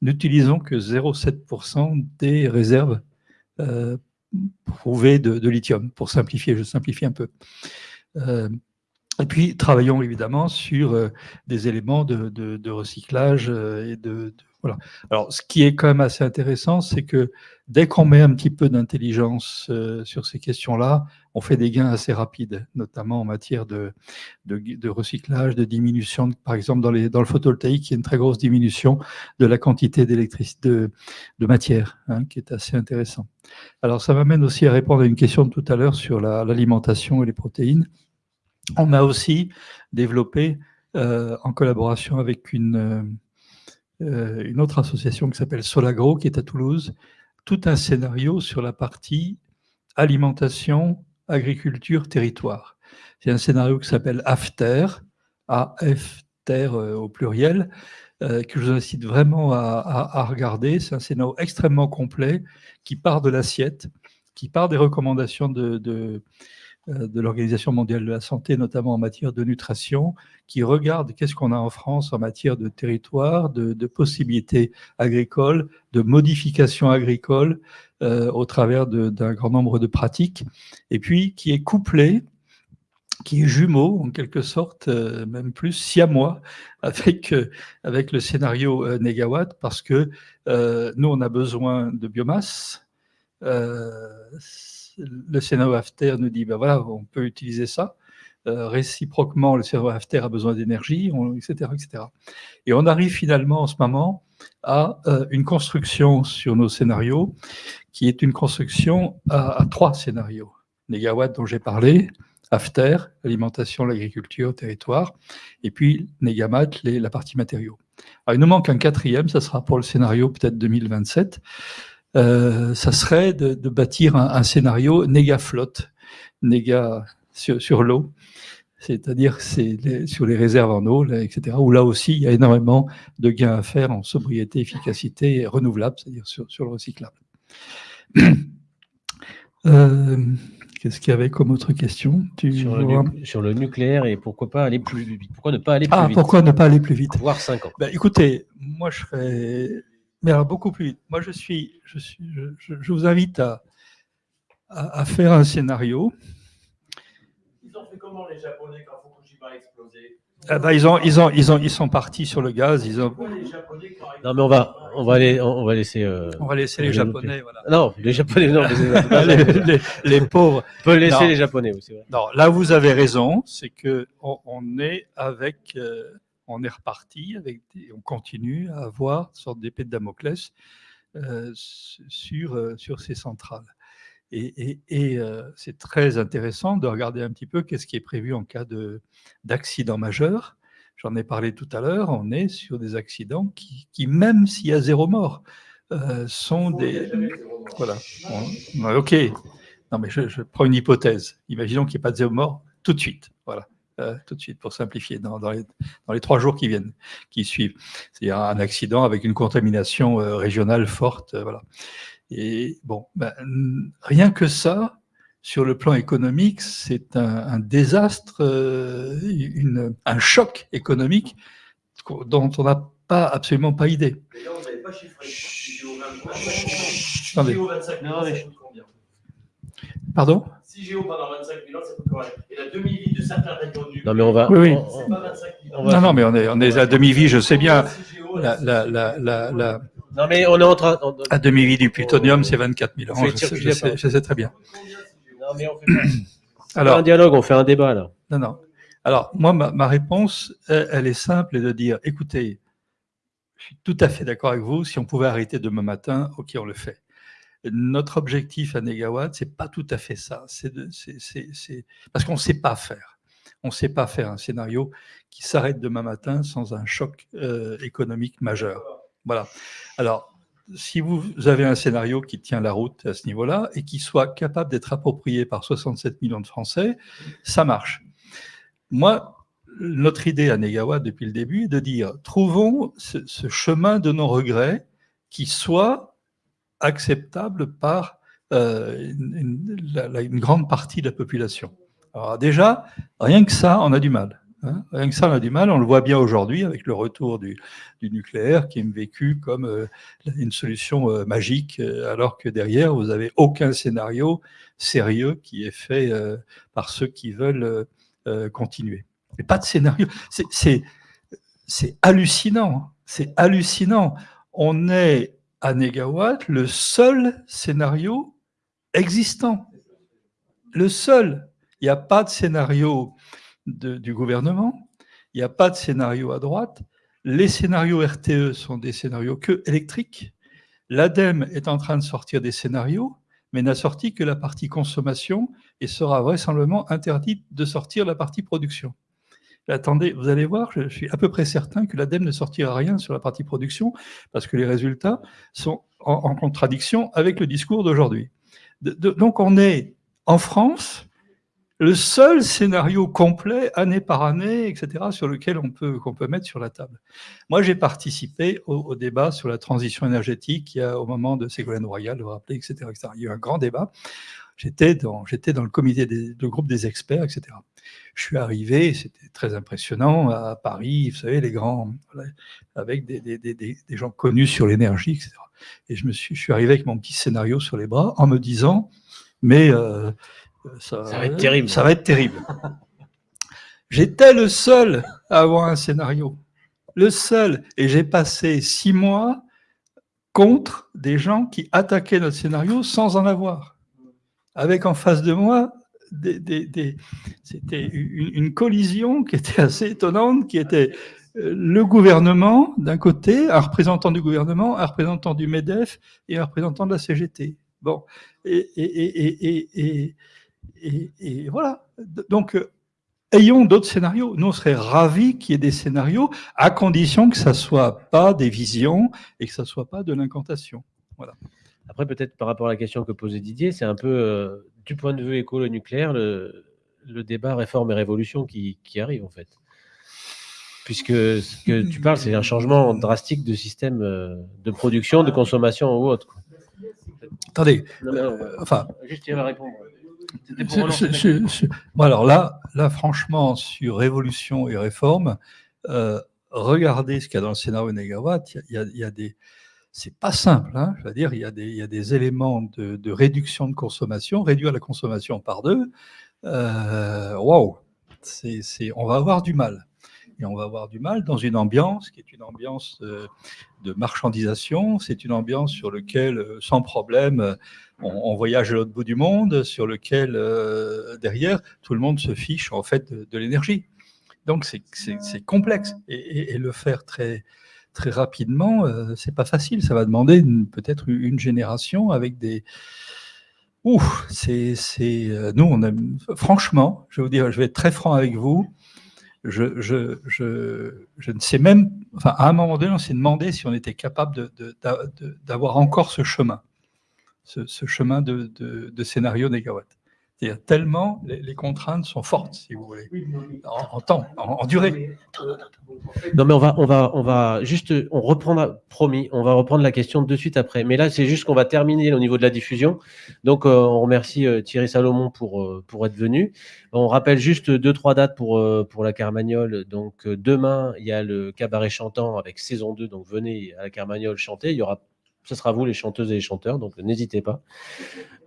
Speaker 3: N'utilisons que 0,7% des réserves euh, prouvé de, lithium, pour simplifier, je simplifie un peu. et puis, travaillons évidemment sur des éléments de, recyclage et de, voilà. Alors, ce qui est quand même assez intéressant, c'est que dès qu'on met un petit peu d'intelligence euh, sur ces questions-là, on fait des gains assez rapides, notamment en matière de, recyclage, de diminution. Par exemple, dans, le photovoltaïque, il y a une très grosse diminution de la quantité d'électricité, de, de, matière, hein, qui est assez intéressant. Alors, ça m'amène aussi à répondre à une question de tout à l'heure sur l'alimentation et les protéines. On a aussi développé, euh, en collaboration avec une euh, euh, une autre association qui s'appelle Solagro, qui est à Toulouse, tout un scénario sur la partie alimentation, agriculture, territoire. C'est un scénario qui s'appelle AFTER, AFTER euh, au pluriel, euh, que je vous incite vraiment à regarder. C'est un scénario extrêmement complet qui part de l'assiette, qui part des recommandations de, de l'Organisation mondiale de la santé, notamment en matière de nutrition, qui regarde qu'est-ce qu'on a en France en matière de territoire, de, possibilités agricoles, de modifications agricoles euh, au travers d'un grand nombre de pratiques, et puis qui est couplé qui est jumeau, en quelque sorte, euh, même plus, siamois, avec, avec le scénario négawatt, parce que nous, on a besoin de biomasse, le scénario After nous dit, ben voilà, on peut utiliser ça. Euh, réciproquement, le scénario After a besoin d'énergie, etc., etc. Et on arrive finalement en ce moment à euh, une construction sur nos scénarios qui est une construction à, trois scénarios. Négawatt dont j'ai parlé, After, l'alimentation, l'agriculture, territoire, et puis Negamat, les, la partie matériaux. Il nous manque un quatrième, ça sera pour le scénario peut-être 2027, euh, ça serait de, bâtir un, scénario néga-flotte, néga sur, l'eau, c'est-à-dire c'est sur les réserves en eau, etc., où là aussi, il y a énormément de gains à faire en sobriété, efficacité renouvelable, c'est-à-dire sur, le recyclable. Euh, qu'est-ce qu'il y avait comme autre question?
Speaker 1: Sur, le nucléaire et pourquoi pas aller plus vite? Pourquoi ne pas aller
Speaker 3: plus ah, Pourquoi ne pas aller plus vite?
Speaker 1: Voire 5 ans.
Speaker 3: Ben, écoutez, moi je serais mais alors beaucoup plus vite. Moi, je suis, je suis, je, vous invite à, à, faire un scénario.
Speaker 1: Ils ont fait comment les Japonais quand Fukushima a explosé?
Speaker 3: Ah bah, ils, ont, ils, ont, ils, ont, ils sont partis sur le gaz. Ils ont...
Speaker 1: Non, mais on va, on va, aller, on va laisser. Euh,
Speaker 3: on va laisser les Japonais. Voilà.
Speaker 1: Non, les Japonais, non.
Speaker 3: les, les, pauvres.
Speaker 1: On peut laisser les Japonais aussi.
Speaker 3: Non, là, vous avez raison. C'est qu'on on est avec. Euh, on est reparti, avec on continue à avoir une sorte d'épée de Damoclès euh, sur, euh, sur ces centrales. Et, euh, c'est très intéressant de regarder un petit peu qu'est-ce qui est prévu en cas d'accident majeur. J'en ai parlé tout à l'heure, on est sur des accidents qui, même s'il y a zéro mort, sont des... Voilà. ok. Non, mais je, je, prends une hypothèse. Imaginons qu'il n'y ait pas de zéro mort tout de suite. Voilà. Euh, tout de suite, pour simplifier, dans, les, trois jours qui viennent, qui suivent. C'est un accident avec une contamination euh, régionale forte. Euh, voilà. Et bon, ben, rien que ça, sur le plan économique, c'est un, désastre, une, un choc économique dont on n'a pas absolument pas idée. Pardon? 6 géo pendant 25 000 ans, ça peut correct. Et la demi-vie de certains répandus. Non, mais on va. Oui, oui. On, pas 25 000 ans. Non, non, mais on est, on est à demi-vie, je sais bien. La, la, la, la,
Speaker 1: Non, mais on est en train. On...
Speaker 3: À demi-vie du plutonium, c'est 24 000 ans. Je sais, je, sais, je sais, très bien.
Speaker 1: Non, mais on fait pas. Alors, un dialogue, on fait un débat, là.
Speaker 3: Non, non. Alors, moi, ma, ma réponse, elle, elle, est simple, et de dire, écoutez, je suis tout à fait d'accord avec vous, si on pouvait arrêter demain matin, ok, on le fait. Notre objectif à Negawatt, c'est pas tout à fait ça. C'est parce qu'on ne sait pas faire. On ne sait pas faire un scénario qui s'arrête demain matin sans un choc euh, économique majeur. Voilà. Alors, si vous avez un scénario qui tient la route à ce niveau-là et qui soit capable d'être approprié par 67 millions de Français, ça marche. Moi, notre idée à Negawatt depuis le début est de dire trouvons ce chemin de nos regrets qui soit acceptable par euh, une, grande partie de la population. Alors déjà, rien que ça, on a du mal. Hein. Rien que ça, on a du mal. On le voit bien aujourd'hui avec le retour du, nucléaire qui est vécu comme euh, une solution euh, magique, alors que derrière, vous n'avez aucun scénario sérieux qui est fait par ceux qui veulent continuer. Mais pas de scénario. C'est hallucinant. C'est hallucinant. On est à Négawatt le seul scénario existant. Le seul. Il n'y a pas de scénario du gouvernement. Il n'y a pas de scénario à droite. Les scénarios RTE sont des scénarios que électriques. L'ADEME est en train de sortir des scénarios, mais n'a sorti que la partie consommation et sera vraisemblablement interdite de sortir la partie production. Attendez, vous allez voir, je suis à peu près certain que l'ADEME ne sortira rien sur la partie production parce que les résultats sont en, contradiction avec le discours d'aujourd'hui. donc on est en France le seul scénario complet, année par année, etc., sur lequel on peut, peut mettre sur la table. Moi, j'ai participé au, débat sur la transition énergétique au moment de Ségolène Royal, vous vous rappelez, etc., Il y a eu un grand débat. J'étais dans, dans le comité, des, le groupe des experts, etc. Je suis arrivé, c'était très impressionnant, à Paris, vous savez, les grands, avec des, des, des, des gens connus sur l'énergie, etc. Et je, me suis, je suis arrivé avec mon petit scénario sur les bras en me disant, mais euh,
Speaker 1: ça, va être terrible.
Speaker 3: Ça va être terrible. J'étais le seul à avoir un scénario. Le seul. Et j'ai passé six mois contre des gens qui attaquaient notre scénario sans en avoir. Avec en face de moi, c'était une, collision qui était assez étonnante, qui était euh, le gouvernement d'un côté, un représentant du gouvernement, un représentant du MEDEF et un représentant de la CGT. Bon, et, voilà. Donc, euh, ayons d'autres scénarios. Nous, on serait ravis qu'il y ait des scénarios, à condition que ça soit pas des visions et que ça soit pas de l'incantation. Voilà.
Speaker 1: Après, peut-être par rapport à la question que posait Didier, c'est un peu, euh, du point de vue écolo-nucléaire, le, débat réforme et révolution qui, arrive, en fait. Puisque ce que tu parles, c'est un changement drastique de système euh, de production, de consommation ou autre.
Speaker 3: Attendez, enfin...
Speaker 1: Juste, il va répondre
Speaker 3: bon alors là, là, franchement, sur révolution et réforme, euh, regardez ce qu'il y a dans le scénario Négawatt. Il y a, il y a des, c'est pas simple, hein, je veux dire, il y a des, éléments de, réduction de consommation, réduire la consommation par deux. Euh, waouh, c'est, on va avoir du mal. Et on va avoir du mal dans une ambiance qui est une ambiance euh, de marchandisation, c'est une ambiance sur laquelle, sans problème, on, voyage à l'autre bout du monde, sur lequel, euh, derrière, tout le monde se fiche en fait de, l'énergie. Donc c'est complexe. Et, le faire très, très rapidement, euh, c'est pas facile. Ça va demander peut-être une génération avec des... Ouh, c'est... Euh, nous, on a... Franchement, je vais vous dire, je vais être très franc avec vous, je, ne sais même, enfin, à un moment donné, on s'est demandé si on était capable d'avoir encore ce chemin ce, chemin de, de, scénario négawatt. C'est-à-dire tellement les, contraintes sont fortes, si vous voulez, en, temps, en, durée.
Speaker 1: Non, mais on va, on va, on va juste, on reprend, promis, on va reprendre la question de suite après. Mais là, c'est juste qu'on va terminer au niveau de la diffusion. Donc, euh, on remercie euh, Thierry Salomon pour, euh, pour être venu. On rappelle juste deux, trois dates pour, pour la Carmagnole. Donc, demain, il y a le cabaret chantant avec saison 2. Donc, venez à la Carmagnole chanter. Il y aura ce sera vous les chanteuses et les chanteurs, donc n'hésitez pas.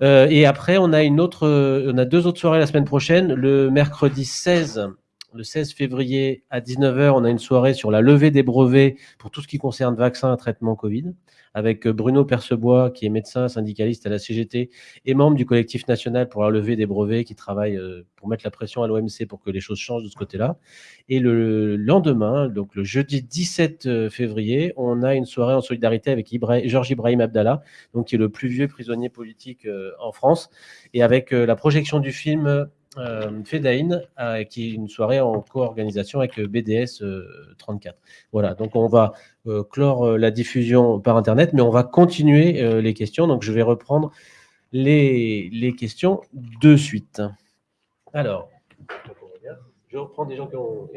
Speaker 1: Euh, et après, on a une autre, on a deux autres soirées la semaine prochaine. Le mercredi 16, le 16 février à 19h, on a une soirée sur la levée des brevets pour tout ce qui concerne vaccins et traitement Covid avec euh, Bruno Percebois, qui est médecin syndicaliste à la CGT et membre du collectif national pour la levée des brevets, qui travaille euh, pour mettre la pression à l'OMC pour que les choses changent de ce côté-là. Et le lendemain, donc le jeudi 17 euh, février, on a une soirée en solidarité avec Georges Ibrahim Abdallah, donc qui est le plus vieux prisonnier politique en France, et avec la projection du film Fedain, euh, qui est une soirée en co-organisation avec euh, BDS 34. Voilà, donc on va clore la diffusion par Internet, mais on va continuer les questions. Donc je vais reprendre les, les questions de suite. Alors, je reprends des gens qui ont...